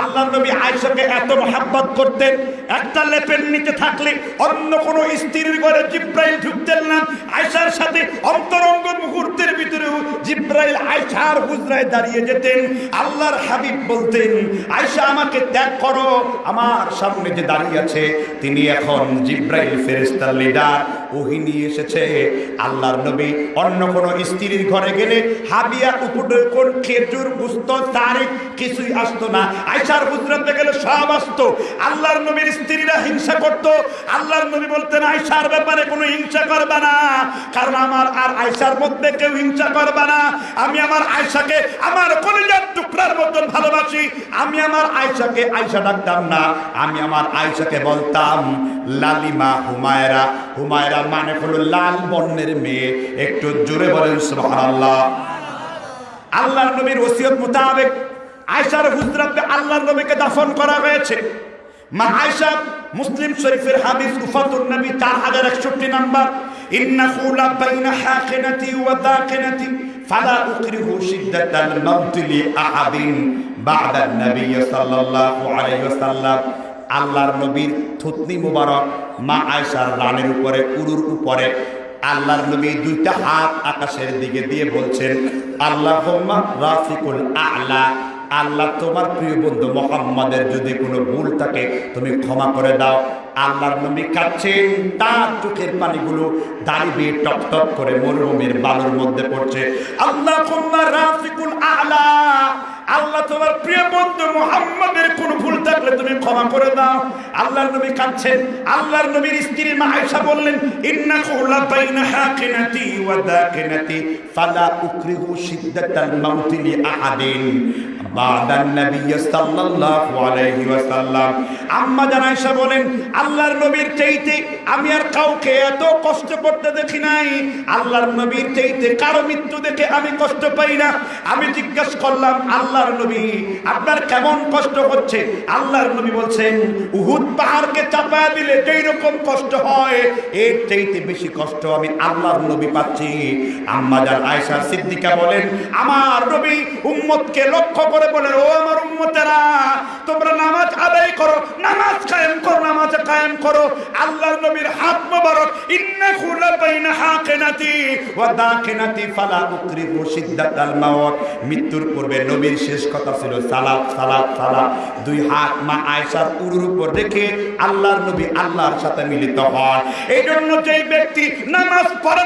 Speaker 2: আল্লাহ নবী আয়েশাকে এত মহাব্বত করতেন, একটা লেপের নিচে থাকলে অন্য কোনো স্ত্রীর ঘরে জিব্রাইল ঢুকতেন না। আয়েশার সাথে অন্তরঙ্গ মুহূর্তের ভিতরেও জিব্রাইল আয়েশার হুজরায় দাঁড়িয়ে যেতেন, আল্লাহর হাবিব বলতেন, আয়েশা, আমাকে ত্যাগ করো, আমার সামনে যে দাঁড়িয়ে আছে, তিনি এখন জিব্রাইল ফেরেস্তার লিডার ওহি নিয়ে এসেছে। আল্লাহর নবী অন্য কোনো স্ত্রীর ঘরে গেলে হাবিয়া উপরে কোন খেজুর, গুস্ত, তারিখ কিছুই আসতো না। আয়সার হুজরাতে গেলে সব আসতো। আল্লাহর নবীর স্ত্রীরা হিংসা করত। আল্লাহর নবী বলতেন, আয়সার ব্যাপারে কোনো হিংসা করবে না। কারণ আমার আর আয়সার মধ্যে কেউ হিংসা করবে না। আমি আমার আয়সাকে আমার কলিজার টুকরার মতন ভালোবাসি। আমি আমার আয়সাকে আয়সা ডাকতাম না। আমি আমার আয়সাকে বলতাম, লালিমা হুমায়রা হুমায়রা মানে হলো লাল বর্ণের মেয়ে। একটু জোরে বলেন, সুবহানাল্লাহ। আল্লাহর নবীর ওসিয়ত মোতাবেক আয়সার হুজরাতে আল্লাহর নবীকে দাফন করা হয়েছে। মা আয়সা মুসলিম শরীফের হাদিস উফাতুন নবী চার হাজার একষট্টি নাম্বার। ইন্না খুলা বাইনা হাকিনাতি ওয়া দাকিনাতি ফালা উকরিহু শিদ্দাতাল মাউতি লি আহাদিন বা'দা নবী সাল্লাল্লাহু আলাইহি ওয়াসাল্লাম। আল্লাহর নবীর থুতনি মুবারক মা আয়সার রানের উপরে, উরুর উপরে, আল্লাহর নবী দুইটা হাত আকাশের দিকে দিয়ে বলছেন আল্লাহ রাফিকুল আল্লাহ আল্লাহ তোমার প্রিয় বন্ধু মোহাম্মদের যদি কোনো ভুল থাকে, তুমি ক্ষমা করে দাও। আল্লাহর নবী কাচ্ছেন তার চোখের পানিগুলো দাঁড়িয়ে টপ টপ করে মরুভূমির বালুর মধ্যে পড়ছে। আল্লাহ আলা,
Speaker 1: আল্লাহ তোমার প্রিয় বন্ধু মোহাম্মদের কোনো ভুল থাকলে তুমি ক্ষমা করে দাও। আল্লাহর নবী কাঁদছেন আল্লাহর নবীর স্ত্রী মা আয়েশা বললেন, ইন্নাকু লা বাইনা হাকিনাতি ওয়া দাকিনাতি, ফালা উকরিহু শিদ্দাতাল মাউতি লি আহাদিন। বাদান নবী সাল্লাল্লাহু আলাইহি ওয়াসাল্লাম। আম্মা জান আয়েশা বলেন আল্লাহর নবীর চাইতে আমি আর কাউকে এত কষ্ট করতে দেখি নাই। আল্লাহর নবীর চাইতে কারও মৃত্যু দেখে আমি কষ্ট পাই না। আমি জিজ্ঞেস করলাম, আল্লাহর নবী, আপনার কেমন কষ্ট হচ্ছে? আল্লাহর নবী বলছেন, উহুদ পাহাড়কে চাপায় দিলে যেই রকম কষ্ট হয়, এর চাইতে বেশি কষ্ট আমি আল্লাহর নবী পাচ্ছি। আম্মা জান আয়েশা সিদ্দিকা বলেন, আমার নবী উম্মতকে লক্ষ্য করে বলেন, ও আমার উম্মতেরা, তোমরা নামাজ আদায় করো, নামাজ কায়েম করো, নামাজ মৃত্যুর পূর্বে নবীর শেষ কথা ছিল, সালাত সালাত সালাত। দুই হাত মা আয়েশার উরুর উপর রেখে আল্লাহর নবী আল্লাহর সাথে মিলিত হন। এই জন্য যেই ব্যক্তি নামাজ পড়ে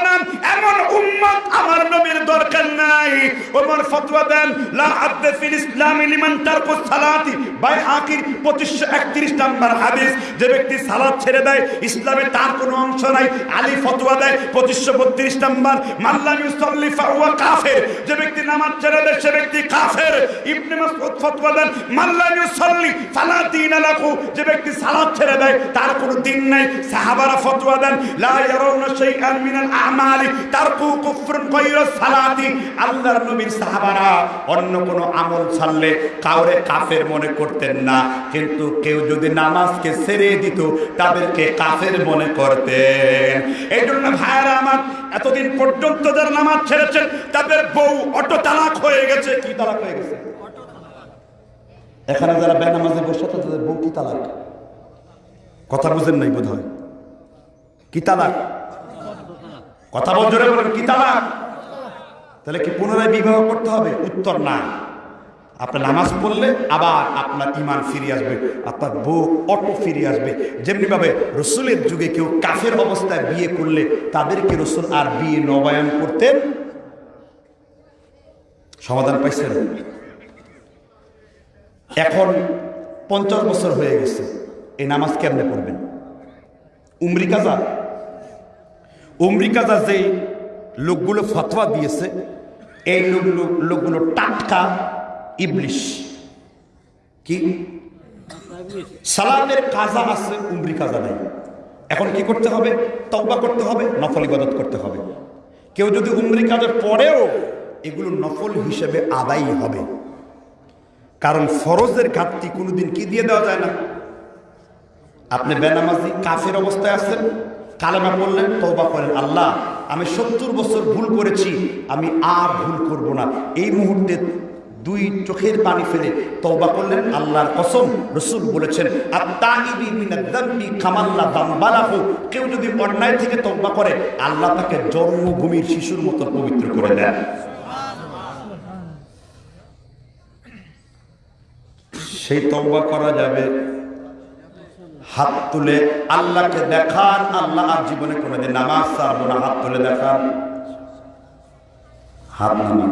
Speaker 1: এমন উম্মত আমার নবীর দরকার নাই। ওমর ফতোয়া দেন, লা আদে feel Islam Liman তারকু সালাতি। By হাকির 2531 number হাদিস, যে ব্যক্তি সালাত ছেড়ে দেয় ইসলামে তার কোনো অংশ নাই। আলী ফতোয়া দেয় 2532 নাম্বার। মাল্লাম কাফের। যে ব্যক্তি নামাজ ছেড়ে দেয়, সে ব্যক্তি কাফের। ইবনে দেন লাহু। যে ব্যক্তি সালাত ছেড়ে দেয়, তার কোনো দিন নাই। সাহাবারা দেন, লা ইয়ারাউনা শাইআন মিনাল আমালি। কুফরুন সালাতি। আল্লাহর নবীর সাহাবারা অন্য কোনো আমল ছাড়লে কাউরে কাফের মনে করতেন না। কিন্তু কেউ যদি নামাজকে ছেড়ে দিত তাদেরকে কাফের মনে করতেন। এই জন্য ভাইয়ারা আমার এতদিন পর্যন্ত যারা নামাজ ছেড়েছেন, তাদের বউ অটো তালাক হয়ে গেছে। কি তালাক হয়ে গেছে? এখানে যারা বেনামাজে বসে তো তাদের বউ কি তালাক? কথা বুঝেন নাই বোধ হয় কি তালাক? কথা বল জোরে বলেন, কি তালাক? তাহলে কি পুনরায় বিবাহ করতে হবে? উত্তর না আপনার নামাজ পড়লে আবার আপনার ইমান ফিরে আসবে, আপনার বউ অটো ফিরে আসবে। যেমনি ভাবে রসুলের যুগে কেউ কাফের অবস্থায় বিয়ে করলে তাদেরকে রসুল আর বিয়ে নবায়ন করতেন সমাধান পাইছেন এখন পঞ্চাশ বছর হয়ে গেছে, এই নামাজ কেমনে পড়বেন? উমরি কাজা? উমরি কাজা যে লোকগুলো ফতোয়া দিয়েছে, এই লোকগুলো লোকগুলো টাটকা ইবলিশ। কি? সালাতের কাজা আছে, উমরি কাজা নাই। এখন কি করতে হবে? তওবা করতে হবে, নফল ইবাদত করতে হবে। কেউ যদি উমরি কাজের পরেও এগুলো নফল হিসেবে আদায়ী হবে। কারণ ফরজের ঘাটতি কোনোদিন কি দিয়ে দেওয়া যায় না? আপনি বেনামাজি কাফের অবস্থায় আছেন, কালেমা বললেন তওবা করেন, আল্লাহ, আমি সত্তর বছর ভুল করেছি, আমি আর ভুল করব না। এই মুহূর্তে দুই চোখের পানি ফেলে তওবা করলেন আল্লাহর কসম, রসুল বলেছেন কেউ যদি অন্যায় থেকে তওবা করে, আল্লাহ তাকে জন্মভূমির শিশুর মতো পবিত্র করে দেন। সেই তওবা করা যাবে হাত তুলে আল্লাহকে দেখান, আল্লাহ আর জীবনে কোনোদিন নামাজ ছাড়বো না, হাত তুলে দেখান। হাত নামান।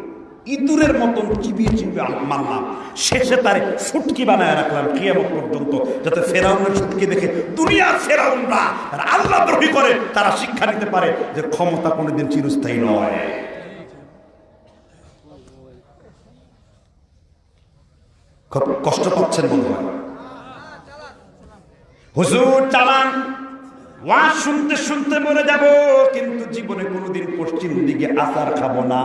Speaker 1: ইঁদুরের মতন চিবিয়ে চিবিয়ে মারলাম। শেষে তার ফুটকি বানায় রাখলাম কিয়ামত পর্যন্ত, যাতে ফেরাউনের ফুটকি দেখে দুনিয়ার ফেরাউনরা আল্লাহ দ্রোহী করে, তারা শিক্ষা নিতে পারে যে ক্ষমতা কোনোদিন চিরস্থায়ী নয়। কষ্ট পাচ্ছেন বন্ধু হুজুর, চালান। ওয়াজ শুনতে শুনতে মরে যাব, কিন্তু জীবনে কোনোদিন পশ্চিম দিকে আচার খাব না।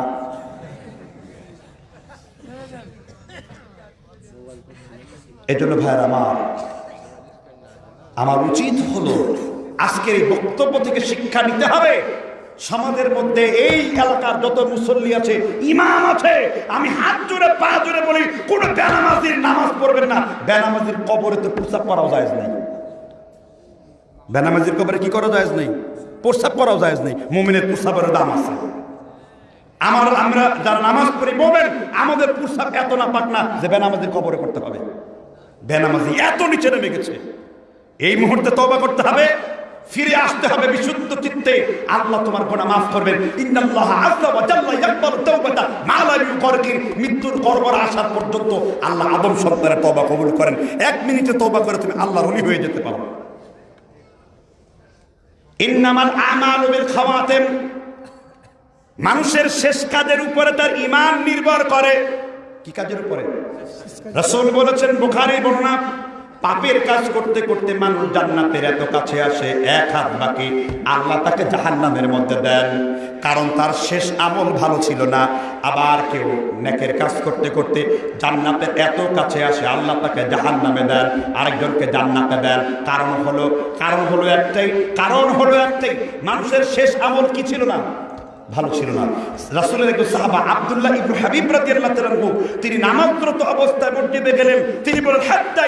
Speaker 1: এই জন্য ভাইয়ের আমার আমার উচিত হলো আজকের এই বক্তব্য থেকে শিক্ষা নিতে হবে। সমাজের মধ্যে এই এলাকার যত মুসল্লি আছে, ইমাম আছে, আমি হাত জোরে, পা জোরে বলি, কোন বেনামাজির নামাজ পড়বেন না। বেনামাজির কবরে তো প্রস্তাব করাও যায় নাই। বেনামাজির কবরে কি করা যায় নেই? প্রস্তাব করাও যায় নেই। মুমিনের প্রস্তাবের দাম আছে। আমার, আমরা যারা নামাজ পড়ি, মোমেন, আমাদের প্রস্তাব এত না পাক না যে বেনামাজির কবরে করতে হবে। বেনামাজি এত নিচে নেমে গেছে। এই মুহূর্তে তওবা করতে হবে, ফিরে আসতে হবে বিশুদ্ধ চিত্তে। আল্লাহ তোমার গোনা মাফ করবেন। মৃত্যুর গর্ভর আসার পর্যন্ত আল্লাহ আদম সন্তানের তওবা কবুল করেন। এক মিনিটে তওবা করে তুমি আল্লাহর ওলি হয়ে যেতে পারো। ইন্নামাল আমালু বিল খাওয়াতিম। মানুষের শেষ কাজের উপরে তার ইমান নির্ভর করে। কি কাজের উপরে? রসুল বলেছেন বুখারী বর্ণনা, পাপের কাজ করতে করতে মানুষ জান্নাতের এত কাছে আসে, এক হাত বাকি, আল্লাহ তাকে জাহান্নামের মধ্যে দেন। কারণ তার শেষ আমল ভালো ছিল না, আবার কেউ নেকের কাজ করতে করতে জান্নাতের এত কাছে আসে, আল্লাহ তাকে জাহান্নামে দেন, আরেকজনকে জান্নাতে দেন। কারণ হলো কারণ হলো একটাই, কারণ হলো একটাই, মানুষের শেষ আমল কি ছিল না? ভালো ছিল না। রাসূলের একজন সাহাবা আব্দুল্লাহ ইবনে হাবিব রাদিয়াল্লাহু তাআলা তিনি নামাজরত অবস্থায় মসজিদে গেলেন। তিনি বলেন হাত্তা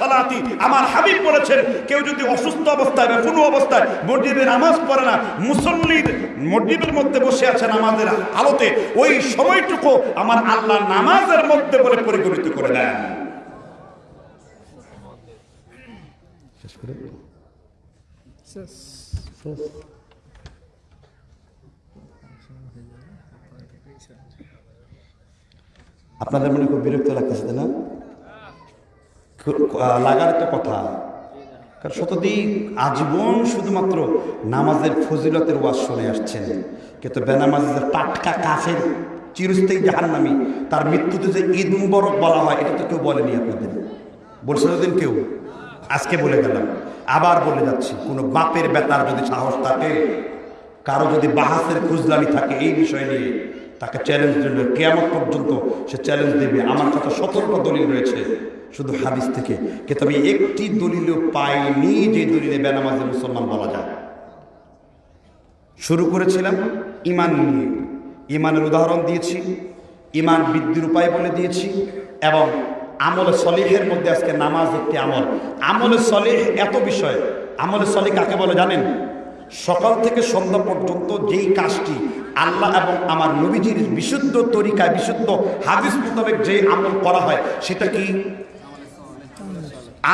Speaker 1: সালাতি। আমার হাবিব বলেছেন কেউ যদি অসুস্থ অবস্থায় বা কোনো অবস্থায় মসজিদে নামাজ পড়ে না মুসল্লির মসজিদের মধ্যে বসে আছেন নামাজের আলোতে। ওই সময়টুকু আমার আল্লাহ নামাজের মধ্যে বলে পরিগণিত করে দেন। আপনাদের মনে খুব বিরক্ত লাগতেছে, তাই না? লাগার তো কথা। কারণ শতদিন আজীবন শুধুমাত্র নামাজের ফজিলতের ওয়াজ শুনে আসছেন। কিন্তু বেনামাজের টাটকা কাফের চিরস্থায়ী জাহান্নামি, তার মৃত্যুতে যে ঈদ মুবারক বলা হয়, এটা তো কেউ বলেনি আপনাদের। বলছে দিন কেউ? আজকে বলে গেলাম। আবার বলে যাচ্ছি, কোনো বাপের বেতার যদি সাহস থাকে, কারও যদি বাহাসের খুজলামি থাকে, এই বিষয় নিয়ে তাকে চ্যালেঞ্জ দিল কেয়ামত পর্যন্ত সে চ্যালেঞ্জ দেবে। আমার কাছে সতর্ক দলিল রয়েছে শুধু হাদিস থেকে। কিন্তু আমি একটি দলিলও পাইনি যে দলিলে বেনামাজে মুসলমান বলা যায়। শুরু করেছিলাম ইমান নিয়ে। ইমানের উদাহরণ দিয়েছি, ইমান বৃদ্ধির উপায় বলে দিয়েছি এবং আমলে সলিহের মধ্যে আজকে নামাজ একটি আমল। আমলে সলিহ এত বিষয়। আমলে সলিহ কাকে বলে জানেন? সকাল থেকে সন্ধ্যা পর্যন্ত যেই কাজটি আল্লাহ এবং আমার নবীজির বিশুদ্ধ তরিকায়, বিশুদ্ধ হাদিস মোতাবেক যে আমল করা হয়, সেটা কি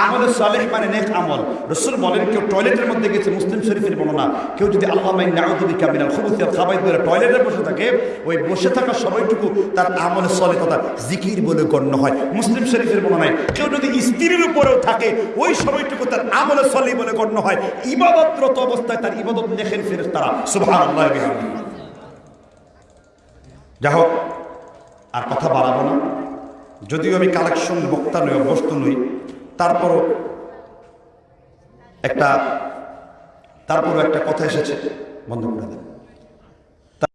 Speaker 1: আমলে সালেহ মানে নেক আমল। রসুল বলেন, কেউ টয়লেটের মধ্যে গেছে, মুসলিম শরীফের বর্ণনা, কেউ যদি আল্লাহ মাই নাউদুবি কামিনাল খুবুসিয়াল খাবাই ধরে টয়লেটে বসে থাকে, ওই বসে থাকা সময়টুকু তার আমলে সলে কথা জিকির বলে গণ্য হয়। মুসলিম শরীফের বর্ণনায়, কেউ যদি স্ত্রীর উপরেও থাকে, ওই সময়টুকু তার আমলে সলি বলে গণ্য হয়। ইবাদতরত অবস্থায় তার ইবাদত দেখেন ফেরেস তারা সুবহানাল্লাহ বিহামদিহি। যা হোক, আর কথা বাড়াবো না। যদিও আমি কালেকশন বক্তা নই, অভ্যস্ত নই তারপরও একটা তারপরও একটা কথা এসেছে বন্ধ করে দেন।